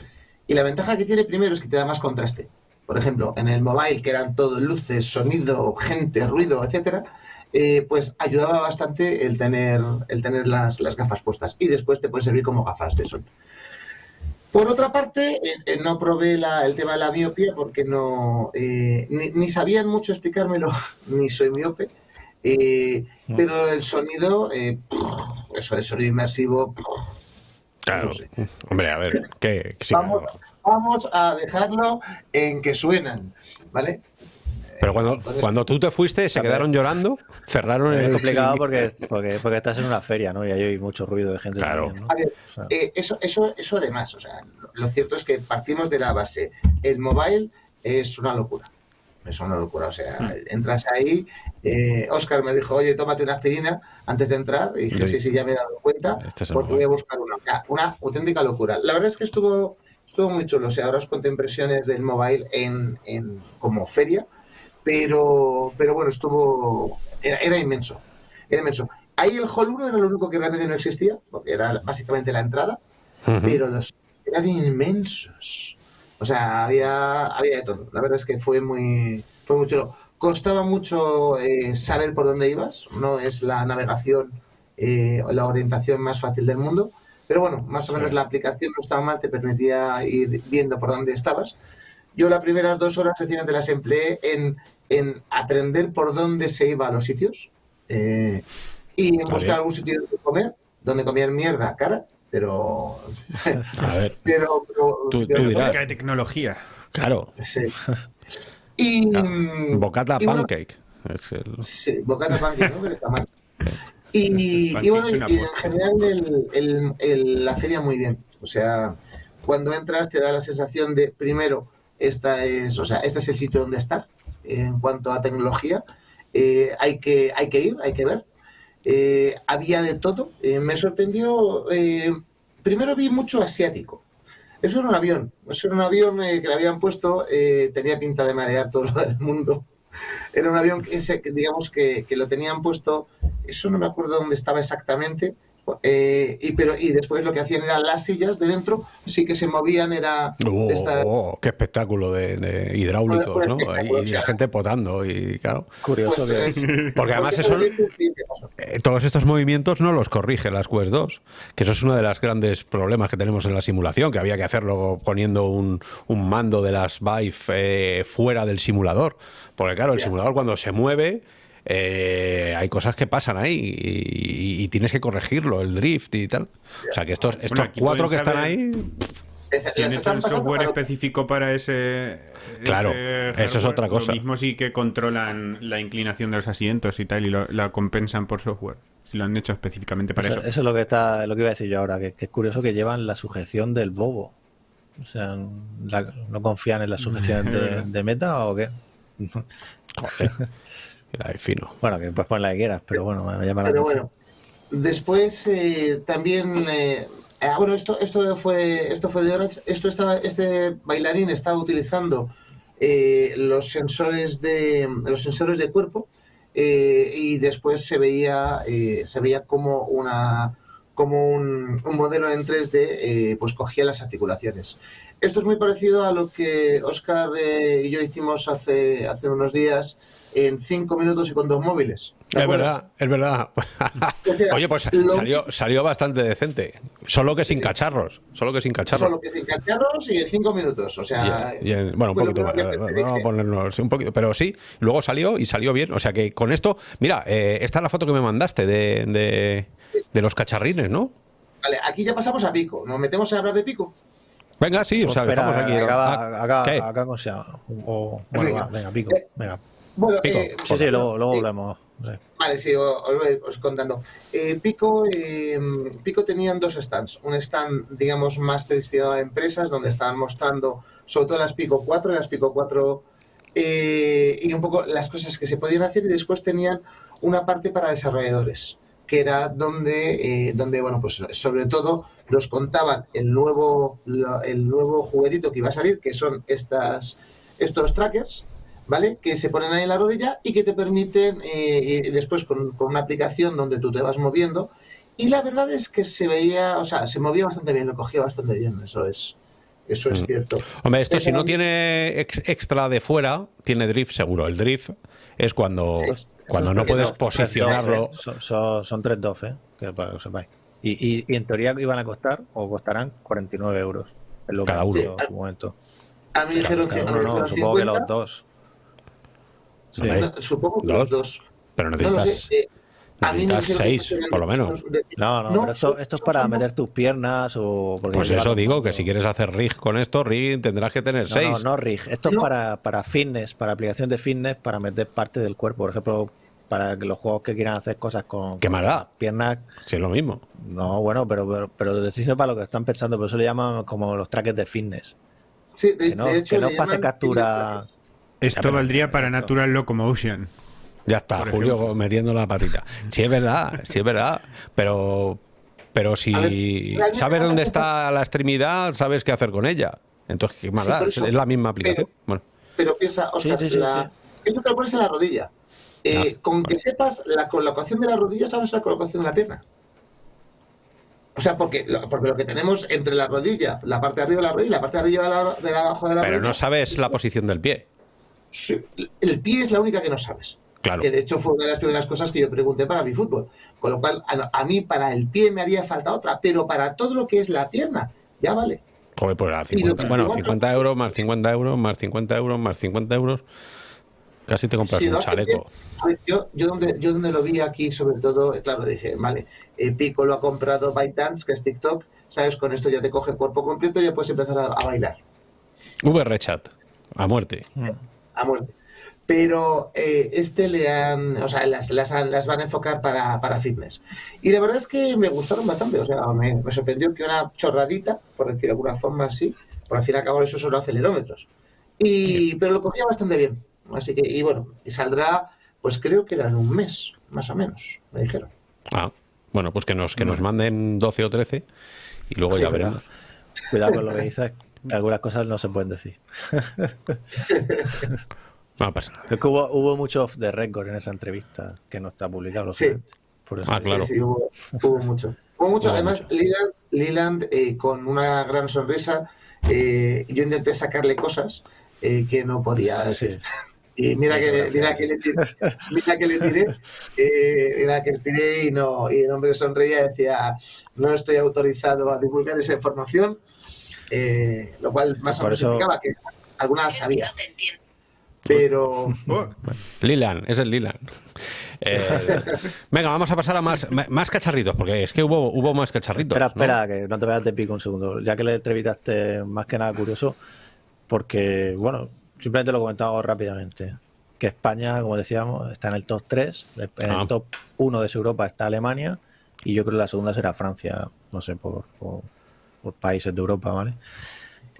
y la ventaja que tiene primero es que te da más contraste. Por ejemplo, en el mobile, que eran todo luces, sonido, gente, ruido, etcétera, eh, pues ayudaba bastante el tener, el tener las, las gafas puestas. Y después te puede servir como gafas de sol. Por otra parte, eh, eh, no probé la- el tema de la miopía porque no eh, ni, ni sabían mucho explicármelo, ni soy miope. eh, No. Pero el sonido, eh, eso de sonido inmersivo, Claro. no sé. Hombre, a ver, ¿qué? Vamos. vamos a dejarlo en que suenan, ¿vale? Pero cuando, cuando tú te fuiste, se quedaron llorando, cerraron el Es complicado porque, porque, porque estás en una feria, ¿no? Y ahí hay mucho ruido de gente. Claro. también, ¿no? A ver, O sea, Eh, eso, eso, eso además, o sea, lo, lo cierto es que partimos de la base. El mobile es una locura. Es una locura. O sea, Hmm. entras ahí. eh, Oscar me dijo, oye, tómate una aspirina antes de entrar. Y dije, Sí. sí, sí, ya me he dado cuenta. Este es Porque mobile. voy a buscar una. O sea, una auténtica locura. La verdad es que estuvo, estuvo muy chulo. O sea, ahora os conté impresiones del mobile en, en como feria. Pero, pero bueno, estuvo. Era, era inmenso. Era inmenso. Ahí el Hall 1 era lo único que realmente no existía, porque era básicamente la entrada pero los eran inmensos. O sea, había, había de todo. La verdad es que fue muy, fue muy chulo. Costaba mucho eh, saber por dónde ibas. No es la navegación eh, o la orientación más fácil del mundo. Pero bueno, más o menos la aplicación no estaba mal, te permitía ir viendo por dónde estabas. Yo las primeras dos horas sencillamente las empleé en, en aprender por dónde se iba a los sitios eh, y en buscar algún sitio donde comer, donde comían mierda cara, pero A ver, pero, pero- Tú- dirás. De tecnología. claro. sí. Y, Claro. Bocata y bueno, pancake. Es el- sí, bocata pancake, ¿no? Pero está mal. Y, bueno, y, en general el- el- el- la feria muy bien. O sea, cuando entras te da la sensación de, primero, esta es, o sea, este es el sitio donde estar en cuanto a tecnología. Eh, hay, que, hay que ir, hay que ver. Eh, había de todo. Eh, me sorprendió, primero vi mucho asiático. Eso era un avión, eso era un avión que le habían puesto, tenía pinta de marear todo del mundo. Era un avión que digamos que, que lo tenían puesto, eso no me acuerdo dónde estaba exactamente, eh, y, pero, y después lo que hacían eran las sillas de dentro, sí que se movían, era Oh, de esta- oh, qué espectáculo de, de hidráulicos, ¿no? Y, la gente potando y claro. Curioso pues, que. es- Porque además pues, eso, eh, todos estos movimientos no los corrige las Quest 2, que eso es uno de los grandes problemas que tenemos en la simulación, que había que hacerlo poniendo un, un mando de las Vive eh, fuera del simulador. Porque claro, el simulador cuando se mueve... eh, hay cosas que pasan ahí y, y- y tienes que corregirlo, el drift y tal. O sea que estos, estos cuatro que están ahí, Es- eso están el software para- específico para ese. Claro, ese eso es otra cosa. Lo mismo sí que controlan la inclinación de los asientos y tal, y lo- la compensan por software. Si lo han hecho específicamente para Eso, eso. eso es lo que está, lo que iba a decir yo ahora, que, que es curioso que llevan la sujeción del bobo. O sea, la- ¿no confían en las sujeciones de, de meta o qué? joder, Bueno, que puedes poner la que quieras, pero bueno, me llama la Pero atención. bueno, después eh, también. eh, ah, bueno, esto, esto fue esto fue de Orange. Esto estaba, este bailarín estaba utilizando eh, los sensores de los sensores de cuerpo eh, y después se veía eh, se veía como una como un, un modelo en 3D eh, pues cogía las articulaciones. Esto es muy parecido a lo que Oscar eh, y yo hicimos hace, hace unos días en cinco minutos y con dos móviles. ¿Te Es acuerdas? verdad, es verdad. O sea, Oye, pues salió, salió bastante decente. Solo que sin Sí. cacharros. Solo que sin cacharros. Solo que sin cacharros y en cinco minutos. O sea, Y- y en- bueno, un poquito más. Vamos a ponernos un poquito. Pero sí, luego salió y salió bien. O sea que con esto, mira, eh, esta es la foto que me mandaste de, de, de los cacharrines, ¿no? Vale, aquí ya pasamos a Pico. ¿Nos metemos a hablar de Pico? Venga, sí, o sea, Espera, estamos aquí. acaba, acaba- ¿qué? acá con sea- o- bueno, Venga. va, venga, pico. Eh, Venga. Bueno, Pico. eh, Sí, sí, luego, luego. Sí. Vale, sí, os, voy os contando. Eh, Pico, eh, Pico tenían dos stands. Un stand, digamos, más destinado a empresas, donde estaban mostrando sobre todo las Pico 4 y las Pico 4 eh, y un poco las cosas que se podían hacer. Y después tenían una parte para desarrolladores, que era donde, donde bueno, pues sobre todo los contaban el nuevo, el nuevo juguetito que iba a salir, que son estas, estos trackers. ¿Vale? Que se ponen ahí en la rodilla y que te permiten eh, eh, después con, con una aplicación donde tú te vas moviendo Y la verdad es que se veía, o sea, se movía bastante bien, lo cogía bastante bien, eso es, eso es Mm. cierto. Hombre, esto si no tiene ex- extra de fuera, tiene drift seguro. El drift es cuando, Sí. cuando no puedes no, posicionarlo. Son, son, son tres DOF, ¿eh? Que para que lo sepáis. Y, y, y en teoría iban a costar, o costarán, 49 euros. Es lo que Cada uno. en su momento. A mí dijeron, no, dijeron supongo que 50, los dos. Sí. No, supongo que ¿Dos? los dos. Pero No necesitas, sé. eh, a mí me necesitas dijeron que seis, por lo menos. No, no, No, pero esto, esto es para son- meter tus piernas o... porque Pues eso digo, que si quieres hacer rig con esto, rig tendrás que tener No, seis. no, no rig. Esto es No. para, para fitness, para aplicación de fitness, para meter parte del cuerpo. Por ejemplo, para que los juegos que quieran hacer cosas con, ¿Qué con más da? las piernas. Si es lo mismo. No, bueno, pero, pero, pero decirse para lo que están pensando, por eso le llaman como los trackers de fitness. Sí, de, Que no- de hecho, que no pase captura- fitness Esto pero- valdría para Natural Locomotion. Ya está, Julio ejemplo. metiendo la patita. Sí, es verdad, sí es verdad. Pero, pero si ver, sabes dónde está la extremidad, sabes qué hacer con ella. Entonces, ¿qué más Sí, da? por Es la misma aplicación. Bueno, Pero piensa, Oscar, sí, sí, la- esto te lo pones en la rodilla. Eh, Ah, con que sepas la colocación de la rodilla, sabes la colocación de la pierna. O sea, porque lo, porque lo que tenemos entre la rodilla, la parte de arriba de la rodilla y la parte de arriba de, la, de la- abajo de la pero rodilla. no sabes la posición del pie. Sí, el pie es la única que no sabes. Claro. Que de hecho fue una de las primeras cosas que yo pregunté para mi fútbol. Con lo cual, a, a mí para el pie me haría falta otra, pero para todo lo que es la pierna, ya vale. Joder, pues a Y lo 50, que- bueno, igual- 50 euros más 50 euros más 50 euros más 50 euros. Casi te compras Si un chaleco. bien, a ver, yo, yo, donde, yo donde lo vi aquí, sobre todo, eh, claro, dije, vale, eh, Pico lo ha comprado ByteDance, que es TikTok, ¿sabes? Con esto ya te coge el cuerpo completo y ya puedes empezar a, a bailar, VR chat. A muerte. A muerte. Pero eh, este le han, o sea, las, las, han- las van a enfocar para, para fitness. Y la verdad es que me gustaron bastante, o sea, me, me sorprendió que una chorradita, por decir de alguna forma así, por al fin y al cabo esos son acelerómetros. Y, pero lo cogía bastante bien. Así que, y bueno, y saldrá, pues creo que era en un mes, más o menos, me dijeron. Ah, bueno, pues que nos, que nos manden 12 o 13 y luego Sí, ya veremos. Cuidado con lo que dices, algunas cosas no se pueden decir. No pasa nada. Es que hubo, hubo mucho off the record en esa entrevista que no está publicado. Sí. Por eso. Ah, claro. Sí, sí, hubo, hubo mucho. Hubo mucho. Hubo Además, mucho. Leland, Leland, eh, con una gran sonrisa, eh, yo intenté sacarle cosas eh, que no podía decir. Y mira que, mira que le tiré, mira que le tiré, eh, mira que le tiré y no, y el hombre sonreía y decía, no estoy autorizado a divulgar esa información, eh, lo cual más o menos eso- significaba que alguna la sabía. Pero Lilan, es el Lilan. Eh, venga, vamos a pasar a más, más cacharritos, porque es que hubo, hubo más cacharritos. Espera, ¿no? espera, que no te vayas de pico un segundo. Ya que le entrevistaste, más que nada curioso, porque, bueno, simplemente lo comentamos rápidamente. Que España, como decíamos, está en el top 3. En Ah. el top 1 de Europa está Alemania. Y yo creo que la segunda será Francia, no sé, por, por- por países de Europa, ¿vale?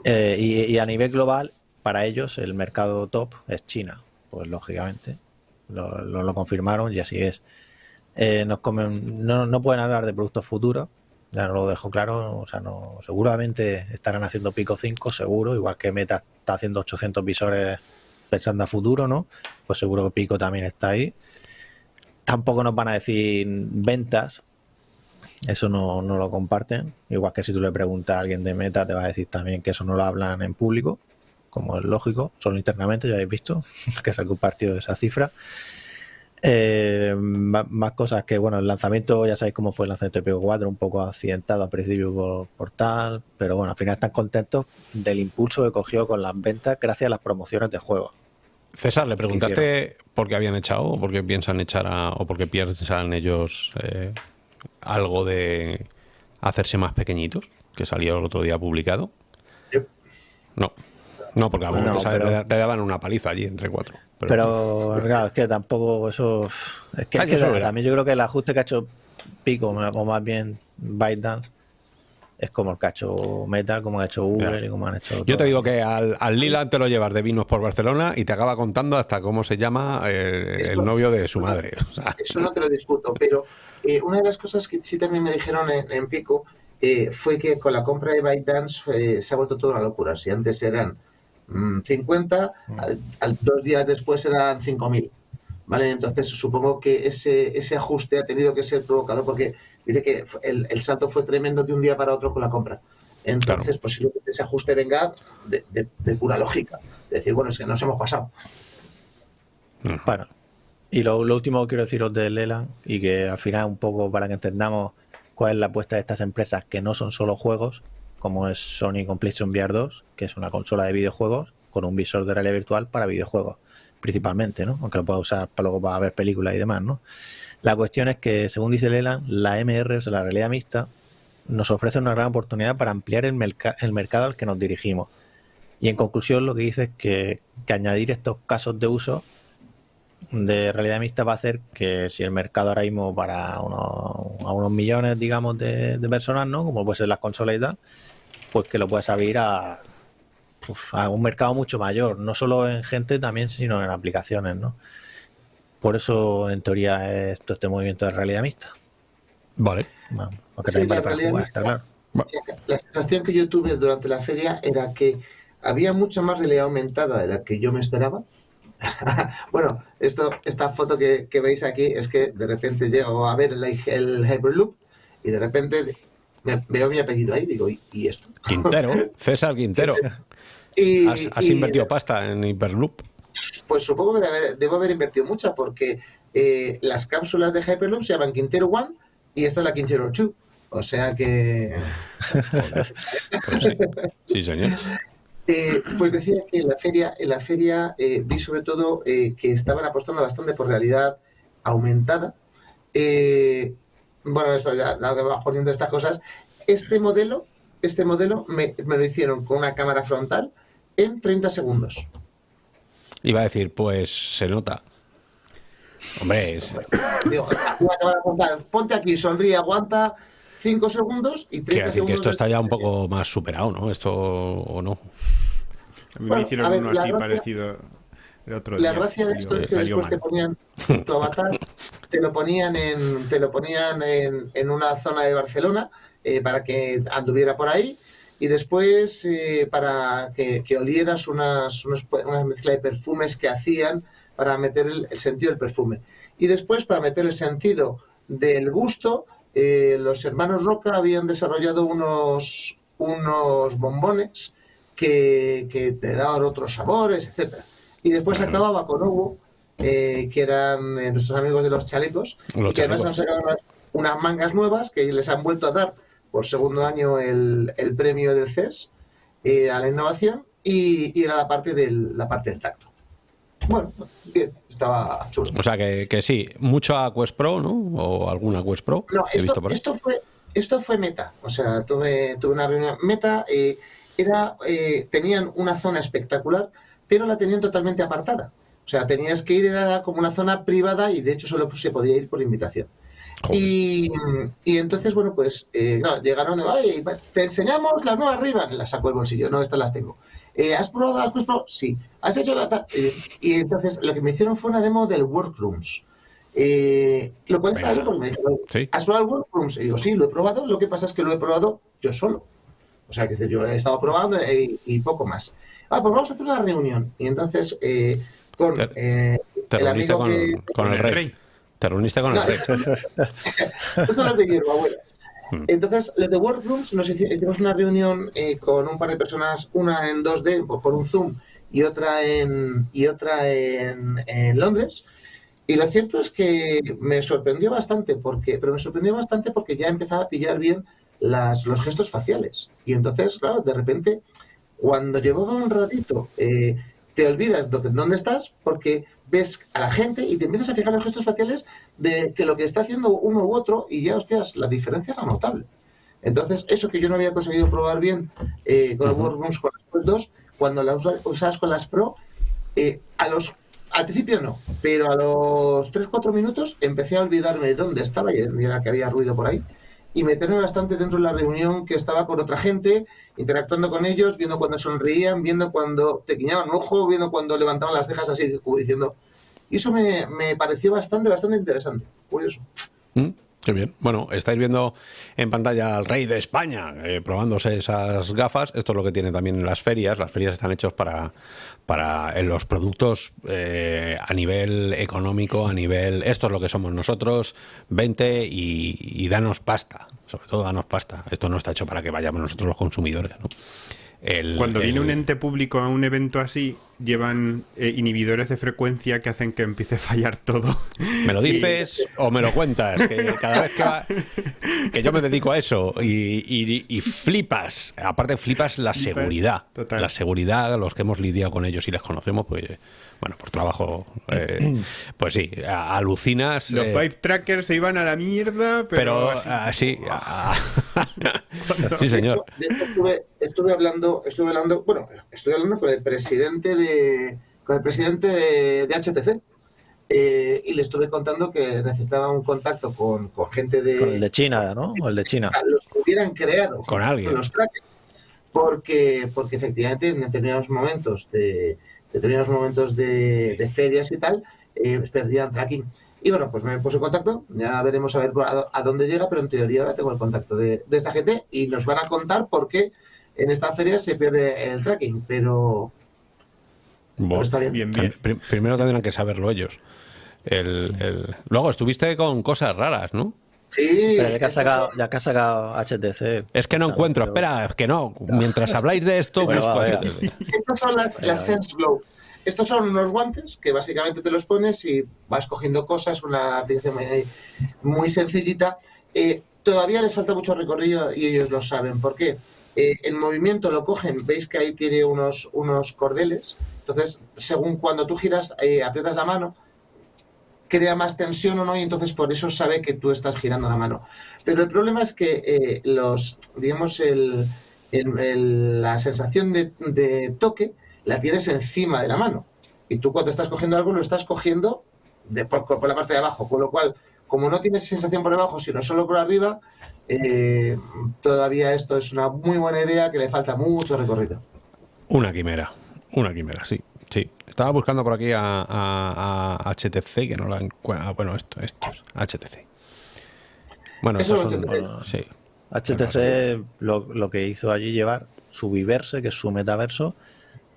Eh, y, a nivel global, para ellos, el mercado top es China. Pues lógicamente, lo, confirmaron y así es. Eh, nos comen, no, no pueden hablar de productos futuros, ya lo dejo claro, o sea, no, seguramente estarán haciendo Pico 5, seguro, igual que Meta está haciendo 800 visores pensando a futuro, ¿no? Pues seguro que Pico también está ahí. Tampoco nos van a decir ventas, eso no, no lo comparten, igual que si tú le preguntas a alguien de Meta te va a decir también que eso no lo hablan en público, como es lógico, solo internamente, ya habéis visto que se ha compartido esa cifra. Eh, más, más cosas que, bueno, el lanzamiento, ya sabéis cómo fue el lanzamiento de Pico 4, un poco accidentado al principio por, por tal, pero bueno, al final están contentos del impulso que cogió con las ventas gracias a las promociones de juegos. César, le preguntaste por qué habían echado o por qué piensan echar a, o por qué piensan ellos eh, algo de hacerse más pequeñitos, que salió el otro día publicado. Yep. No, no, porque a lo No, mejor te- pero- te, daban una paliza allí entre cuatro. Pero, Pero claro, es que tampoco eso. Es que, es que que eso verá. también yo creo que el ajuste que ha hecho Pico, o más bien ByteDance, es como el que ha hecho Meta, como ha hecho Uber Ya. y como han hecho. yo te digo que al, al Lila te lo llevas de vinos por Barcelona y te acaba contando hasta cómo se llama eh, Eso- el novio de su madre. O sea, eso no te lo discuto, pero eh, una de las cosas que sí también me dijeron en, en Pico eh, fue que con la compra de ByteDance eh, se ha vuelto toda una locura. Si antes eran mm, 50, al, al- dos días después eran 5.000. ¿Vale? Entonces supongo que ese, ese ajuste ha tenido que ser provocado porque dice que el, el salto fue tremendo de un día para otro con la compra. Entonces, posiblemente ese ajuste venga de, de- de pura lógica. De decir, bueno, es que nos hemos pasado. Bueno, y lo, lo último que quiero deciros de Leland, y que al final un poco para que entendamos cuál es la apuesta de estas empresas que no son solo juegos, como es Sony con PlayStation VR 2, que es una consola de videojuegos con un visor de realidad virtual para videojuegos, principalmente, ¿no? Aunque lo pueda usar para luego para ver películas y demás, ¿no? La cuestión es que, según dice Leland, la MR, o sea, la realidad mixta, nos ofrece una gran oportunidad para ampliar el, merca- el mercado al que nos dirigimos. Y en conclusión, lo que dice es que, añadir estos casos de uso de realidad mixta va a hacer que si el mercado ahora mismo para unos, millones, digamos, de, personas, ¿no? Como puede ser las consolas y tal, pues que lo puedes abrir a, a un mercado mucho mayor, no solo en gente también, sino en aplicaciones, ¿no? Por eso, en teoría, es todo este movimiento de realidad mixta. Vale. Bueno, Sí, vale la para realidad jugar, está mixta- claro. La sensación que yo tuve durante la feria era que había mucha más realidad aumentada de la que yo me esperaba. bueno, esto, esta foto que, que veis aquí es que de repente llego a ver el, el Hyperloop y de repente me- veo mi apellido ahí y digo, ¿y, y esto? Quintero, César Quintero. Y, Has, has y- invertido pasta en Hyperloop. Pues supongo que debe- debo haber invertido mucha porque eh, las cápsulas de Hyperloop se llaman Quintero One y esta es la Quintero 2. O sea que... Pues sí. señor. Eh, pues decía que en la feria, en la feria eh, vi sobre todo eh, que estaban apostando bastante por realidad aumentada. Bueno, eso ya vas poniendo estas cosas. Este modelo, este modelo me, me lo hicieron con una cámara frontal en 30 segundos. Iba a decir, pues se nota. Hombre, es- Digo, ponte aquí, sonríe, aguanta 5 segundos y 30 quiero decir que segundos. esto está ya un poco más superado, ¿no? Esto o no. A mí Bueno, me hicieron ver, uno la así gracia- parecido el otro La día. gracia de esto me es que después te ponían tu avatar, te lo ponían en, te lo ponían en, en una zona de Barcelona eh, para que anduviera por ahí y después eh, para que, que olieras unas, unos- una mezcla de perfumes que hacían para meter el, el sentido del perfume. Y después para meter el sentido del gusto, eh, los hermanos Roca habían desarrollado unos, unos bombones que, que te daban otros sabores, etcétera. Y después acababa con Hugo, eh, que eran eh, nuestros amigos de los chalecos, Los y que además han sacado unas, unas mangas nuevas que les han vuelto a dar por segundo año el, el premio del CES eh, a la innovación y, y era la parte del, la parte del tacto. Bueno, bien, estaba chulo. O sea que, que sí, mucho a Quest Pro, ¿no? O alguna Quest Pro. No, he visto esto, por esto fue esto fue meta. O sea, tuve, tuve una reunión meta. eh, era, eh, tenían una zona espectacular, pero la tenían totalmente apartada. O sea, tenías que ir, era como una zona privada y de hecho solo se podía ir por invitación. Y, y entonces, bueno, pues eh, llegaron, "Oye, pues, te enseñamos las nuevas Ray-Ban. Las saco del bolsillo, no, estas las tengo. Eh, ¿Has probado las Quest Pro? Sí. ¿Has hecho la ta-?" Eh, Y entonces lo que me hicieron fue una demo del Workrooms. Eh, lo cual está bien porque me dijeron, Sí. ¿has probado el Workrooms? Y digo, sí, lo he probado. Lo que pasa es que lo he probado yo solo. O sea, que yo he estado probando y, y poco más. Ah, pues vamos a hacer una reunión. Y entonces, eh, con Te- eh, Te el amigo con, que- con el rey. Te reuniste con el No, son los de hierbabuena. Hmm. Entonces, los de Workrooms, nos hici- hicimos una reunión eh, con un par de personas, una en 2D por, por un Zoom y otra en y otra en, en Londres. Y lo cierto es que me sorprendió bastante, porque, pero me sorprendió bastante porque ya empezaba a pillar bien las, los gestos faciales. Y entonces, claro, de repente, cuando llevaba un ratito, eh, te olvidas de dónde estás porque ves a la gente y te empiezas a fijar en los gestos faciales de que lo que está haciendo uno u otro y ya, hostias, la diferencia era notable. Entonces, eso que yo no había conseguido probar bien eh, con los. Workrooms con las Pro 2, cuando las usa- usabas con las Pro, eh, a los al principio no, pero a los 3-4 minutos empecé a olvidarme de dónde estaba y era que había ruido por ahí y meterme bastante dentro de la reunión que estaba con otra gente, interactuando con ellos, viendo cuando sonreían, viendo cuando te guiñaban ojo, viendo cuando levantaban las cejas así, como diciendo. Y eso me, me pareció bastante, bastante interesante, curioso. ¿Mm? Qué bien. Bueno, estáis viendo en pantalla al rey de España eh, probándose esas gafas. Esto es lo que tiene también las ferias. Las ferias están hechos para, para en los productos eh, a nivel económico, a nivel... Esto es lo que somos nosotros, 20 y, y danos pasta. Sobre todo danos pasta. Esto no está hecho para que vayamos nosotros los consumidores. ¿no? El- Cuando viene el- un ente público a un evento así, llevan eh, inhibidores de frecuencia que hacen que empiece a fallar todo. ¿Me lo Sí. dices o me lo cuentas? Que cada vez que va, que yo me dedico a eso y, y- y flipas, aparte flipas la Flipas, seguridad, total. la seguridad, los que hemos lidiado con ellos y les conocemos, pues bueno, por trabajo, eh, pues sí, alucinas. Los eh, Vive Trackers se iban a la mierda, pero, pero así- así, ah, sí De señor. hecho, de hecho, estuve, estuve hablando, estuve hablando, bueno, estoy hablando con el presidente de, con el presidente de, de HTC. eh, y le estuve contando que necesitaba un contacto con, con gente de, Con el de China, ¿no? O el de China. los que hubieran creado Con alguien. los trackers. Porque, porque efectivamente en determinados momentos de determinados momentos de, de ferias y tal, eh, perdían tracking. Y bueno, pues me puse en contacto, ya veremos a ver a, a dónde llega, pero en teoría ahora tengo el contacto de, de esta gente y nos van a contar por qué en esta feria se pierde el tracking, pero, pero Bueno, está bien. bien, bien. Prim- Primero tendrán que saberlo ellos. El- el- Luego estuviste con cosas raras, ¿no? Sí, Pero ya que ha sacado, ya que ha sacado HTC. Es que no Claro, encuentro, pero- espera, que no. Mientras habláis de esto, Bueno, va, así. venga. Estas son las. Sense Glow. Estos son unos guantes que básicamente te los pones y vas cogiendo cosas, una aplicación muy, muy sencillita. Eh, todavía les falta mucho recorrido y ellos lo saben. ¿Por qué? Eh, el movimiento lo cogen, veis que ahí tiene unos, unos cordeles. Entonces, según cuando tú giras, eh, aprietas la mano, crea más tensión o no, y entonces por eso sabe que tú estás girando la mano. Pero el problema es que eh, los, digamos, el, la sensación de, de toque la tienes encima de la mano. Y tú cuando estás cogiendo algo lo estás cogiendo de, por, por la parte de abajo. Con lo cual, como no tienes sensación por debajo, sino solo por arriba, eh, todavía esto es una muy buena idea que le falta mucho recorrido. Una quimera, una quimera, sí. Sí, estaba buscando por aquí a, a- a HTC, que no la encuentro. Bueno, esto, estos, HTC. Bueno, Eso son- HTC. sí. HTC lo, lo que hizo allí llevar su Viverse, que es su metaverso,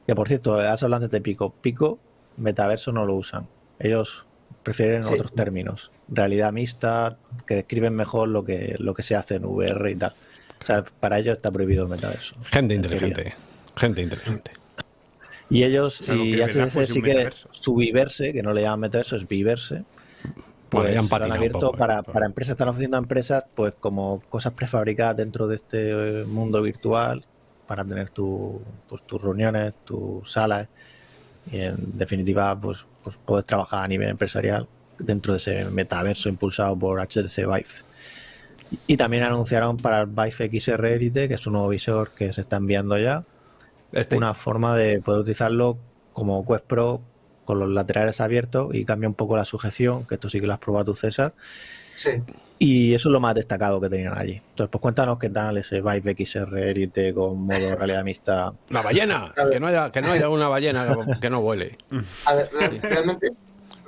que por cierto, has hablado de Pico. Pico, metaverso no lo usan. Ellos prefieren Sí. otros términos. Realidad mixta, que describen mejor lo que, lo que se hace en VR y tal. O sea, para ellos está prohibido el metaverso. Gente inteligente, gente inteligente. Y ellos, y HTC sí que su Viverse, que no le llaman metaverso, es Viverse. Pues ya han abierto poco, ¿eh? para, para empresas, están ofreciendo a empresas pues como cosas prefabricadas dentro de este eh, mundo virtual para tener tu, pues, tus reuniones, tus salas y en definitiva pues, pues puedes trabajar a nivel empresarial dentro de ese metaverso impulsado por HTC Vive. Y también anunciaron para el Vive XR Elite, que es un nuevo visor que se está enviando ya, Este, una forma de poder utilizarlo como Quest Pro con los laterales abiertos y cambia un poco la sujeción, que esto sí que lo has probado tú, César. Sí. Y eso es lo más destacado que tenían allí. Entonces, pues cuéntanos qué tal ese Vive XR Elite con modo realidad mixta. La ballena, que no haya, que no haya una ballena que, que no vuele. A ver, re- realmente,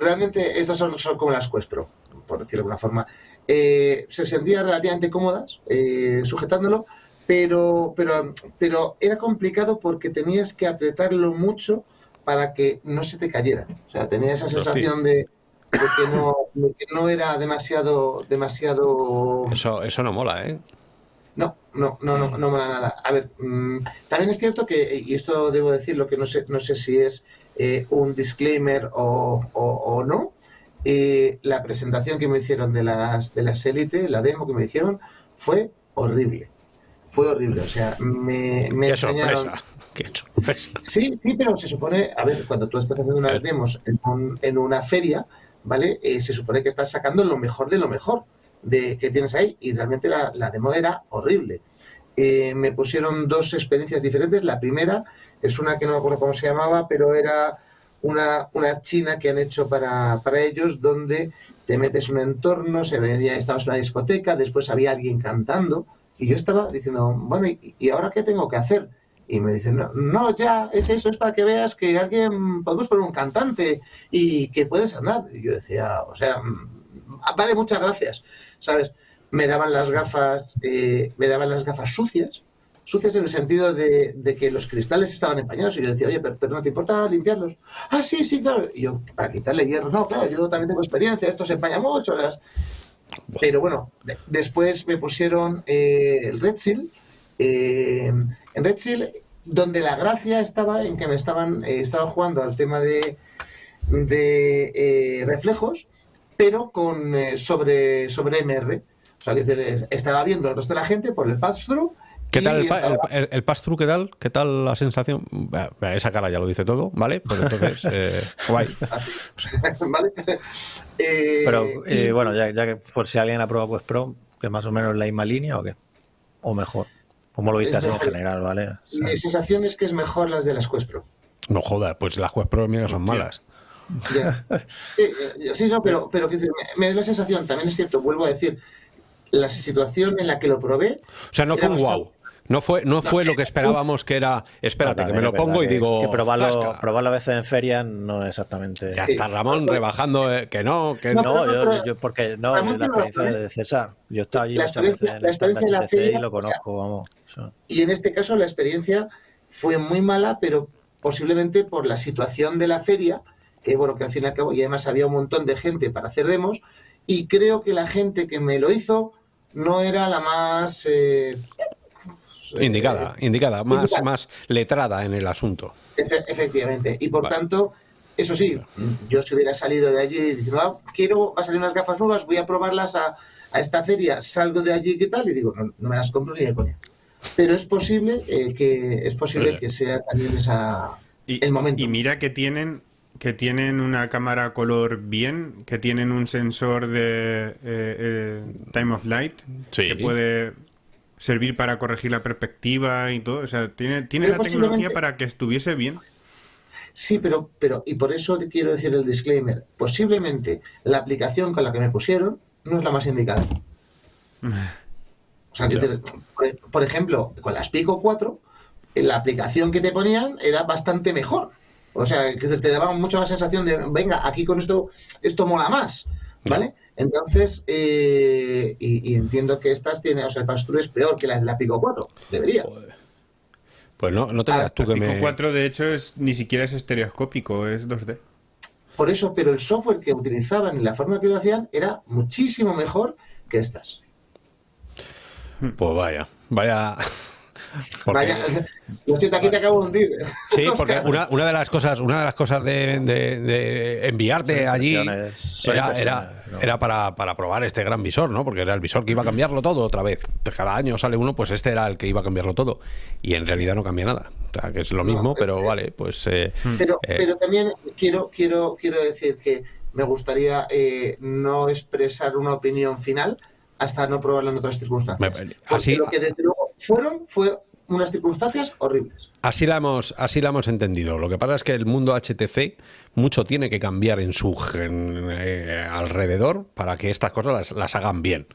realmente estas son, son como las Quest Pro, por decirlo de alguna forma. Eh, se sentían relativamente cómodas eh, sujetándolo, pero, pero, pero era complicado porque tenías que apretarlo mucho para que no se te cayera. O sea, tenía esa sensación de, de que, no, de que no era demasiado, demasiado Eso, eso no mola, ¿eh? no, no, no, no, no mola nada. A ver, mm, también es cierto que, y esto debo decirlo, que no sé, no sé si es eh, un disclaimer o, o- o no, eh, la presentación que me hicieron de las, de las Elite, la demo que me hicieron, fue horrible. Fue horrible, o sea, me, me Qué enseñaron... sorpresa. Qué sorpresa. Sí, sí, pero se supone, a ver, cuando tú estás haciendo unas demos en, un- en una feria, ¿vale? Eh, se supone que estás sacando lo mejor de lo mejor de que tienes ahí y realmente la, la demo era horrible. Eh, me pusieron dos experiencias diferentes. La primera es una que no me acuerdo cómo se llamaba, pero era una, una china que han hecho para, para ellos donde te metes un entorno, se veía, estabas en una discoteca, después había alguien cantando y yo estaba diciendo, bueno, ¿y, y ahora qué tengo que hacer? Y me dicen, no, no, ya, es eso, es para que veas que alguien, podemos poner un cantante y que puedes andar. Y yo decía, o sea, mm, vale, muchas gracias. ¿sabes? Me daban las gafas, eh, me daban las gafas sucias, sucias en el sentido de, de que los cristales estaban empañados y yo decía, oye, pero, pero no te importa limpiarlos. Ah, sí, sí, claro. Y yo, para quitarle hierro, no, claro, yo también tengo experiencia, esto se empaña mucho. Las... Pero bueno, de- después me pusieron eh, el Red Seal. eh, en Red Seal, donde la gracia estaba en que me estaban, eh, estaba jugando al tema de, de eh, reflejos, pero con eh, sobre, sobre MR. O sea, que estaba viendo el resto de la gente por el pass-through. ¿Qué y tal el, el, el- el pass-through? ¿Qué tal? ¿Qué tal la sensación? Esa cara ya lo dice todo, ¿vale? Pues entonces, eh, guay. ¿Vale? Eh, Pero y- eh, bueno, ya, ya que por si alguien ha probado Quest Pro, que más o menos la misma línea o qué. O mejor. ¿Cómo lo viste en mejor. general, vale? O sea, Mi sensación es que es mejor las de las Quest Pro. No jodas, pues las Quest Pro mías son malas. Ya. Eh, sí, no, pero, pero quiero decir, me, me da la sensación, también es cierto, vuelvo a decir, la situación en la que lo probé. O sea, no fue un bastante- wow. No fue, no fue lo que esperábamos que era. Espérate, que me lo pongo y digo. Que probarlo, probarlo a veces en feria no es exactamente. Sí. está Ramón rebajando, eh, que no, que No, no. No, pero- yo, porque no, Ramón, la experiencia de César. Yo he estado allí la muchas experiencia- veces en la el stand experiencia de la HTC y feria, lo o sea, conozco, vamos. o sea, Y en este caso la experiencia fue muy mala, pero posiblemente por la situación de la feria, que bueno, que al fin y al cabo, y además había un montón de gente para hacer demos, y creo que la gente que me lo hizo no era la más... eh, eh, Indicada, indicada, más, indicada. más letrada en el asunto. Efe- efectivamente. Y por Vale. tanto, eso sí, yo si hubiera salido de allí diciendo, ah, quiero, va a salir unas gafas nuevas, voy a probarlas a, a esta feria, salgo de allí, ¿qué tal? Y digo, no, no me las compro ni de coña. Pero es posible eh, que es posible Oye. que sea también esa Y, el momento. y mira que tienen que tienen una cámara color bien, que tienen un sensor de eh, eh, time of light Sí. que puede servir para corregir la perspectiva y todo. O sea, tiene, tiene Pero la tecnología para que estuviese bien. Sí, pero, pero, y por eso quiero decir el disclaimer, posiblemente la aplicación con la que me pusieron no es la más indicada. O sea, decir, por, por ejemplo, con las Pico 4, eh, la aplicación que te ponían era bastante mejor. O sea, decir, te daba mucha más sensación de, venga, aquí con esto, esto mola más, ¿vale? Entonces, eh, y, y entiendo que estas tienen, o sea, el pass-through es peor que las de la Pico 4, debería. Pues no, no te creas tú que Pico me. 4 de hecho es ni siquiera es estereoscópico, es 2D. Por eso, pero el software que utilizaban y la forma que lo hacían era muchísimo mejor que estas. Pues vaya, vaya. Porque- Vaya, lo siento, aquí te acabo de hundir. Sí, porque una, una de las cosas, una de las cosas de, de- de enviarte allí era, impresiones, era, ¿no? era para, para probar este gran visor, ¿no? Porque era el visor que iba a cambiarlo todo otra vez. Cada año sale uno, pues este era el que iba a cambiarlo todo. Y en realidad no cambia nada. O sea, que es lo No, mismo, es pero vale, pues. eh, Pero, eh, pero también quiero, quiero, quiero decir que me gustaría eh, no expresar una opinión final hasta no probarlo en otras circunstancias. Me- Porque así- lo que desde luego fueron fue unas circunstancias horribles. Así la hemos, así la hemos entendido. Lo que pasa es que el mundo HTC mucho tiene que cambiar en su eh, alrededor para que estas cosas las, las hagan bien.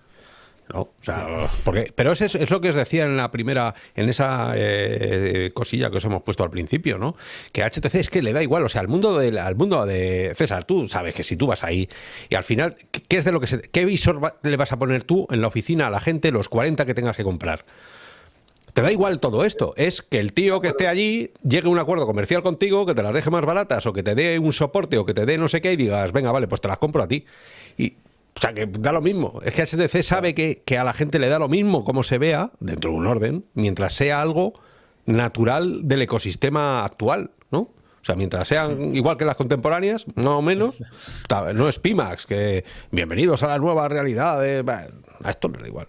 ¿no? O sea, porque, pero es, es lo que os decía en la primera, en esa eh, cosilla que os hemos puesto al principio, ¿no? Que HTC es que le da igual, o sea, al mundo de, al mundo de César, tú sabes que si tú vas ahí y al final, ¿qué- ¿qué es de lo que se, qué visor le vas a poner tú en la oficina a la gente los 40 que tengas que comprar? Te da igual todo esto. Es que el tío que esté allí llegue a un acuerdo comercial contigo, que te las deje más baratas o que te dé un soporte o que te dé no sé qué y digas, venga, vale, pues te las compro a ti. Y, o sea, que da lo mismo. Es que HTC sabe que, a la gente le da lo mismo como se vea, dentro de un orden, mientras sea algo natural del ecosistema actual, ¿no? O sea, mientras sean igual que las contemporáneas, más o menos, no es Pimax, que bienvenidos a la nueva realidad, bah, a esto le da igual.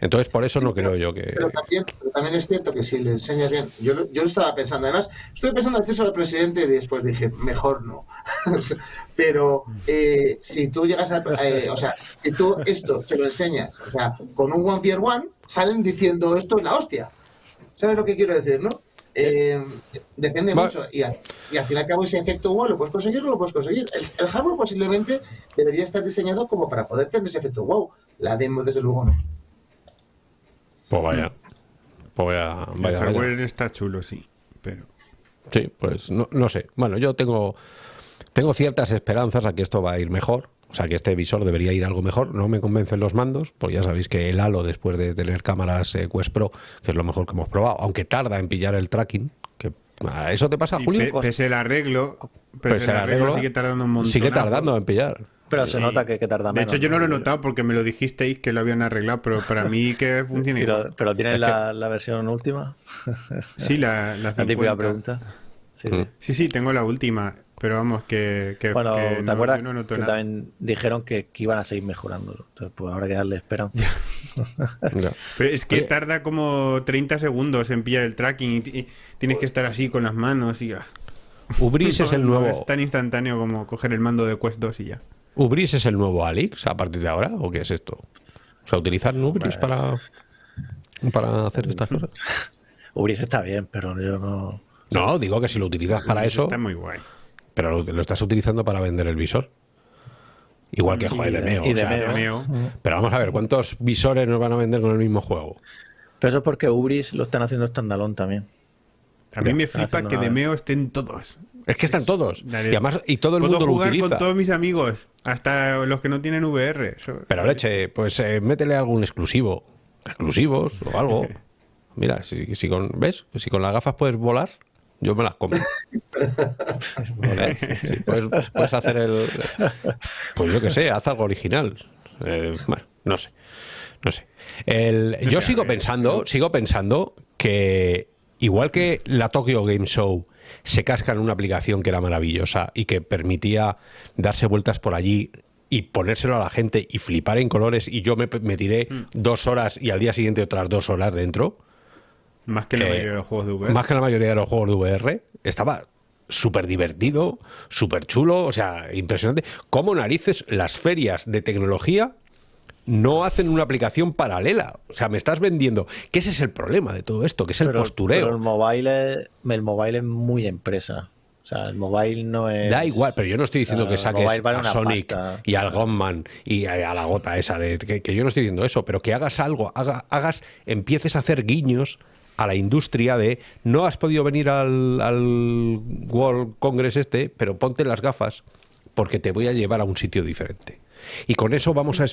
Entonces, por eso no creo yo que... Pero también, pero también es cierto que si le enseñas bien, yo, lo- yo lo estaba pensando, además, estoy pensando en acceso al presidente y después dije, mejor no. pero eh, si tú llegas a, eh, o sea, si tú esto se lo enseñas, o sea, con un One Pier One, salen diciendo esto es la hostia. ¿Sabes lo que quiero decir, no? Eh, depende Vale. mucho. Y, al- y al fin y al cabo, ese efecto wow, ¿lo puedes conseguir o no lo puedes conseguir? El, el hardware posiblemente debería estar diseñado como para poder tener ese efecto wow. La demo, desde luego, no. Pues vaya. Pues vaya, El hardware vaya. está chulo, sí. Pero Sí, pues no, no sé. Bueno, yo tengo, tengo ciertas esperanzas a que esto va a ir mejor. O sea que este visor debería ir algo mejor. No me convencen los mandos, porque ya sabéis que el Halo, después de tener cámaras eh, Quest Pro, que es lo mejor que hemos probado, aunque tarda en pillar el tracking, que ¿a ¿eso te pasa, Sí, Julio? pe- pese el arreglo, pese, Pese el el arreglo, arreglo, sigue tardando un montón. Sigue tardando en pillar. Pero se nota que, que tarda De menos. hecho, yo no lo he notado porque me lo dijisteis que lo habían arreglado, pero para mí que funciona igual. Pero, pero tienes la, la versión última. Sí, la, la La 50. típica pregunta. Sí, sí. Mm. Sí, sí, tengo la última, pero vamos, que, que, Bueno, que ¿te no, acuerdas yo no noto que nada. también dijeron que, que iban a seguir mejorándolo? Entonces, pues habrá que darle esperanza. Pero es que Oye. tarda como 30 segundos en pillar el tracking y, ti- y tienes que estar así con las manos y... ah, Ubris es el no nuevo. es tan instantáneo como coger el mando de Quest 2 y ya. ¿Ubris es el nuevo Alix a partir de ahora? ¿O qué es esto? O sea, ¿utilizar Ubris para, para hacer estas cosas? Ubris está bien, pero yo no. No, digo que si lo utilizas para eso, Está muy guay. pero lo, lo estás utilizando para vender el visor. Igual que Sí, joder, de y de- o sea. Pero vamos a ver, ¿cuántos visores nos van a vender con el mismo juego? Pero eso es porque Ubris lo están haciendo standalone también. A mí me flipa que una- de Meo estén todos. Es que están todos. Y leche. además, y todo el Puedo mundo lo jugar utiliza. con todos mis amigos, hasta los que no tienen VR. Eso- Pero leche, pues eh, métele algún exclusivo. Exclusivos o algo. Mira, si, si con, ¿ves? Si con las gafas puedes volar, yo me las compro. ¿Eh? Sí, puedes, puedes hacer el. Pues yo qué sé, haz algo original. Eh, bueno, no sé. No sé. El- yo sigo ver, pensando, sigo pensando que igual que la Tokyo Game Show se casca en una aplicación que era maravillosa y que permitía darse vueltas por allí y ponérselo a la gente y flipar en colores y yo me, me tiré Mm. dos horas y al día siguiente otras dos horas dentro, Más que la Eh, mayoría de los juegos de VR. más que la mayoría de los juegos de VR, estaba súper divertido, súper chulo, o sea, impresionante. Cómo narices las ferias de tecnología no hacen una aplicación paralela. O sea, me estás vendiendo. Que ese es el problema de todo esto, que es el Pero- postureo. Pero el mobile, es, el mobile es muy empresa. O sea, el mobile no es. Da igual, pero yo no estoy diciendo Ah, que saques vale a Sonic pasta. y al Gunman y a, a la gota esa de que, que yo no estoy diciendo eso, pero que hagas algo, haga- hagas, empieces a hacer guiños a la industria de no has podido venir al, al World Congress este, pero ponte las gafas porque te voy a llevar a un sitio diferente. Y con eso vamos a...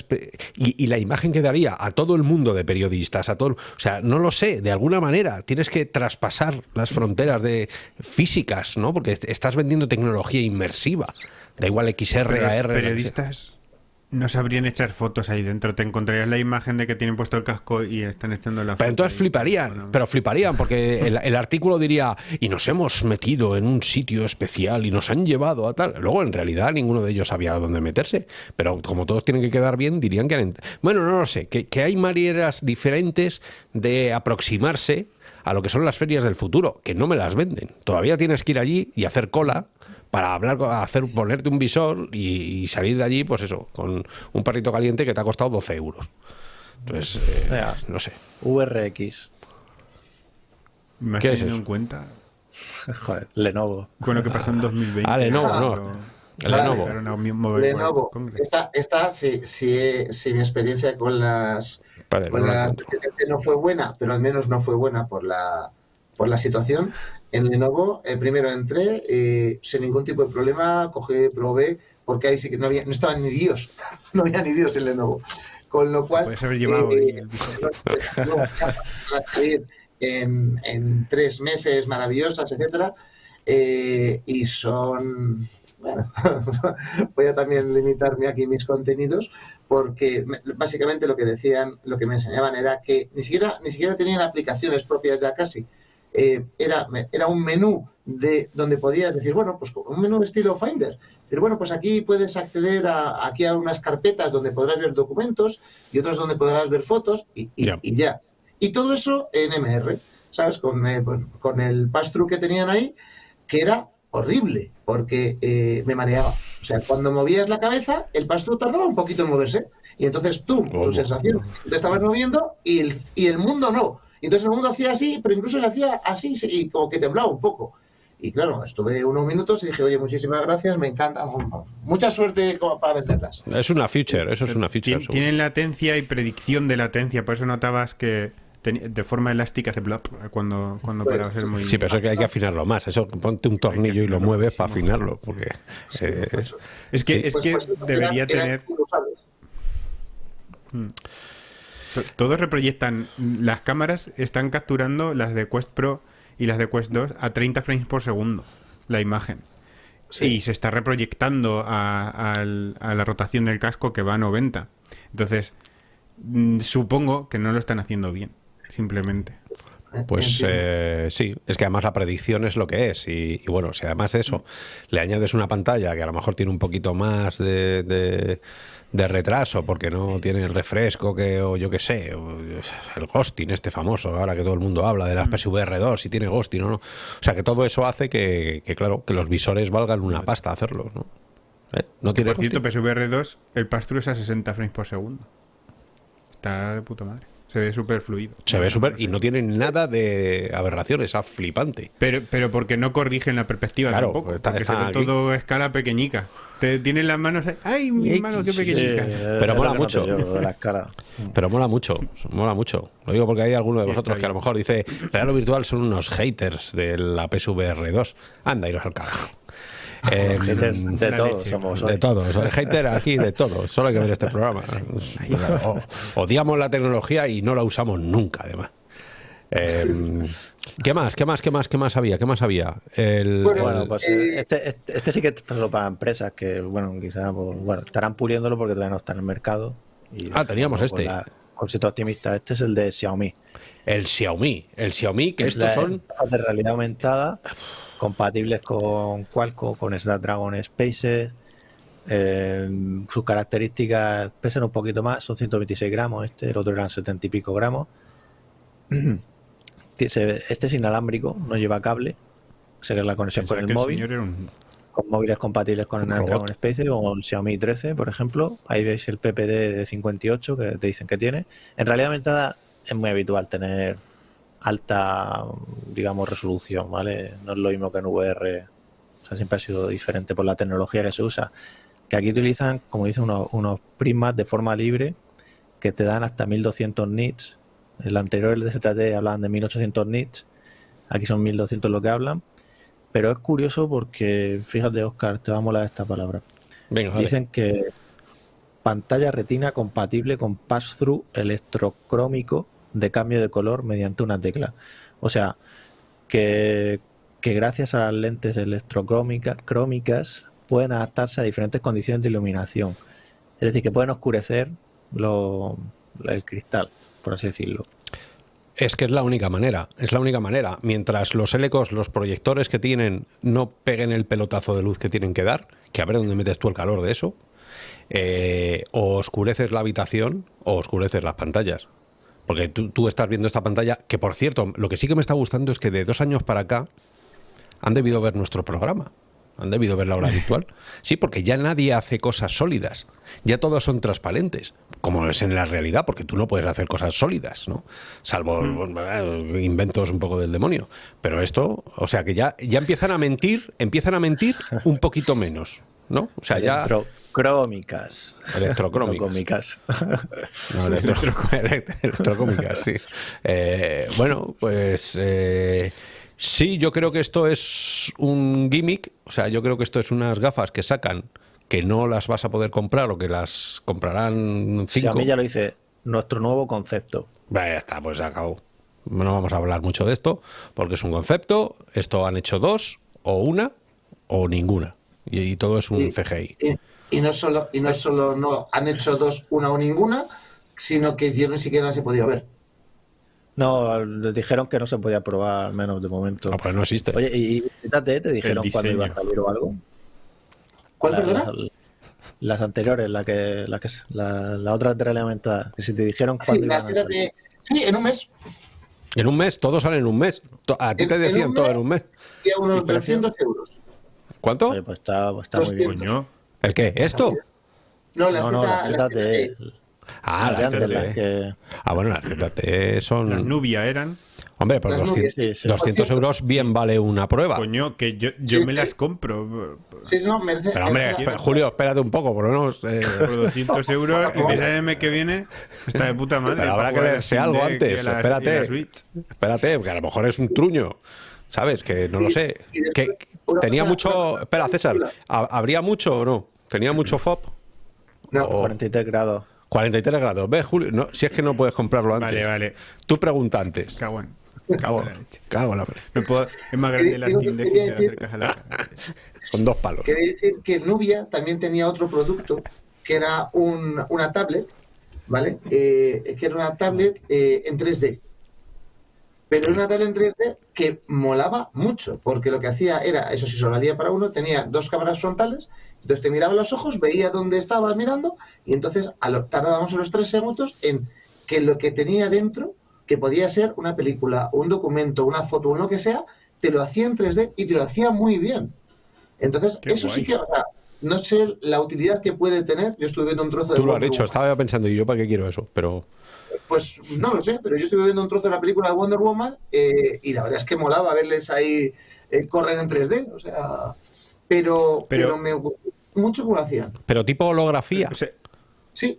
Y, la imagen que daría a todo el mundo de periodistas, a todo... O sea, no lo sé, de alguna manera tienes que traspasar las fronteras de físicas, ¿no? Porque est- estás vendiendo tecnología inmersiva. Da igual XR, Pero AR... periodistas no sabrían echar fotos ahí dentro. Te encontrarías la imagen de que tienen puesto el casco y están echando la foto. Pero entonces ahí. fliparían, pero fliparían, porque el, el artículo diría, y nos hemos metido en un sitio especial y nos han llevado a tal. Luego, en realidad, ninguno de ellos sabía dónde meterse. Pero como todos tienen que quedar bien, dirían que... han Bueno, no lo sé, que, que hay maneras diferentes de aproximarse a lo que son las ferias del futuro, que no me las venden. Todavía tienes que ir allí y hacer cola para hablar, hacer, ponerte un visor y, y salir de allí, pues eso, con un perrito caliente que te ha costado 12 euros. Entonces, eh, no sé. VRX. ¿Me has ¿Qué es tenido eso? en cuenta Joder, Lenovo. con lo que pasó en 2020? Ah, Lenovo, no. Pero-. Lenovo. Lenovo. Esta, esta si, si, si mi experiencia con las Vale, con no la no fue buena, pero al menos no fue buena por la por la situación. En Lenovo, eh, primero entré eh, sin ningún tipo de problema, cogí, probé, porque ahí sí que no había, no estaban ni Dios, no había ni Dios en Lenovo. Con lo cual, Puedes haber llevado eh, el salir en, en tres meses maravillosas, etcétera, eh, y son bueno, voy a también limitarme aquí mis contenidos porque me- básicamente lo que decían, lo que me enseñaban era que ni siquiera ni siquiera tenían aplicaciones propias ya casi. Eh, era, era un menú de donde podías decir, bueno, pues un menú estilo Finder. Decir, bueno, pues aquí puedes acceder a, aquí a unas carpetas donde podrás ver documentos y otras donde podrás ver fotos y, y- Ya. y ya. Y todo eso en MR, ¿sabes? Con, eh, con- con el pass-through que tenían ahí, que era horrible, porque eh, me mareaba. O sea, cuando movías la cabeza, el pass-through tardaba un poquito en moverse. Y entonces tú, tu sensación, te estabas moviendo y el, y el mundo no. Y entonces el mundo hacía así, pero incluso se hacía así sí, y como que temblaba un poco. Y claro, estuve unos minutos y dije, oye, muchísimas gracias, me encanta. Mucha suerte para venderlas. Es una future, eso es una. Tien- seguro. Tienen latencia y predicción de latencia, por eso notabas que de forma elástica hace blop cuando, cuando Pues, parabas el movimiento. Sí, pero eso que hay que afinarlo más. Eso ponte un tornillo y lo mueves para afinarlo. Porque eh, pues, Es que, Sí. es pues, que pues, debería tener... Todos reproyectan. Las cámaras están capturando las de Quest Pro y las de Quest 2 a 30 frames por segundo la imagen. Sí. Y se está reproyectando a la rotación del casco que va a 90. Entonces, mm, supongo que no lo están haciendo bien, simplemente. Pues eh, sí, es que además la predicción es lo que es. Y, y bueno, si además de eso le añades una pantalla que a lo mejor tiene un poquito más de, de- de retraso porque no tiene el refresco que, o yo qué sé, el ghosting este famoso, ahora que todo el mundo habla de las PSVR 2, si tiene ghosting o no. O sea que todo eso hace que, que, claro, que los visores valgan una pasta hacerlos, ¿no? ¿Eh? ¿No tiene Por cierto, ghosting? PSVR 2, el pass-through es a 60 frames por segundo. Está de puta madre. Se ve súper fluido. Se ve súper y no tiene nada de aberraciones, es flipante. Pero, pero porque no corrigen la perspectiva Claro, tampoco. está- porque está se ve aquí. todo a escala pequeñica. Te tienen las manos ahí. ¡Ay, mi Ay, mano, qué sí, pequeñica! Pero mola mucho. yo. Pero mola mucho, mola mucho. Lo digo porque hay alguno de Sí, vosotros que a lo mejor dice, real o virtual son unos haters de la PSVR 2. Anda, iros al carajo. Eh, Haters de todos somos de todos, el hater aquí de todos, solo hay que ver este programa. O- odiamos la tecnología y no la usamos nunca, además. Eh, ¿Qué más? ¿Qué más? ¿Qué más? ¿Qué más había? ¿Qué más había? El, Bueno, el- pues Eh, este, este, este sí que es solo para empresas que, bueno, quizás pues, bueno, estarán puliéndolo porque todavía no está en el mercado. Y, Ah, teníamos con este. la- Con cierto optimista. Este es el de Xiaomi. el Xiaomi. El Xiaomi, que Es estos la- son... de realidad aumentada, compatibles con Qualcomm, con Snapdragon Spaces. eh, sus características pesan un poquito más, son 126 gramos este, el otro eran 70 y pico gramos. Este es inalámbrico, no lleva cable, o sea que la conexión con el móvil, un- con móviles compatibles con el Snapdragon. Spaces o el Xiaomi 13, por ejemplo. Ahí veis el PPD de 58 que te dicen que tiene. En realidad aumentada es muy habitual tener alta, digamos, resolución, ¿vale? No es lo mismo que en VR. O sea, siempre ha sido diferente por la tecnología que se usa. Que aquí utilizan, como dicen, unos, unos prismas de forma libre que te dan hasta 1200 nits. El anterior, el de ZT, hablaban de 1800 nits. Aquí son 1200 lo que hablan. Pero es curioso porque, fíjate, Oscar, te va a molar esta palabra. Venga, vale. Dicen que pantalla retina compatible con pass-through electrocrómico de cambio de color mediante una tecla. O sea, que, que gracias a las lentes electrocrómicas crómicas pueden adaptarse a diferentes condiciones de iluminación. Es decir, que pueden oscurecer lo- el cristal, por así decirlo. Es que es la única manera, es la única manera. Mientras los helecos, los proyectores que tienen, no peguen el pelotazo de luz que tienen que dar, que a ver dónde metes tú el calor de eso, eh, o oscureces la habitación o oscureces las pantallas. Porque tú, tú estás viendo esta pantalla, que por cierto, lo que sí que me está gustando es que de dos años para acá han debido ver nuestro programa. Han debido ver la hora virtual. Sí, porque ya nadie hace cosas sólidas. Ya todos son transparentes, como es en la realidad, porque tú no puedes hacer cosas sólidas, ¿no? Salvo eh, inventos un poco del demonio. Pero esto, o sea que ya, ya empiezan a mentir, empiezan a mentir un poquito menos, ¿no? O sea, ya Electrocrómicas. No electro- sí. Eh, bueno, pues eh, sí, yo creo que esto es un gimmick. O sea, yo creo que esto es unas gafas que sacan que no las vas a poder comprar o que las comprarán cinco. Xiaomi ya lo dice, nuestro nuevo concepto. Ya está, pues se acabó. No vamos a hablar mucho de esto porque es un concepto. Esto han hecho dos, o una, o ninguna. Y, y todo es un Y- CGI. Y, y no solo, y no solo no han hecho dos, una o ninguna, sino que yo ni siquiera se podía ver. No, les dijeron que no se podía probar, al menos de momento. Ah, pues no existe. Oye, ¿y y ZTE te dijeron cuándo iba a salir o algo? ¿Cuál, La- perdona? Las, las anteriores, la que, la que la, la otra. Que si te dijeron Sí, cuándo iban a salir. de... Sí, en un mes. En un mes, todo sale en un mes. A ti En- te en decían todo en un mes. Y a unos ¿Y precio? 200 euros. ¿Cuánto? Oye, pues está, pues está muy bien. Coño. ¿El qué? ¿Esto? No, las No, no, Z- las las ZTE. ZTE. Ah, las las ZTE. las que- Ah, bueno, las ZTE Las son... Nubia eran. Hombre, por Las 200, nubias. Sí, sí. 200 euros bien vale una prueba. Coño, que yo, yo Sí, me sí. las compro. Sí, no, merece. Pero hombre, espera, Julio, espérate un poco, por lo menos. eh, Por 200 euros, empieza el mes que viene, está de puta madre. pero habrá que leerse algo y antes. la- y la espérate. Espérate, que a lo mejor es un truño. ¿Sabes? Que no lo Y- sé. y después, Que una tenía cosa- mucho. Espera, César. chula. ¿ha- ¿Habría mucho o no? ¿Tenía mucho FOB? No, o- 43 grados. 43 grados. ¿Ves, Julio? No, si es que no puedes comprarlo antes. Vale, vale. Tú pregunta antes. Cago en. Cago, en la leche. cago en la leche. No puedo- es más grande la Digo, Steam Deck decir- a la. Con dos palos. Quería decir que Nubia también tenía otro producto que era un- una tablet, ¿vale? Eh, que era una tablet eh, en 3D. Pero era una tablet en 3D que molaba mucho, porque lo que hacía era, eso sí, solo valía para uno, tenía dos cámaras frontales, entonces te miraba los ojos, veía dónde estabas mirando, y entonces a lo- tardábamos unos tres segundos en que lo que tenía dentro, que podía ser una película, un documento, una foto, un lo que sea, te lo hacía en 3D y te lo hacía muy bien. Entonces, Qué eso sí que, o sea, no sé la utilidad que puede tener. Yo estuve viendo un trozo de Tú lo has dicho, estaba pensando, ¿y yo para qué quiero eso? Pero. Pues no lo sé, pero yo estuve viendo un trozo de la película de Wonder Woman eh, y la verdad es que molaba verles ahí eh, correr en 3D. O sea, pero, Pero- pero, me gustó mucho como lo hacían. Pero tipo holografía. O sea, Sí,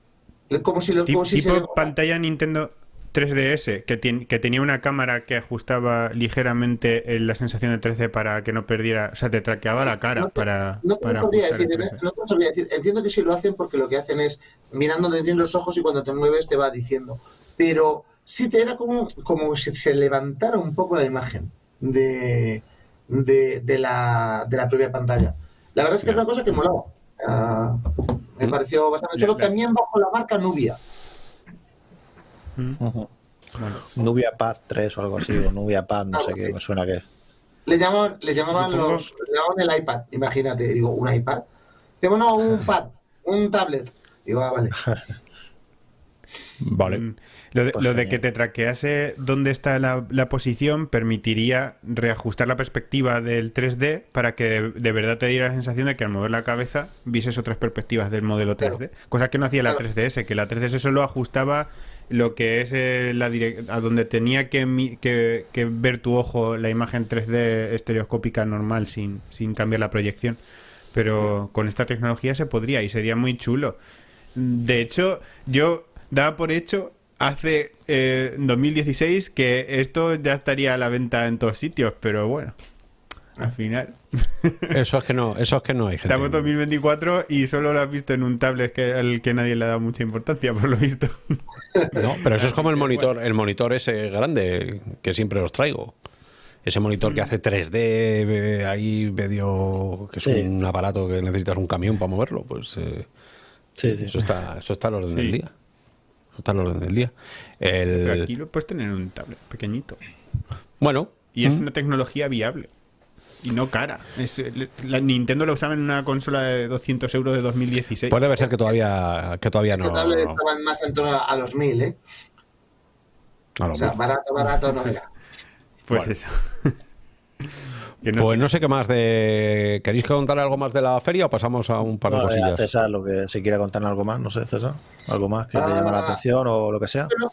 como si lo como si tipo pantalla Nintendo 3DS, que, que tenía una cámara que ajustaba ligeramente eh, la sensación de 3D para que no perdiera, o sea, te traqueaba la cara No te- para, No te para lo sabría ajustar decir, el. 3D. no te sabría decir. Entiendo que sí lo hacen porque lo que hacen es mirando donde tienes los ojos y cuando te mueves te va diciendo. Pero sí te era como, como si se levantara un poco la imagen de, de, de la, de la propia pantalla. La verdad es que es una cosa que molaba. Ah, me Mm. pareció bastante chulo. También bajo la marca Nubia. Mm, bueno. Nubia Pad 3 o algo así, o Nubia Pad, no sé qué, me suena que es. Le llamaban, le llamaban los, le llamaban el iPad, imagínate, digo, un iPad. Dice, bueno, un pad, un tablet. Digo, ah, vale. Vale. Lo de, Pues lo de genial. que te traquease dónde está la, la posición permitiría reajustar la perspectiva del 3D para que de, de verdad te diera la sensación de que al mover la cabeza vieses otras perspectivas del modelo 3D. Cosa que no hacía la Claro. 3DS, que la 3DS solo ajustaba lo que es eh, la a donde tenía que- que ver tu ojo la imagen 3D estereoscópica normal sin, sin cambiar la proyección. Pero con esta tecnología se podría y sería muy chulo. De hecho, yo daba por hecho hace eh, 2016 que esto ya estaría a la venta en todos sitios, pero bueno, al final. Eso es que no, eso es que no hay gente. Estamos en 2024 y solo lo has visto en un tablet que, al que nadie le ha dado mucha importancia, por lo visto. No, pero eso es como el monitor, el monitor ese grande que siempre os traigo. Ese monitor que hace 3D, eh, ahí medio que es Sí. un aparato que necesitas un camión para moverlo, pues eh, Sí, sí. eso está, eso está al orden Sí. del día. Eso está al orden del día. El- Pero aquí lo puedes tener en un tablet pequeñito. Bueno, Y es mm, una tecnología viable. Y no cara. Es, la Nintendo lo usaba en una consola de 200 euros de 2016. puede ser que todavía, que todavía Este no. tablet no- estaban más en torno a los 1000, ¿eh? a lo O sea, barato, barato no era. pues Bueno. eso. No- Pues no sé qué más de. ¿Queréis contar algo más de la feria o pasamos a un par de No, eh, a cosillas? César, lo que si quiere contar algo más, no sé, César. Algo más que te llama la Ah. atención o lo que sea. Pero,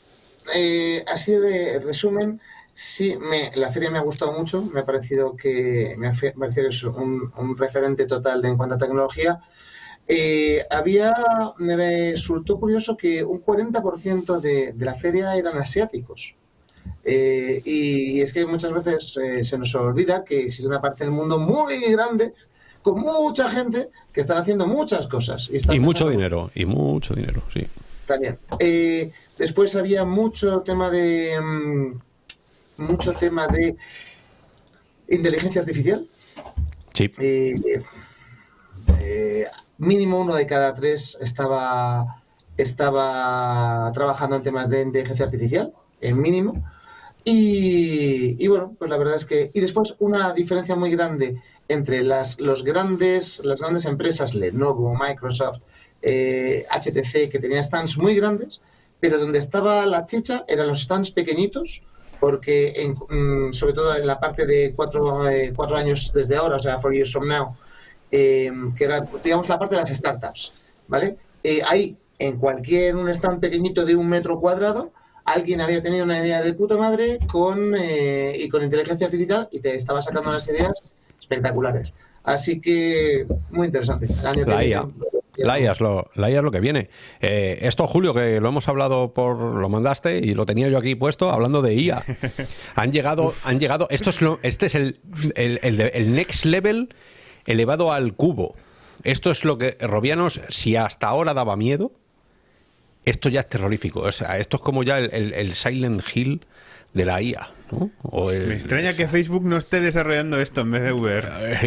eh, así de resumen, sí, me, la feria me ha gustado mucho, me ha parecido que, me ha parecido que es un, un referente total de, en cuanto a tecnología. Eh, había, me resultó curioso que un 40% de, de la feria eran asiáticos. Eh, y, y es que muchas veces eh, se nos olvida que existe una parte del mundo muy grande, con mucha gente, que están haciendo muchas cosas. están Y mucho dinero, y mucho dinero, sí. también. Eh, después había mucho tema de mm, mucho tema de inteligencia artificial. Sí. Eh, eh, mínimo uno de cada tres estaba estaba trabajando en temas de inteligencia artificial, en mínimo. Y, bueno, pues la verdad es que y después una diferencia muy grande entre las los grandes las grandes empresas Lenovo, Microsoft, eh, HTC que tenían stands muy grandes, pero donde estaba la chicha eran los stands pequeñitos porque en- mm, sobre todo en la parte de cuatro, eh, cuatro años desde ahora, o sea, four years from now, eh, que era, digamos, la parte de las startups, ¿vale? Eh, ahí, en cualquier un stand pequeñito de un metro cuadrado, alguien había tenido una idea de puta madre con, eh, y con inteligencia artificial y te estaba sacando unas ideas espectaculares. Así que muy interesante. El año que La viene- IA. La IA es lo, la IA es lo que viene. Eh, esto, Julio, que lo hemos hablado por. Lo mandaste y lo tenía yo aquí puesto hablando de IA. Han llegado. han llegado esto es lo, este es el, el, el el next level elevado al cubo. Esto es lo que. Robianos, si hasta ahora daba miedo, esto ya es terrorífico. O sea, esto es como ya el, el- el Silent Hill de la IA. ¿no? O el- Me extraña que Facebook no esté desarrollando esto en vez de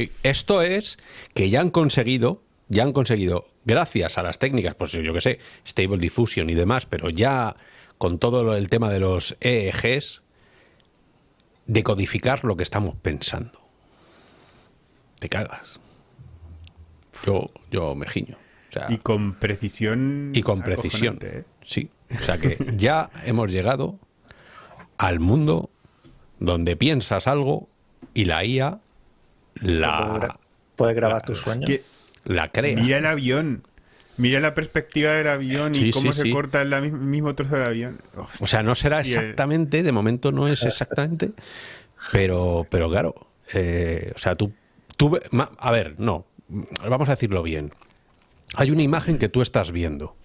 eh, Esto es que ya han conseguido, ya han conseguido, gracias a las técnicas, pues yo qué sé, Stable Diffusion y demás, pero ya con todo lo del tema de los EEGs, decodificar lo que estamos pensando. Te cagas. Yo, yo me giño. O sea, Y con precisión. y con precisión. ¿eh? Sí. O sea que ya hemos llegado al mundo donde piensas algo y la IA la, gra- Puedes grabar tus Es sueños. que la crea. mira el avión. Mira la perspectiva del avión y cómo sí, se sí. corta el mi- mismo trozo del avión. Uf, O sea, no será exactamente, de momento no es exactamente, pero, pero claro, eh, o sea, tú, tú, a ver, no, vamos a decirlo bien. Hay una imagen que tú estás viendo.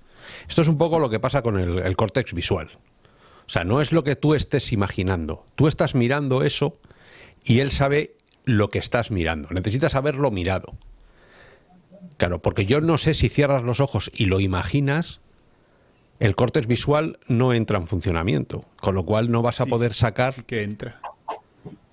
Esto es un poco lo que pasa con el, el córtex visual. O sea, no es lo que tú estés imaginando. Tú estás mirando eso y él sabe lo que estás mirando. Necesitas haberlo mirado. Claro, porque yo no sé si cierras los ojos y lo imaginas, el córtex visual no entra en funcionamiento, con lo cual no vas a sí, poder sacar, sí que entra.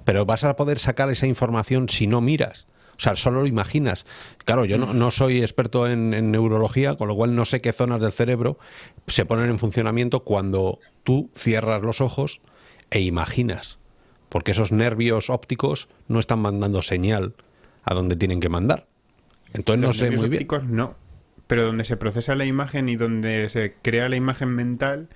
pero vas a poder sacar esa información si no miras. O sea, solo lo imaginas. Claro, yo no, no soy experto en, en neurología, con lo cual no sé qué zonas del cerebro se ponen en funcionamiento cuando tú cierras los ojos e imaginas. Porque esos nervios ópticos no están mandando señal a donde tienen que mandar. Entonces no Los sé nervios muy bien. ópticos no. Pero donde se procesa la imagen y donde se crea la imagen mental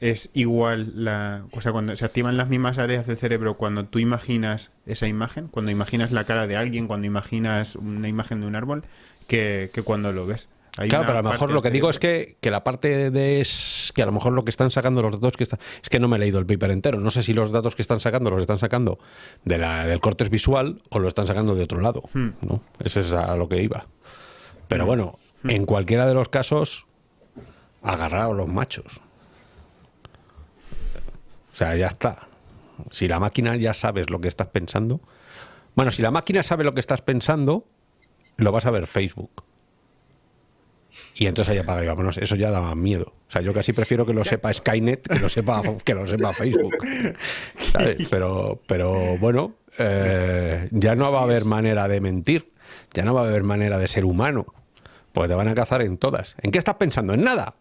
es igual la. O sea, cuando se activan las mismas áreas del cerebro cuando tú imaginas esa imagen, cuando imaginas la cara de alguien, cuando imaginas una imagen de un árbol, que, que cuando lo ves. Hay Claro, pero a lo mejor lo que digo es que, que la parte de es, que a lo mejor lo que están sacando los datos que están es que no me he leído el paper entero. No sé si los datos que están sacando los están sacando de la, del cortes visual o lo están sacando de otro lado. Hmm. ¿no? Ese es a lo que iba. Pero bueno, en cualquiera de los casos, agarraos los machos. O sea, ya está. Si la máquina ya sabes lo que estás pensando. Bueno, si la máquina sabe lo que estás pensando, lo vas a ver Facebook. Y entonces ahí apaga y vámonos. Eso ya da más miedo. O sea, yo casi prefiero que lo sepa Skynet que lo sepa, que lo sepa Facebook. ¿Sabes? Pero, pero bueno, eh, ya no va a haber manera de mentir. Ya no va a haber manera de ser humano. Porque te van a cazar en todas. ¿En qué estás pensando? ¿En nada?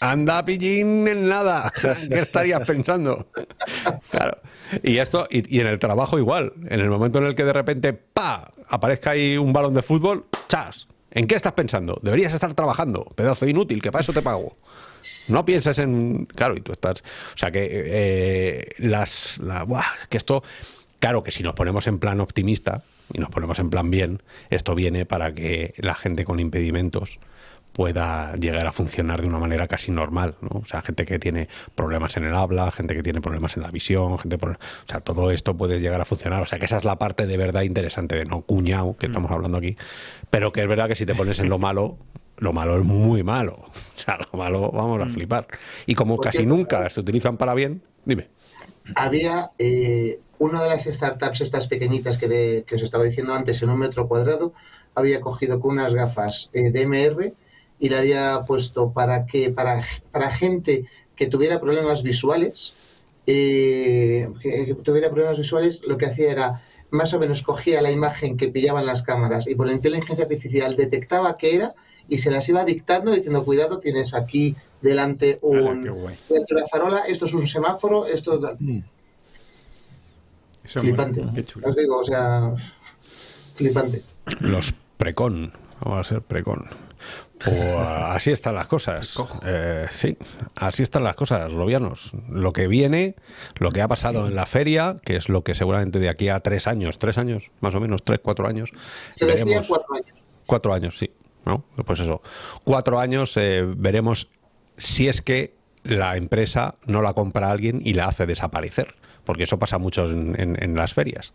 Anda, pillín, en nada. ¿Qué estarías pensando? Claro. Y esto, y, y en el trabajo igual. En el momento en el que de repente, ¡pa! aparezca ahí un balón de fútbol, ¡chas! ¿En qué estás pensando? Deberías estar trabajando, pedazo inútil, que para eso te pago. No pienses en. Claro, y tú estás. O sea que eh, las. la- buah, que esto. Claro que si nos ponemos en plan optimista y nos ponemos en plan bien, esto viene para que la gente con impedimentos pueda llegar a funcionar de una manera casi normal, ¿no? O sea, gente que tiene problemas en el habla, gente que tiene problemas en la visión, gente por... o sea, todo esto puede llegar a funcionar, o sea, que esa es la parte de verdad interesante de no cuñado que estamos hablando aquí, pero que es verdad que si te pones en lo malo, lo malo es muy malo, o sea, lo malo vamos a flipar. Y como Por casi nunca se utilizan para bien, dime. había eh, una de las startups estas pequeñitas que, de- que os estaba diciendo antes en un metro cuadrado, había cogido con unas gafas eh, DMR y le había puesto para que para, para gente que tuviera problemas visuales, eh, que tuviera problemas visuales, lo que hacía era más o menos cogía la imagen que pillaban las cámaras y por la inteligencia artificial detectaba qué era y se las iba dictando diciendo cuidado tienes aquí delante un qué guay. dentro de la farola esto es un semáforo esto tal". Eso flipante. mola, qué chulo. Os digo, o sea, flipante. Los precon, vamos a ser precon. A- así están las cosas. Eh, sí, así están las cosas, Robianos. Lo que viene, lo que ha pasado en la feria, que es lo que seguramente de aquí a tres años, tres años, más o menos, tres, cuatro años. Se decía cuatro años. Cuatro años, sí. ¿no? Pues eso. Cuatro años eh, veremos si es que la empresa no la compra a alguien y la hace desaparecer, porque eso pasa mucho en, en- en las ferias.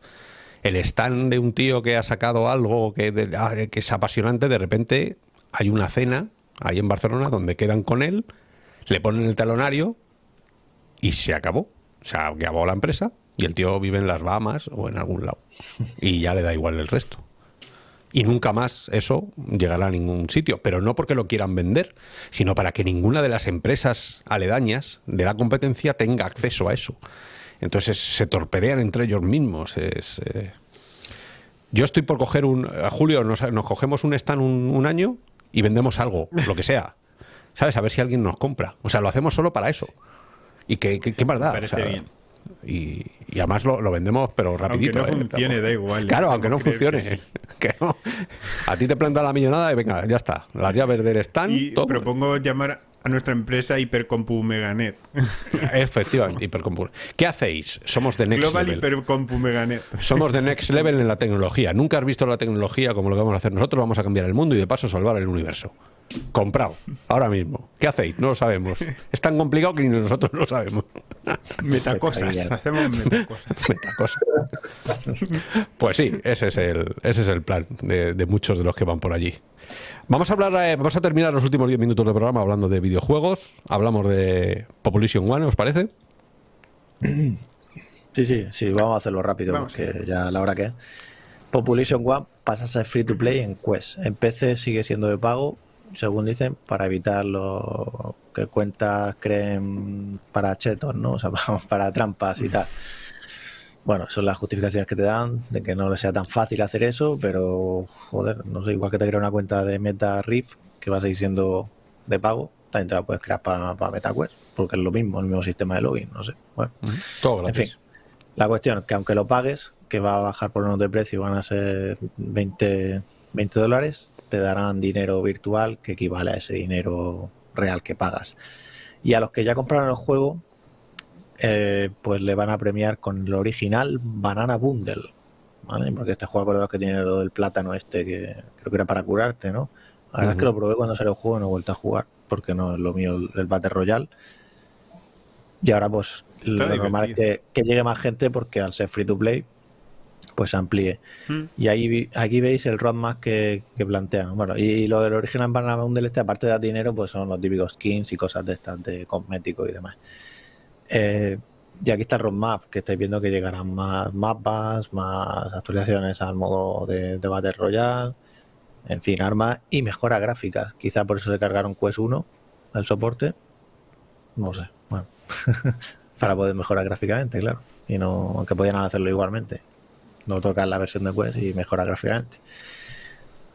El stand de un tío que ha sacado algo que, de- ah, que es apasionante, de repente hay una cena ahí en Barcelona donde quedan con él, le ponen el talonario y se acabó. Se acabó la empresa y el tío vive en las Bahamas o en algún lado. Y ya le da igual el resto. Y nunca más eso llegará a ningún sitio. Pero no porque lo quieran vender, sino para que ninguna de las empresas aledañas de la competencia tenga acceso a eso. Entonces se torpedean entre ellos mismos. Es, eh, Yo estoy por coger un... A Julio nos, nos cogemos un stand un, un año y vendemos algo, lo que sea. ¿Sabes? A ver si alguien nos compra. O sea, lo hacemos solo para eso. Y qué, qué, qué más da, parece o sea, bien. Y, y además lo, lo vendemos, pero rapidito. no ¿eh? funcione, da igual, Claro, le aunque no funcione. que Que no. A ti te planta la millonada y venga, ya está. Las llaves del stand. Y todo. propongo llamar a nuestra empresa Hipercompu Meganet. Efectivamente, hipercompu- ¿Qué hacéis? Somos de Next Global Level. Hipercompu Meganet. Somos de Next Level en la tecnología. Nunca has visto la tecnología como lo que vamos a hacer nosotros. Vamos a cambiar el mundo y de paso salvar el universo. Comprado. Ahora mismo. ¿Qué hacéis? No lo sabemos. Es tan complicado que ni nosotros lo sabemos. Metacosas. Hacemos metacosas. Meta cosa. Pues sí, ese es el, ese es el plan de, de muchos de los que van por allí. Vamos a hablar, eh, vamos a terminar los últimos 10 minutos del programa hablando de videojuegos. Hablamos de Population One, ¿os parece? Sí, sí, sí, vamos a hacerlo rápido Vamos. porque ya la hora que es. Population One pasa a ser free to play en Quest. En PC sigue siendo de pago, según dicen, para evitar lo que cuentas creen para chetos, ¿no? O sea, vamos, para trampas y tal. Bueno, son las justificaciones que te dan de que no le sea tan fácil hacer eso, pero joder, no sé, igual que te crea una cuenta de Meta Rift que va a seguir siendo de pago, también te la puedes crear para MetaQuest, porque es lo mismo, el mismo sistema de login, no sé. Bueno. Todo En gratis. fin, la cuestión es que aunque lo pagues, que va a bajar por unos de precio, van a ser 20, 20 dólares, te darán dinero virtual que equivale a ese dinero real que pagas. Y a los que ya compraron el juego, eh, pues le van a premiar con el original Banana Bundle. ¿vale? Porque este juego, acordaos que tiene lo del plátano este, que creo que era para curarte, ¿no? La verdad es que lo probé cuando salió el juego y no he vuelto a jugar, porque no es lo mío el, Battle Royale. Y ahora pues Está lo normal es que, que llegue más gente porque al ser free to play, pues se amplíe. Mm. Y ahí vi- aquí veis el roadmap que, que plantean. Bueno, y lo del original Banana Bundle este, aparte de dar dinero, pues son los típicos skins y cosas de estas de cosméticos y demás. Eh, y aquí está el roadmap, que estáis viendo que llegarán más mapas, más actualizaciones al modo de, Battle Royale, en fin, armas y mejora gráficas. Quizá por eso se cargaron Quest 1, el soporte. No sé, bueno. Para poder mejorar gráficamente, claro. Y no, aunque podían hacerlo igualmente. No tocar la versión de Quest y mejorar gráficamente.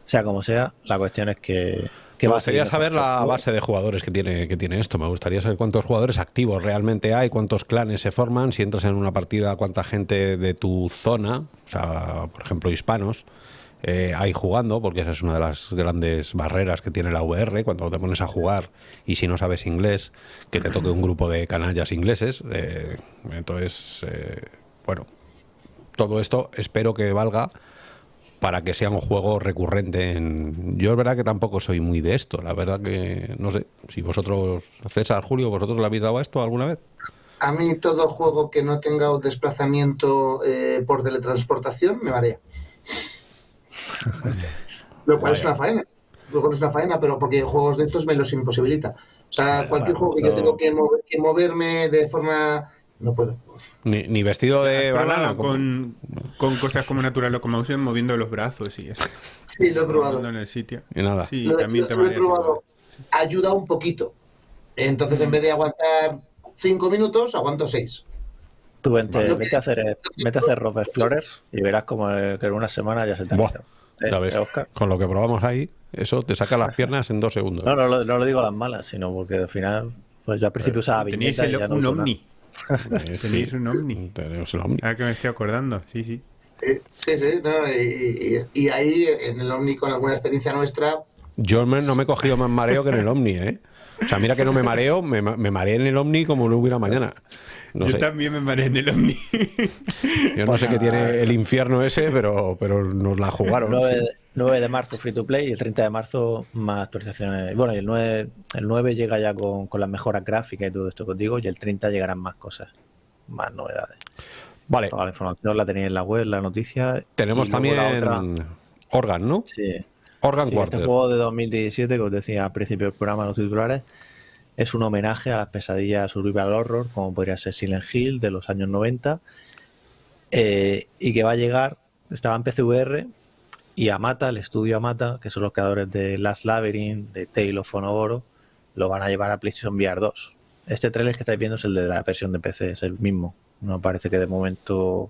Sea como sea, la cuestión es que. Que Me va a seguir gustaría saber la base de jugadores que tiene, que tiene esto. Me gustaría saber cuántos jugadores activos realmente hay, cuántos clanes se forman, si entras en una partida, cuánta gente de tu zona, o sea, por ejemplo, hispanos, eh, hay jugando, porque esa es una de las grandes barreras que tiene la VR, cuando te pones a jugar y si no sabes inglés, que te toque un grupo de canallas ingleses. eh, entonces, eh, bueno, todo esto espero que valga para que sea un juego recurrente. En... Yo es verdad que tampoco soy muy de esto, la verdad que no sé, si vosotros, César, Julio, vosotros le habéis dado a esto alguna vez. A mí todo juego que no tenga un desplazamiento eh, por teletransportación me marea. Lo cual es una faena. Lo cual es una faena, pero porque juegos de estos me los imposibilita. O sea, Vale, cualquier juego que yo tengo que, mover- que moverme de forma... No puedo. Ni, ni vestido de ¿Has probado banana. como- con, con cosas como Natural Locomotion moviendo los brazos y eso. Sí, lo he probado. En el sitio. Y nada. Sí, Lo, también lo- te lo he probado. Ayuda un poquito. Entonces, en vez de aguantar cinco minutos, aguanto seis. Tú vente, Vale. vete, a hacer, vete a hacer Rough Explorers y verás como eh, que en una semana ya se te ha. ¿Eh? ¿Eh, con lo que probamos ahí, eso te saca las piernas en dos segundos. No, no, lo- no lo digo a las malas, sino porque al final, pues yo al principio usaba viñeta el- y ya no un. Omni. Tenéis un Omni. tenemos el Omni. Ahora que me estoy acordando. Sí, sí. Eh, Sí, sí. no, y, y- y ahí, en el Omni, con alguna experiencia nuestra, Yo no me he cogido más mareo que en el Omni, ¿eh? O sea, mira que no me mareo, me, me mareé en el Omni como no hubiera mañana. No Yo sé. también me paré en el Omni. Yo no sé qué tiene el infierno ese, pero, pero nos la jugaron. 9, de- 9 de marzo free to play y el 30 de marzo más actualizaciones. Bueno, y el 9, el 9 llega ya con, con las mejoras gráficas y todo esto que os digo, y el 30 llegarán más cosas, más novedades. Vale, Toda la información la tenéis en la web, la noticia. tenemos también otra- Organ, ¿no? Sí, Organ Sí, este Quarter. juego de 2017, que os decía al principio del programa, los titulares, es un homenaje a las pesadillas survival horror, como podría ser Silent Hill de los años 90, eh, y que va a llegar, estaba en PCVR, y Amata, el estudio Amata, que son los creadores de Last Labyrinth, de Tale of lo van a llevar a PlayStation VR 2. Este trailer que estáis viendo es el de la versión de PC, es el mismo. No parece que de momento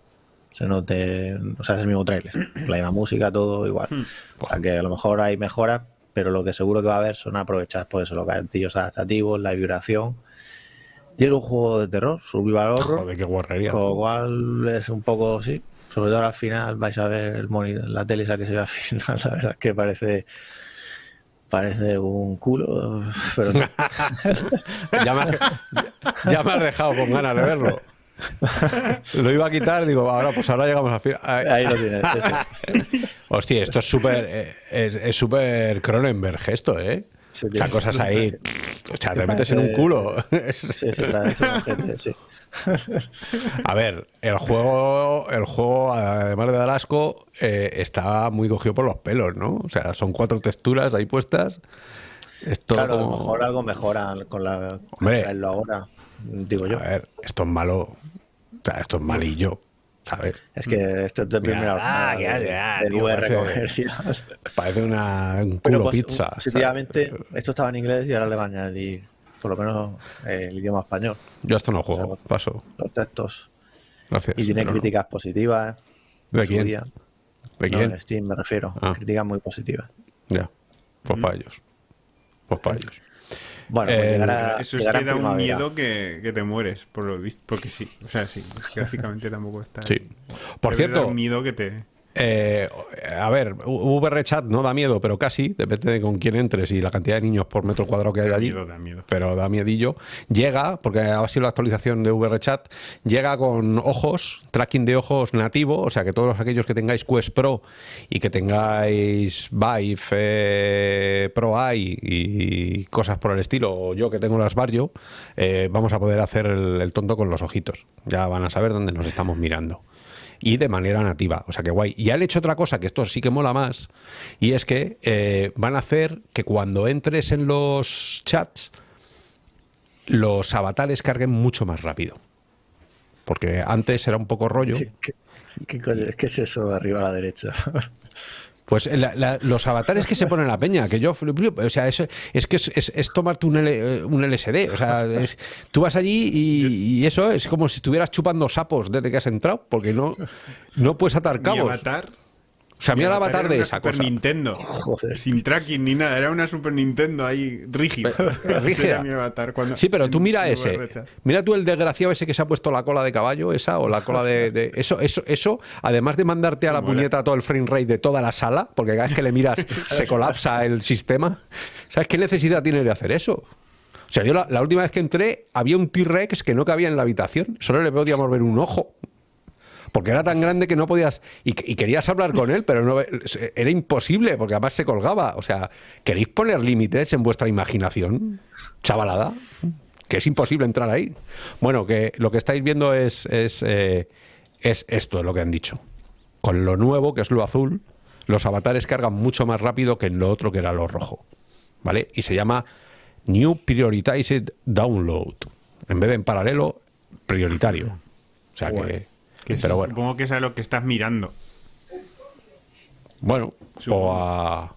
se note, o sea, es el mismo trailer. La misma música, todo igual. O sea, que a lo mejor hay mejoras, pero lo que seguro que va a haber son aprovechar por eso, los gatillos adaptativos, la vibración. Y es un juego de terror, survival horror, Joder, qué guarrería. con lo cual es un poco, sí, sobre todo al final vais a ver el monitor, la tele esa que se ve al final, la verdad es que parece parece un culo, pero no. ya, me has, ya me has dejado con ganas de verlo. Lo iba a quitar, digo, ahora pues ahora llegamos al final. Ahí lo tienes. Hostia, esto es súper es súper Cronenberg esto, ¿eh? Sí, O sea, cosas ahí. O sea, te metes en un culo. Sí, sí, una gente, sí. A ver, el juego, el juego, además de dar asco, eh, está muy cogido por los pelos, ¿no? O sea, son cuatro texturas ahí puestas. Es todo Claro, a lo mejor algo mejora con la Hombre. traerlo ahora, digo yo. A ver, esto es malo. Sea, esto es malillo, ¿sabes? Es que esto es de primera ah, jornada que de- ah, del tío, parece-. Parece una, un culo pues, pizza. ¿sabes? positivamente, esto estaba en inglés y ahora le van a añadir por lo menos eh, el idioma español, Yo esto no juego, o sea, paso. los textos. Gracias. Y tiene pero no. críticas positivas. ¿De en su quién? día. ¿De No, quién? en Steam me refiero. Ah. Críticas muy positivas. Ya. Pues para ellos. Pues para ellos. Bueno, pues Eh, llegará, Eso es que da un miedo que, que te mueres, por lo visto. Porque sí, o sea, sí, gráficamente tampoco está. Sí. Por cierto, un miedo que te. Eh, a ver, VR Chat no da miedo, pero casi, depende de con quién entres y la cantidad de niños por metro cuadrado que hay Da allí. miedo, da miedo. Pero da miedillo. Llega, porque ha sido la actualización de VR Chat, llega con ojos, tracking de ojos nativo, o sea que todos aquellos que tengáis Quest Pro y que tengáis Vive eh, Pro Eye y cosas por el estilo, o yo que tengo las Barrio, eh, vamos a poder hacer el, el tonto con los ojitos. Ya van a saber dónde nos estamos mirando y de manera nativa. O sea que guay. Y han hecho otra cosa que esto sí que mola más, y es que eh, van a hacer que cuando entres en los chats, los avatares carguen mucho más rápido. Porque antes era un poco rollo. ¿Qué, es eso de arriba a la derecha? Pues la- la- los avatares que se ponen la peña, que yo o sea, es, es que es, es- es tomarte un, L- un LSD, o sea, tú vas allí y, y eso es como si estuvieras chupando sapos desde que has entrado, porque no, no puedes atar Mi cabos. avatar. O sea, mi mira el avatar era de una esa Super cosa. Nintendo. Joder. Sin tracking ni nada. Era una Super Nintendo ahí rígida. Ese rígida. mi avatar. Cuando, Sí, pero tú mira ese. Mira tú el desgraciado ese que se ha puesto la cola de caballo, esa, o la cola de. de- eso, eso, eso, además de mandarte a la Mola. puñeta todo el frame rate de toda la sala, porque cada vez que le miras se colapsa el sistema. ¿Sabes qué necesidad tiene de hacer eso? O sea, yo la, la última vez que entré había un T-Rex que no cabía en la habitación. Solo le podíamos ver un ojo. Porque era tan grande que no podías. Y, y querías hablar con él, pero no era imposible, porque además se colgaba. O sea, ¿queréis poner límites en vuestra imaginación, chavalada? Que es imposible entrar ahí. Bueno, que lo que estáis viendo es, es, eh, es esto, lo que han dicho. Con lo nuevo, que es lo azul, los avatares cargan mucho más rápido que en lo otro, que era lo rojo. ¿Vale? Y se llama New Prioritized Download. En vez de en paralelo, prioritario. O sea que. Que pero bueno. Supongo que es a lo que estás mirando. Bueno, Supongo. o a.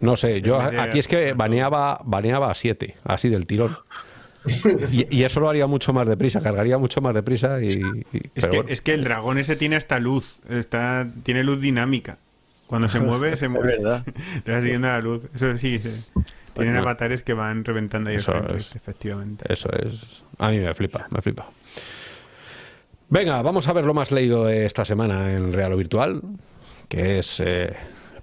No sé, yo aquí es que baneaba, baneaba a 7, así del tirón. Y, y eso lo haría mucho más deprisa, cargaría mucho más deprisa y. y- Es que, bueno. es que el dragón ese tiene hasta luz. Está, tiene luz dinámica. Cuando se mueve, se mueve. verdad. Le va siguiendo la luz. Eso sí, sí. Tienen no. avatares que van reventando ahí el Eso es. efectivamente. Eso es. A mí me flipa, me flipa. Venga, vamos a ver lo más leído de esta semana en Real o Virtual, que es eh,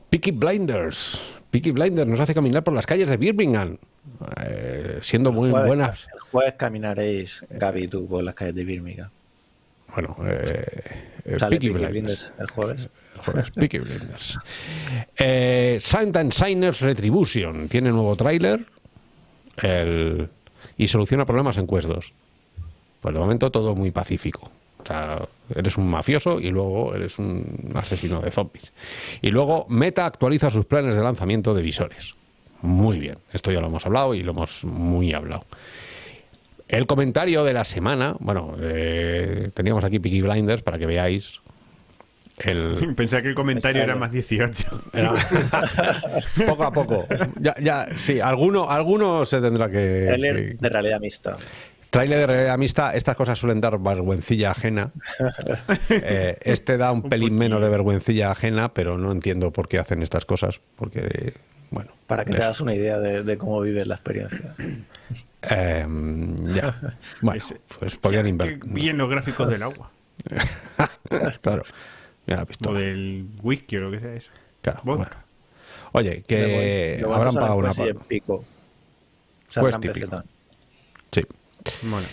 Peaky Blinders. Peaky Blinders nos hace caminar por las calles de Birmingham, eh, siendo muy Jueves- buenas. El después caminaréis, Gaby y tú, por las calles de Birmingham. Bueno, eh, eh, Sale Peaky Peaky Blinders. Blinders el jueves. Joder, Peaky Blinders. Eh, Saint and Signers Retribution tiene nuevo tráiler el- y soluciona problemas en Quest 2. Pues de momento todo muy pacífico. O sea, eres un mafioso y luego eres un asesino de zombies. Y luego Meta actualiza sus planes de lanzamiento de visores. Muy bien, esto ya lo hemos hablado y lo hemos muy hablado. El comentario de la semana, bueno, eh, teníamos aquí Peaky Blinders para que veáis el, Pensaba que el comentario era más 18. era- poco a poco. Ya, ya, sí, alguno, alguno se tendrá que. Trailer que- de realidad mixta. Trailer de realidad mixta, estas cosas suelen dar vergüencilla ajena. Eh, este da un, pelín menos de vergüencilla ajena, pero no entiendo por qué hacen estas cosas. Porque, bueno. Para que te hagas una idea de, de cómo vives la experiencia. eh, ya. Bueno, pues podían invertir. bien los gráficos del agua. claro. Mira la O del whisky o lo que sea eso. Claro, Vodka. bueno. Oye, que habrán pagado una Quest y parte. pico. Quest Saldrán Mola.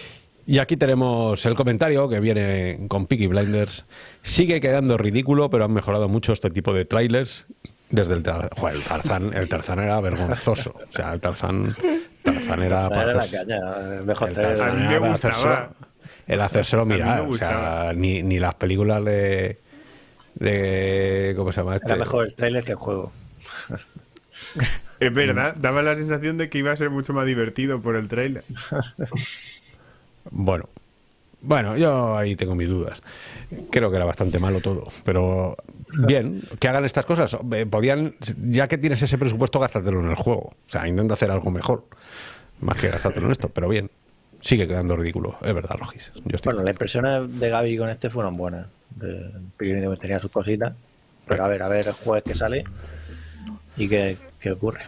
Y aquí tenemos el comentario que viene con Peaky Blinders. Sigue quedando ridículo, pero han mejorado mucho este tipo de trailers desde el, Tar- Joder, el Tarzán. El Tarzán era vergonzoso. O sea, el Tarzán, Tarzán era Esa para era la hacerse- caña. el Mejor el Tarzán era para hacérselo- el hacérselo mirar. O sea, ni, ni las películas de, de. ¿Cómo se llama este? Era mejor el trailer que el juego. Es verdad, daba la sensación de que iba a ser mucho más divertido por el trailer. Bueno, bueno, yo ahí tengo mis dudas. Creo que era bastante malo todo, pero bien, que hagan estas cosas. Eh, Podían, ya que tienes ese presupuesto, gástatelo en el juego. O sea, intenta hacer algo mejor, más que gastártelo en esto, pero bien. Sigue quedando ridículo, es verdad, Rogis. Yo estoy Bueno, las impresiones de Gaby con este fueron buenas. Pequeño tenía sus cositas. Pero a ver, a ver el jueves que sale y qué, qué ocurre.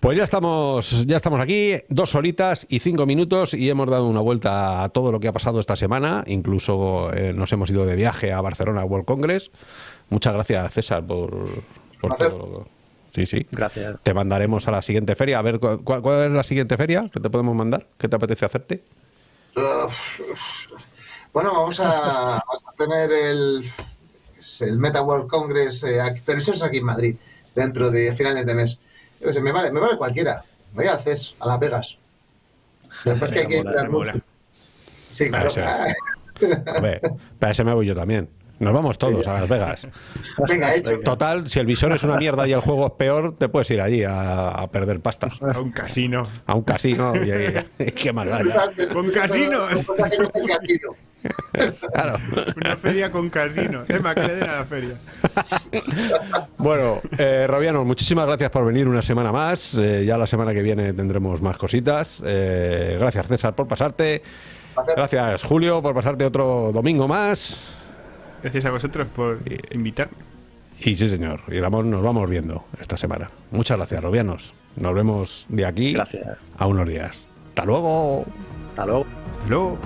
Pues ya estamos, ya estamos aquí, dos horitas y cinco minutos y hemos dado una vuelta a todo lo que ha pasado esta semana. Incluso eh, nos hemos ido de viaje a Barcelona World Congress. Muchas gracias, César, por, por todo. lo- Sí, sí. Gracias. Te mandaremos a la siguiente feria. A ver, ¿cu- ¿cuál, cuál es la siguiente feria que te podemos mandar? ¿Qué te apetece hacerte? Uf, Bueno, vamos a, vamos a tener el, el Meta World Congress, eh, aquí- pero eso es aquí en Madrid, dentro de finales de mes. Yo qué sé, me vale, me vale cualquiera. Voy al CES, a Las Vegas. Después que hay que Mola, mucho. Sí, claro. Hombre, para ese me voy yo también. Nos vamos todos Sí. a Las Vegas. Venga, hecho. Total, si el visor es una mierda y el juego es peor, te puedes ir allí a, a perder pastas. A un casino. A un casino y, y- qué más da ya. Con casinos. Con casino. Claro. Una feria con casino. Es más, que le den a la feria. Bueno, eh, muchísimas gracias por venir una semana más. Eh, ya la semana que viene tendremos más cositas. Eh, gracias, César, por pasarte. Gracias, Julio, por pasarte otro domingo más. Gracias a vosotros por invitarme. Y sí, señor, y Ramón, nos vamos viendo esta semana. Muchas gracias, Robianos. Nos vemos de aquí Gracias. a unos días. Hasta luego. Hasta luego. Hasta luego.